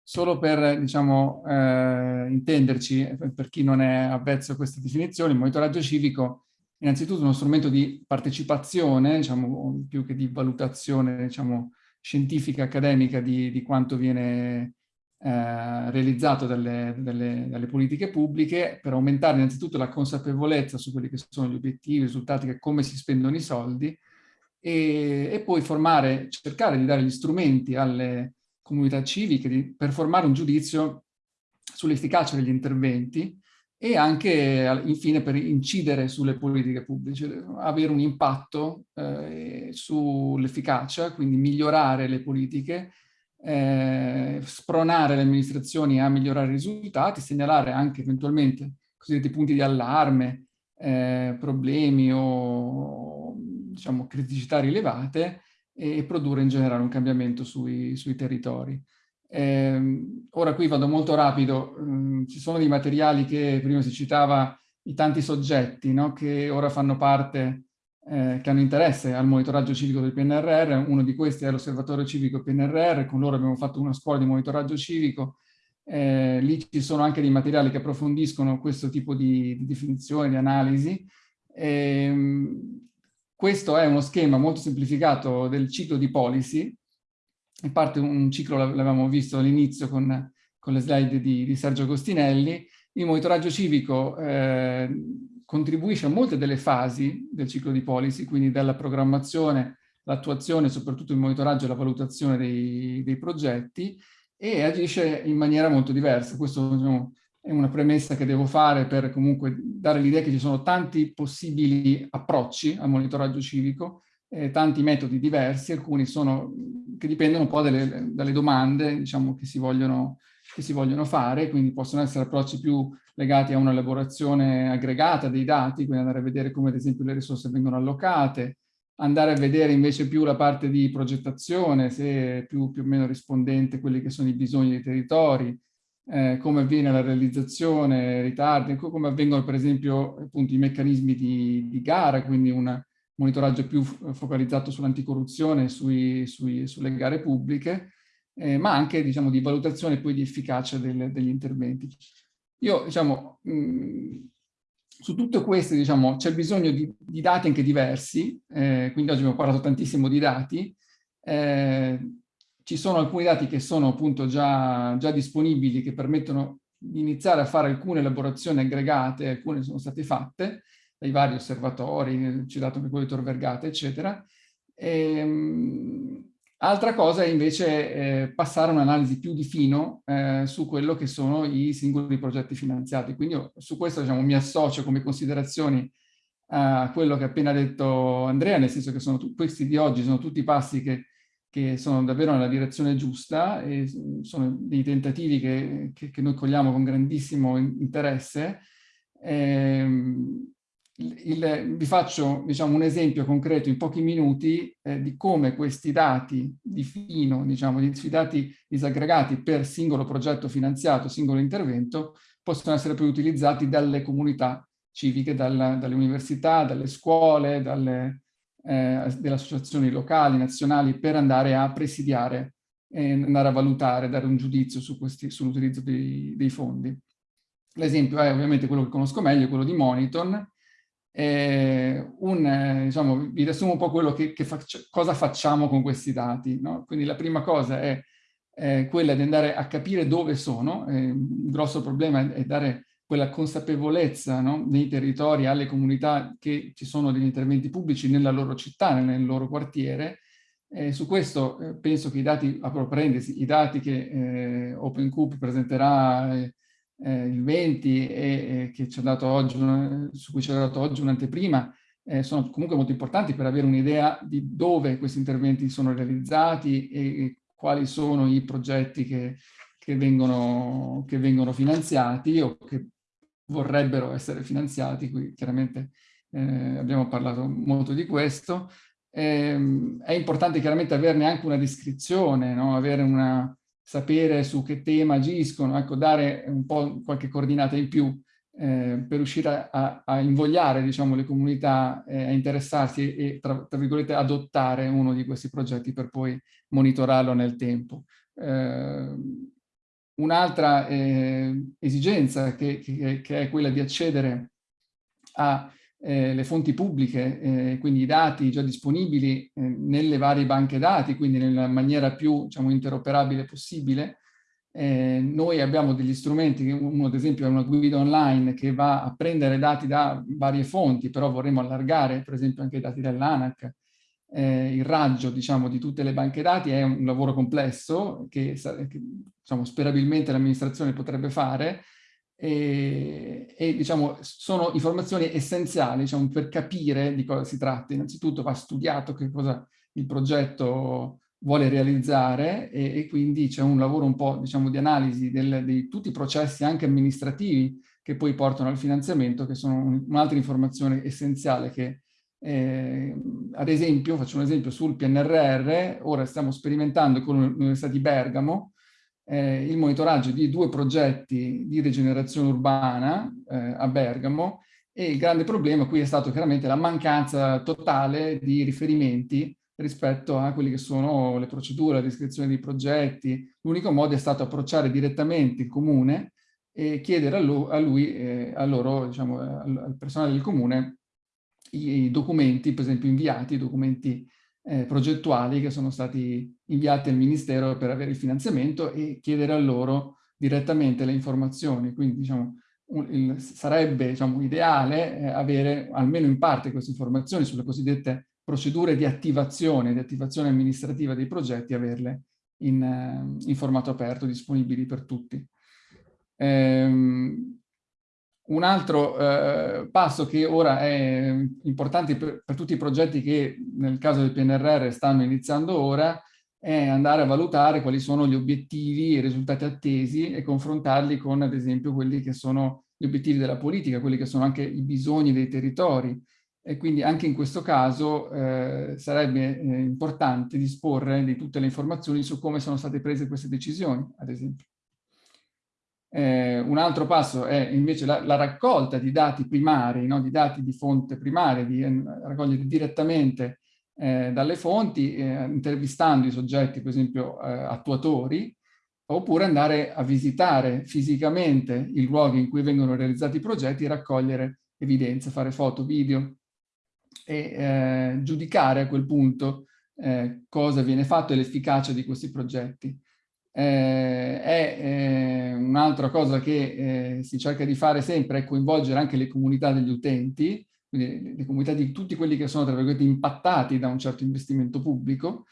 solo per diciamo, eh, intenderci, per chi non è avvezzo a queste definizioni, il monitoraggio civico innanzitutto uno strumento di partecipazione, diciamo, più che di valutazione diciamo, scientifica, accademica di, di quanto viene eh, realizzato dalle, dalle, dalle, politiche pubbliche per aumentare innanzitutto la consapevolezza su quelli che sono gli obiettivi, i risultati, come si spendono i soldi e, e poi formare, cercare di dare gli strumenti alle comunità civiche di, per formare un giudizio sull'efficacia degli interventi e anche infine per incidere sulle politiche pubbliche, avere un impatto eh, sull'efficacia, quindi migliorare le politiche, eh, spronare le amministrazioni a migliorare i risultati, segnalare anche eventualmente cosiddetti punti di allarme, eh, problemi o diciamo, criticità rilevate e produrre in generale un cambiamento sui, sui territori. Eh, ora qui vado molto rapido, mm, ci sono dei materiali che prima si citava i tanti soggetti no? che ora fanno parte, eh, che hanno interesse al monitoraggio civico del PNRR, uno di questi è l'osservatorio civico PNRR, con loro abbiamo fatto una scuola di monitoraggio civico, eh, lì ci sono anche dei materiali che approfondiscono questo tipo di, di definizione, di analisi. Ehm, questo è uno schema molto semplificato del ciclo di policy, in parte un ciclo l'avevamo visto all'inizio con, con, le slide di, di, Sergio Costinelli, il monitoraggio civico eh, contribuisce a molte delle fasi del ciclo di policy, quindi dalla programmazione, l'attuazione, soprattutto il monitoraggio e la valutazione dei, dei progetti, e agisce in maniera molto diversa. Questo diciamo, è una premessa che devo fare per comunque dare l'idea che ci sono tanti possibili approcci al monitoraggio civico, eh, tanti metodi diversi, alcuni sono, che dipendono un po' dalle, dalle domande diciamo, che, si vogliono, che si vogliono fare, quindi possono essere approcci più legati a un'elaborazione aggregata dei dati, quindi andare a vedere come ad esempio le risorse vengono allocate, andare a vedere invece più la parte di progettazione, se è più, più o meno rispondente a quelli che sono i bisogni dei territori, eh, come avviene la realizzazione, ritardi, come avvengono per esempio appunto, i meccanismi di, di gara, quindi una, monitoraggio più focalizzato sull'anticorruzione e sulle gare pubbliche, eh, ma anche diciamo, di valutazione poi di efficacia del, degli interventi. Io, diciamo, mh, su tutto questo diciamo, c'è bisogno di, di, dati anche diversi, eh, quindi oggi abbiamo parlato tantissimo di dati, eh, ci sono alcuni dati che sono appunto già, già disponibili, che permettono di iniziare a fare alcune elaborazioni aggregate, alcune sono state fatte, dai vari osservatori, citato anche quello di Tor Vergata, eccetera. E, ehm, altra cosa è invece eh, passare un'analisi più di fino eh, su quello che sono i singoli progetti finanziati. Quindi io, su questo diciamo, mi associo come considerazioni a quello che ha appena detto Andrea, nel senso che sono questi di oggi sono tutti passi che, che, sono davvero nella direzione giusta e sono dei tentativi che, che, che noi cogliamo con grandissimo interesse. Ehm, il, vi faccio diciamo, un esempio concreto in pochi minuti eh, di come questi dati di fino, diciamo, di, dati disaggregati per singolo progetto finanziato, singolo intervento, possono essere poi utilizzati dalle comunità civiche, dal, dalle università, dalle scuole, dalle, eh, delle associazioni locali, nazionali, per andare a presidiare e andare a valutare, dare un giudizio su sull'utilizzo dei, dei fondi. L'esempio è ovviamente quello che conosco meglio, quello di Moniton, eh, un, eh, diciamo, vi riassumo un po' quello che, che faccio, cosa facciamo con questi dati. No? Quindi la prima cosa è eh, quella di andare a capire dove sono, eh, il grosso problema è, è dare quella consapevolezza no? nei territori, alle comunità che ci sono degli interventi pubblici nella loro città, nel loro quartiere. Eh, su questo eh, penso che i dati, a parentesi, i dati che eh, OpenCube presenterà eh, eh, il 20 e, e ci oggi, su cui ci ha dato oggi un'anteprima, eh, sono comunque molto importanti per avere un'idea di dove questi interventi sono realizzati e, e quali sono i progetti che, che, vengono, che vengono finanziati o che vorrebbero essere finanziati, qui chiaramente eh, abbiamo parlato molto di questo. Eh, è importante chiaramente averne anche una descrizione, no? avere una, sapere su che tema agiscono, ecco, dare un po' qualche coordinata in più eh, per riuscire a, a invogliare diciamo, le comunità eh, a interessarsi e, tra, tra, virgolette, adottare uno di questi progetti per poi monitorarlo nel tempo. Eh, Un'altra eh, esigenza che, che, che, è quella di accedere a eh, le fonti pubbliche, eh, quindi i dati già disponibili eh, nelle varie banche dati, quindi nella maniera più diciamo, interoperabile possibile. Eh, noi abbiamo degli strumenti, uno ad esempio è una guida online che va a prendere dati da varie fonti, però vorremmo allargare per esempio anche i dati dell'ANAC. Eh, il raggio diciamo, di tutte le banche dati è un lavoro complesso che, che diciamo, sperabilmente l'amministrazione potrebbe fare, e, e diciamo, sono informazioni essenziali diciamo, per capire di cosa si tratta. Innanzitutto va studiato che cosa il progetto vuole realizzare e, e quindi c'è un lavoro un po' diciamo, di analisi del, di tutti i processi anche amministrativi che poi portano al finanziamento, che sono un'altra informazione essenziale che, eh, ad esempio, faccio un esempio sul PNRR, ora stiamo sperimentando con l'Università di Bergamo eh, il monitoraggio di due progetti di rigenerazione urbana eh, a Bergamo e il grande problema qui è stato chiaramente la mancanza totale di riferimenti rispetto a quelle che sono le procedure, la descrizione dei progetti. L'unico modo è stato approcciare direttamente il comune e chiedere a lui, a, lui, eh, a loro, diciamo, al, al, personale del comune, i, i, documenti, per esempio inviati, i documenti eh, progettuali che sono stati inviati al Ministero per avere il finanziamento e chiedere a loro direttamente le informazioni. Quindi diciamo, un, il, sarebbe diciamo, ideale eh, avere almeno in parte queste informazioni sulle cosiddette procedure di attivazione, di attivazione amministrativa dei progetti, averle in, eh, in formato aperto, disponibili per tutti. Ehm, un altro eh, passo che ora è importante per, per, tutti i progetti che nel caso del PNRR stanno iniziando ora è andare a valutare quali sono gli obiettivi e i risultati attesi e confrontarli con ad esempio quelli che sono gli obiettivi della politica, quelli che sono anche i bisogni dei territori e quindi anche in questo caso eh, sarebbe eh, importante disporre di tutte le informazioni su come sono state prese queste decisioni, ad esempio. Eh, un altro passo è invece la, la raccolta di dati primari, no? di dati di fonte primaria, di eh, raccogliere direttamente eh, dalle fonti, eh, intervistando i soggetti, per esempio eh, attuatori, oppure andare a visitare fisicamente i luoghi in cui vengono realizzati i progetti, raccogliere evidenze, fare foto, video e giudicare a quel punto cosa viene fatto e l'efficacia di questi progetti eh, è eh, un'altra cosa che eh, si cerca di fare sempre è coinvolgere anche le comunità degli utenti, quindi le comunità di tutti quelli che sono tra virgolette impattati da un certo investimento pubblico,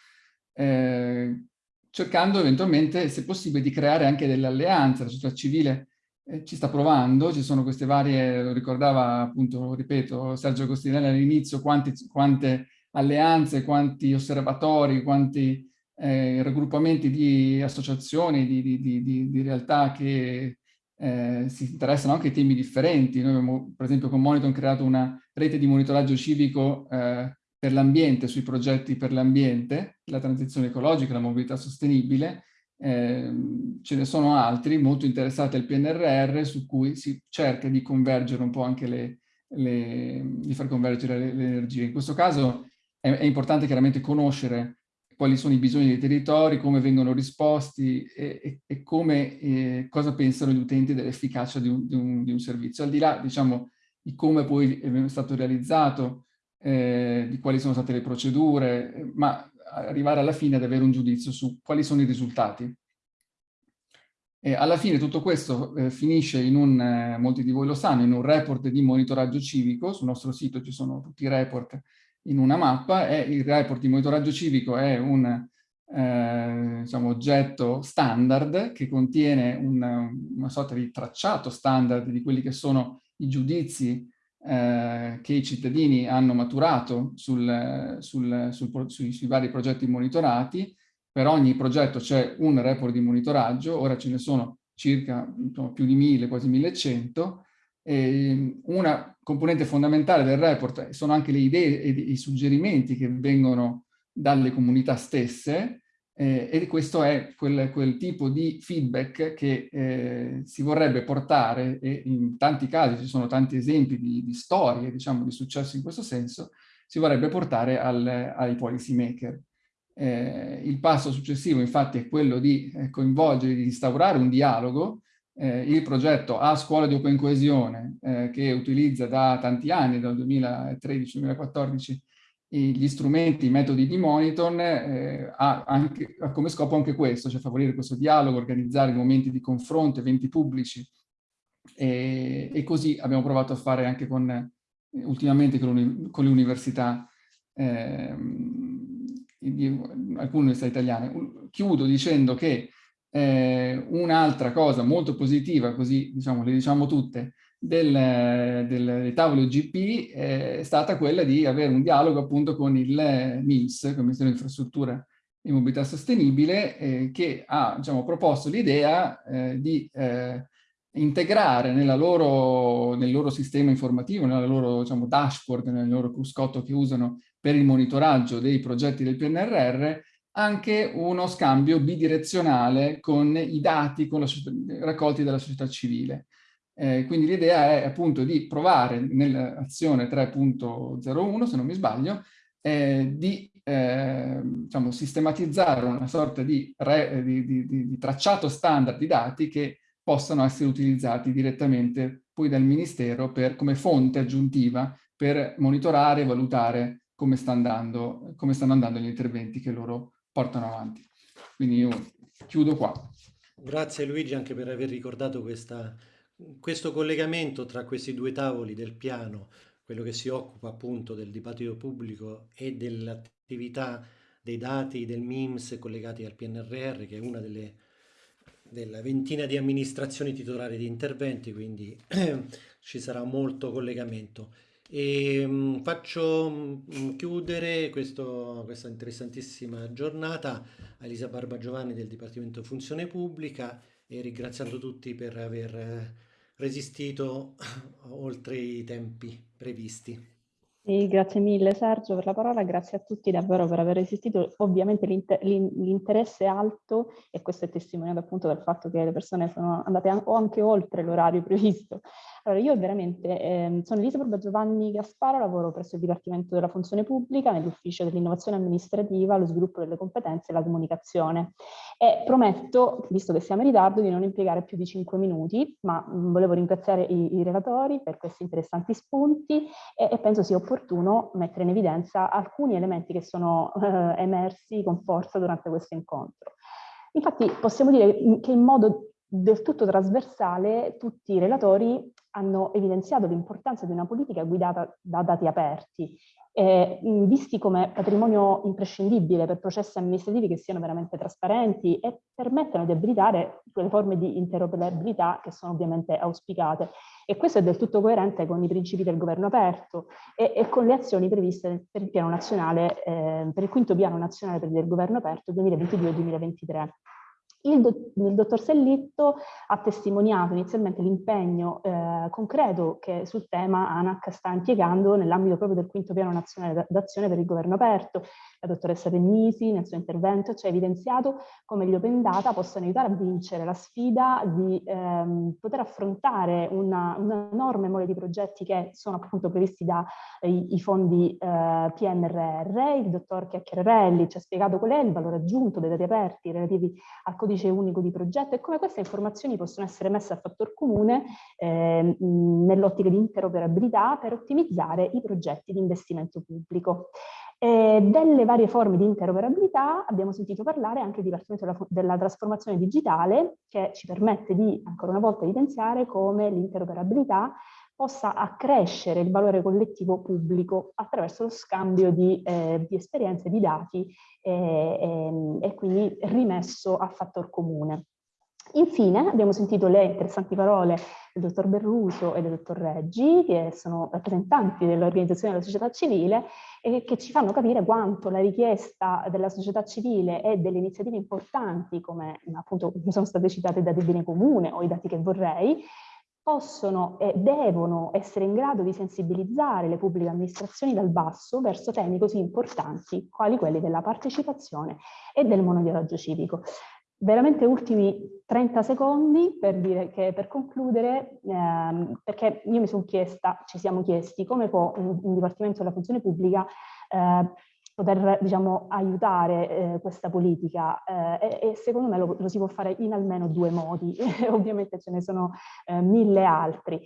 eh, cercando eventualmente, se possibile, di creare anche delle alleanze. La società civile eh, ci sta provando, ci sono queste varie, lo ricordava appunto, ripeto, Sergio Costinelli all'inizio, quante alleanze, quanti osservatori, quanti eh, raggruppamenti di associazioni, di, di, di, di realtà che eh, si interessano anche a temi differenti. Noi abbiamo, per esempio, con Monitor creato una rete di monitoraggio civico eh, per l'ambiente, sui progetti per l'ambiente, la transizione ecologica, la mobilità sostenibile. Eh, ce ne sono altri molto interessati al PNRR su cui si cerca di convergere un po' anche le, le di far convergere le, le energie. In questo caso è, è importante chiaramente conoscere quali sono i bisogni dei territori, come vengono risposti e, e, e come, eh, cosa pensano gli utenti dell'efficacia di, di, di, un servizio. Al di là, diciamo, di come poi è stato realizzato, eh, di quali sono state le procedure, ma arrivare alla fine ad avere un giudizio su quali sono i risultati. E alla fine tutto questo eh, finisce in un, eh, molti di voi lo sanno, in un report di monitoraggio civico, sul nostro sito ci sono tutti i report in una mappa e il report di monitoraggio civico è un eh, diciamo, oggetto standard che contiene una, una sorta di tracciato standard di quelli che sono i giudizi eh, che i cittadini hanno maturato sul, sul, sul, sui, sui, vari progetti monitorati. Per ogni progetto c'è un report di monitoraggio, ora ce ne sono circa insomma, più di mille, quasi 1100, e una componente fondamentale del report sono anche le idee e i suggerimenti che vengono dalle comunità stesse eh, e questo è quel, quel, tipo di feedback che eh, si vorrebbe portare e in tanti casi ci sono tanti esempi di, di storie, diciamo, di successo in questo senso, si vorrebbe portare al, ai policy maker. Eh, il passo successivo infatti è quello di eh, coinvolgere, di instaurare un dialogo eh, il progetto A Scuola di Open Coesione, eh, che utilizza da tanti anni, dal 2013-2014, gli strumenti, i metodi di monitor, eh, ha, anche, ha, come scopo anche questo, cioè favorire questo dialogo, organizzare momenti di confronto, eventi pubblici, e, e così abbiamo provato a fare anche con, ultimamente con, con le università, ehm, alcune università italiane. Chiudo dicendo che Eh, Un'altra cosa molto positiva, così diciamo, le diciamo tutte, del, del, dei tavoli GP è stata quella di avere un dialogo appunto con il MIMS, il Ministero di Infrastruttura e Mobilità Sostenibile, eh, che ha diciamo, proposto l'idea eh, di eh, integrare loro, nel loro sistema informativo, nella loro diciamo, dashboard, nel loro cruscotto che usano per il monitoraggio dei progetti del PNRR, anche uno scambio bidirezionale con i dati con la, raccolti dalla società civile. Eh, quindi l'idea è appunto di provare nell'azione 3.01, se non mi sbaglio, eh, di eh, diciamo, sistematizzare una sorta di, re, di, di, di, tracciato standard di dati che possano essere utilizzati direttamente poi dal Ministero per, come fonte aggiuntiva per monitorare e valutare come, sta andando, come stanno andando gli interventi che loro portano avanti. Quindi io chiudo qua. Grazie Luigi anche per aver ricordato questa, questo collegamento tra questi due tavoli del piano, quello che si occupa appunto del dibattito pubblico e dell'attività dei dati del MIMS collegati al PNRR, che è una delle della ventina di amministrazioni titolari di interventi, quindi [clears throat] ci sarà molto collegamento. E mh, faccio mh, chiudere questo, questa interessantissima giornata a Elisa Barba Giovanni del Dipartimento Funzione Pubblica e ringraziando tutti per aver resistito [coughs] oltre i tempi previsti. Sì, grazie mille Sergio per la parola, grazie a tutti davvero per aver resistito. Ovviamente l'interesse è alto e questo è testimoniato appunto dal fatto che le persone sono andate anche oltre l'orario previsto. Allora, io veramente eh, sono Elisabetta Giovanni Gasparo, lavoro presso il Dipartimento della Funzione Pubblica nell'Ufficio dell'Innovazione Amministrativa, lo sviluppo delle competenze e la comunicazione. E prometto, visto che siamo in ritardo, di non impiegare più di 5 minuti, ma mh, volevo ringraziare i, i, relatori per questi interessanti spunti e, e, penso sia opportuno mettere in evidenza alcuni elementi che sono eh, emersi con forza durante questo incontro. Infatti possiamo dire che in modo del tutto trasversale tutti i relatori hanno evidenziato l'importanza di una politica guidata da dati aperti, eh, visti come patrimonio imprescindibile per processi amministrativi che siano veramente trasparenti e permettano di abilitare quelle forme di interoperabilità che sono ovviamente auspicate. E questo è del tutto coerente con i principi del governo aperto e, e con le azioni previste per il piano nazionale, eh, per il quinto piano nazionale il governo aperto 2022-2023. Il, do, il, dottor Sellitto ha testimoniato inizialmente l'impegno eh, concreto che sul tema ANAC sta impiegando nell'ambito proprio del quinto piano nazionale d'azione per il governo aperto. La dottoressa Pennisi nel suo intervento ci ha evidenziato come gli open data possano aiutare a vincere la sfida di ehm, poter affrontare una, una, enorme mole di progetti che sono appunto previsti dai eh, fondi eh, PNRR. Il dottor Chiacchierelli ci ha spiegato qual è il valore aggiunto dei dati aperti relativi al codice codice unico di progetto e come queste informazioni possono essere messe a fattor comune eh, nell'ottica di interoperabilità per ottimizzare i progetti di investimento pubblico. E delle varie forme di interoperabilità abbiamo sentito parlare anche il Dipartimento della, della Trasformazione Digitale che ci permette di ancora una volta evidenziare come l'interoperabilità possa accrescere il valore collettivo pubblico attraverso lo scambio di, eh, di esperienze, di dati eh, eh, e quindi rimesso a fattor comune. Infine abbiamo sentito le interessanti parole del dottor Berruso e del dottor Reggi, che sono rappresentanti dell'organizzazione della società civile e che ci fanno capire quanto la richiesta della società civile e delle iniziative importanti, come appunto sono state citate i dati bene comune o i dati che vorrei, possono e devono essere in grado di sensibilizzare le pubbliche amministrazioni dal basso verso temi così importanti quali quelli della partecipazione e del monitoraggio civico. Veramente ultimi 30 secondi per dire che per concludere, ehm, perché io mi sono chiesta, ci siamo chiesti come può un, un Dipartimento della Funzione Pubblica eh, poter diciamo, aiutare eh, questa politica eh, e, e, secondo me lo, lo, si può fare in almeno due modi, [laughs] ovviamente ce ne sono eh, mille altri.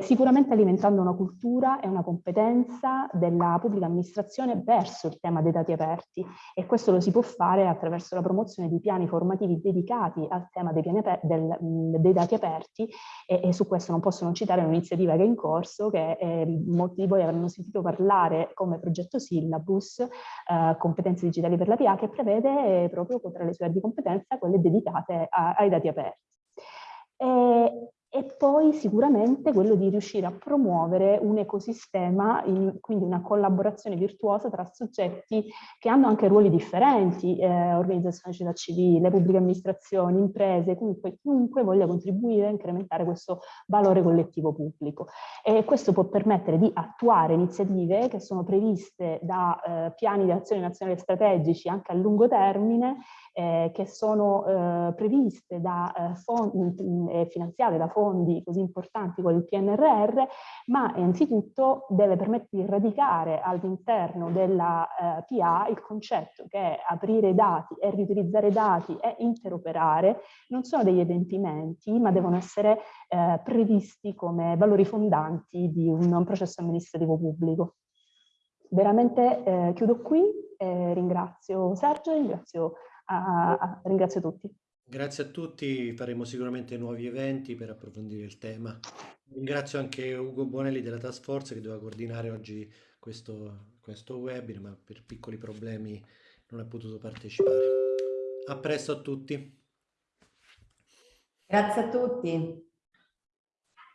sicuramente alimentando una cultura e una competenza della pubblica amministrazione verso il tema dei dati aperti e questo lo si può fare attraverso la promozione di piani formativi dedicati al tema dei, del, dei dati aperti e, e, su questo non posso non citare un'iniziativa che è in corso che eh, molti di voi avranno sentito parlare come progetto Syllabus uh, competenze digitali per la PA che prevede proprio tra le sue aree di competenza quelle dedicate a, ai dati aperti. E, e poi sicuramente quello di riuscire a promuovere un ecosistema, in, quindi una collaborazione virtuosa tra soggetti che hanno anche ruoli differenti, eh, organizzazioni società civile, pubbliche amministrazioni, imprese, comunque chiunque voglia contribuire a incrementare questo valore collettivo pubblico. E questo può permettere di attuare iniziative che sono previste da eh, piani di azione nazionali strategici anche a lungo termine eh, che sono eh, previste da eh, fondi e finanziate da fondi così importanti come il PNRR, ma innanzitutto deve permettere di radicare all'interno della eh, PA il concetto che aprire dati e riutilizzare dati e interoperare non sono degli adempimenti, ma devono essere eh, previsti come valori fondanti di un, un processo amministrativo pubblico. Veramente eh, chiudo qui, ringrazio Sergio, ringrazio a, a, ringrazio tutti. Grazie a tutti, faremo sicuramente nuovi eventi per approfondire il tema. Ringrazio anche Ugo Bonelli della Task Force che doveva coordinare oggi questo, questo webinar, ma per piccoli problemi non ha potuto partecipare. A presto a tutti. Grazie a tutti.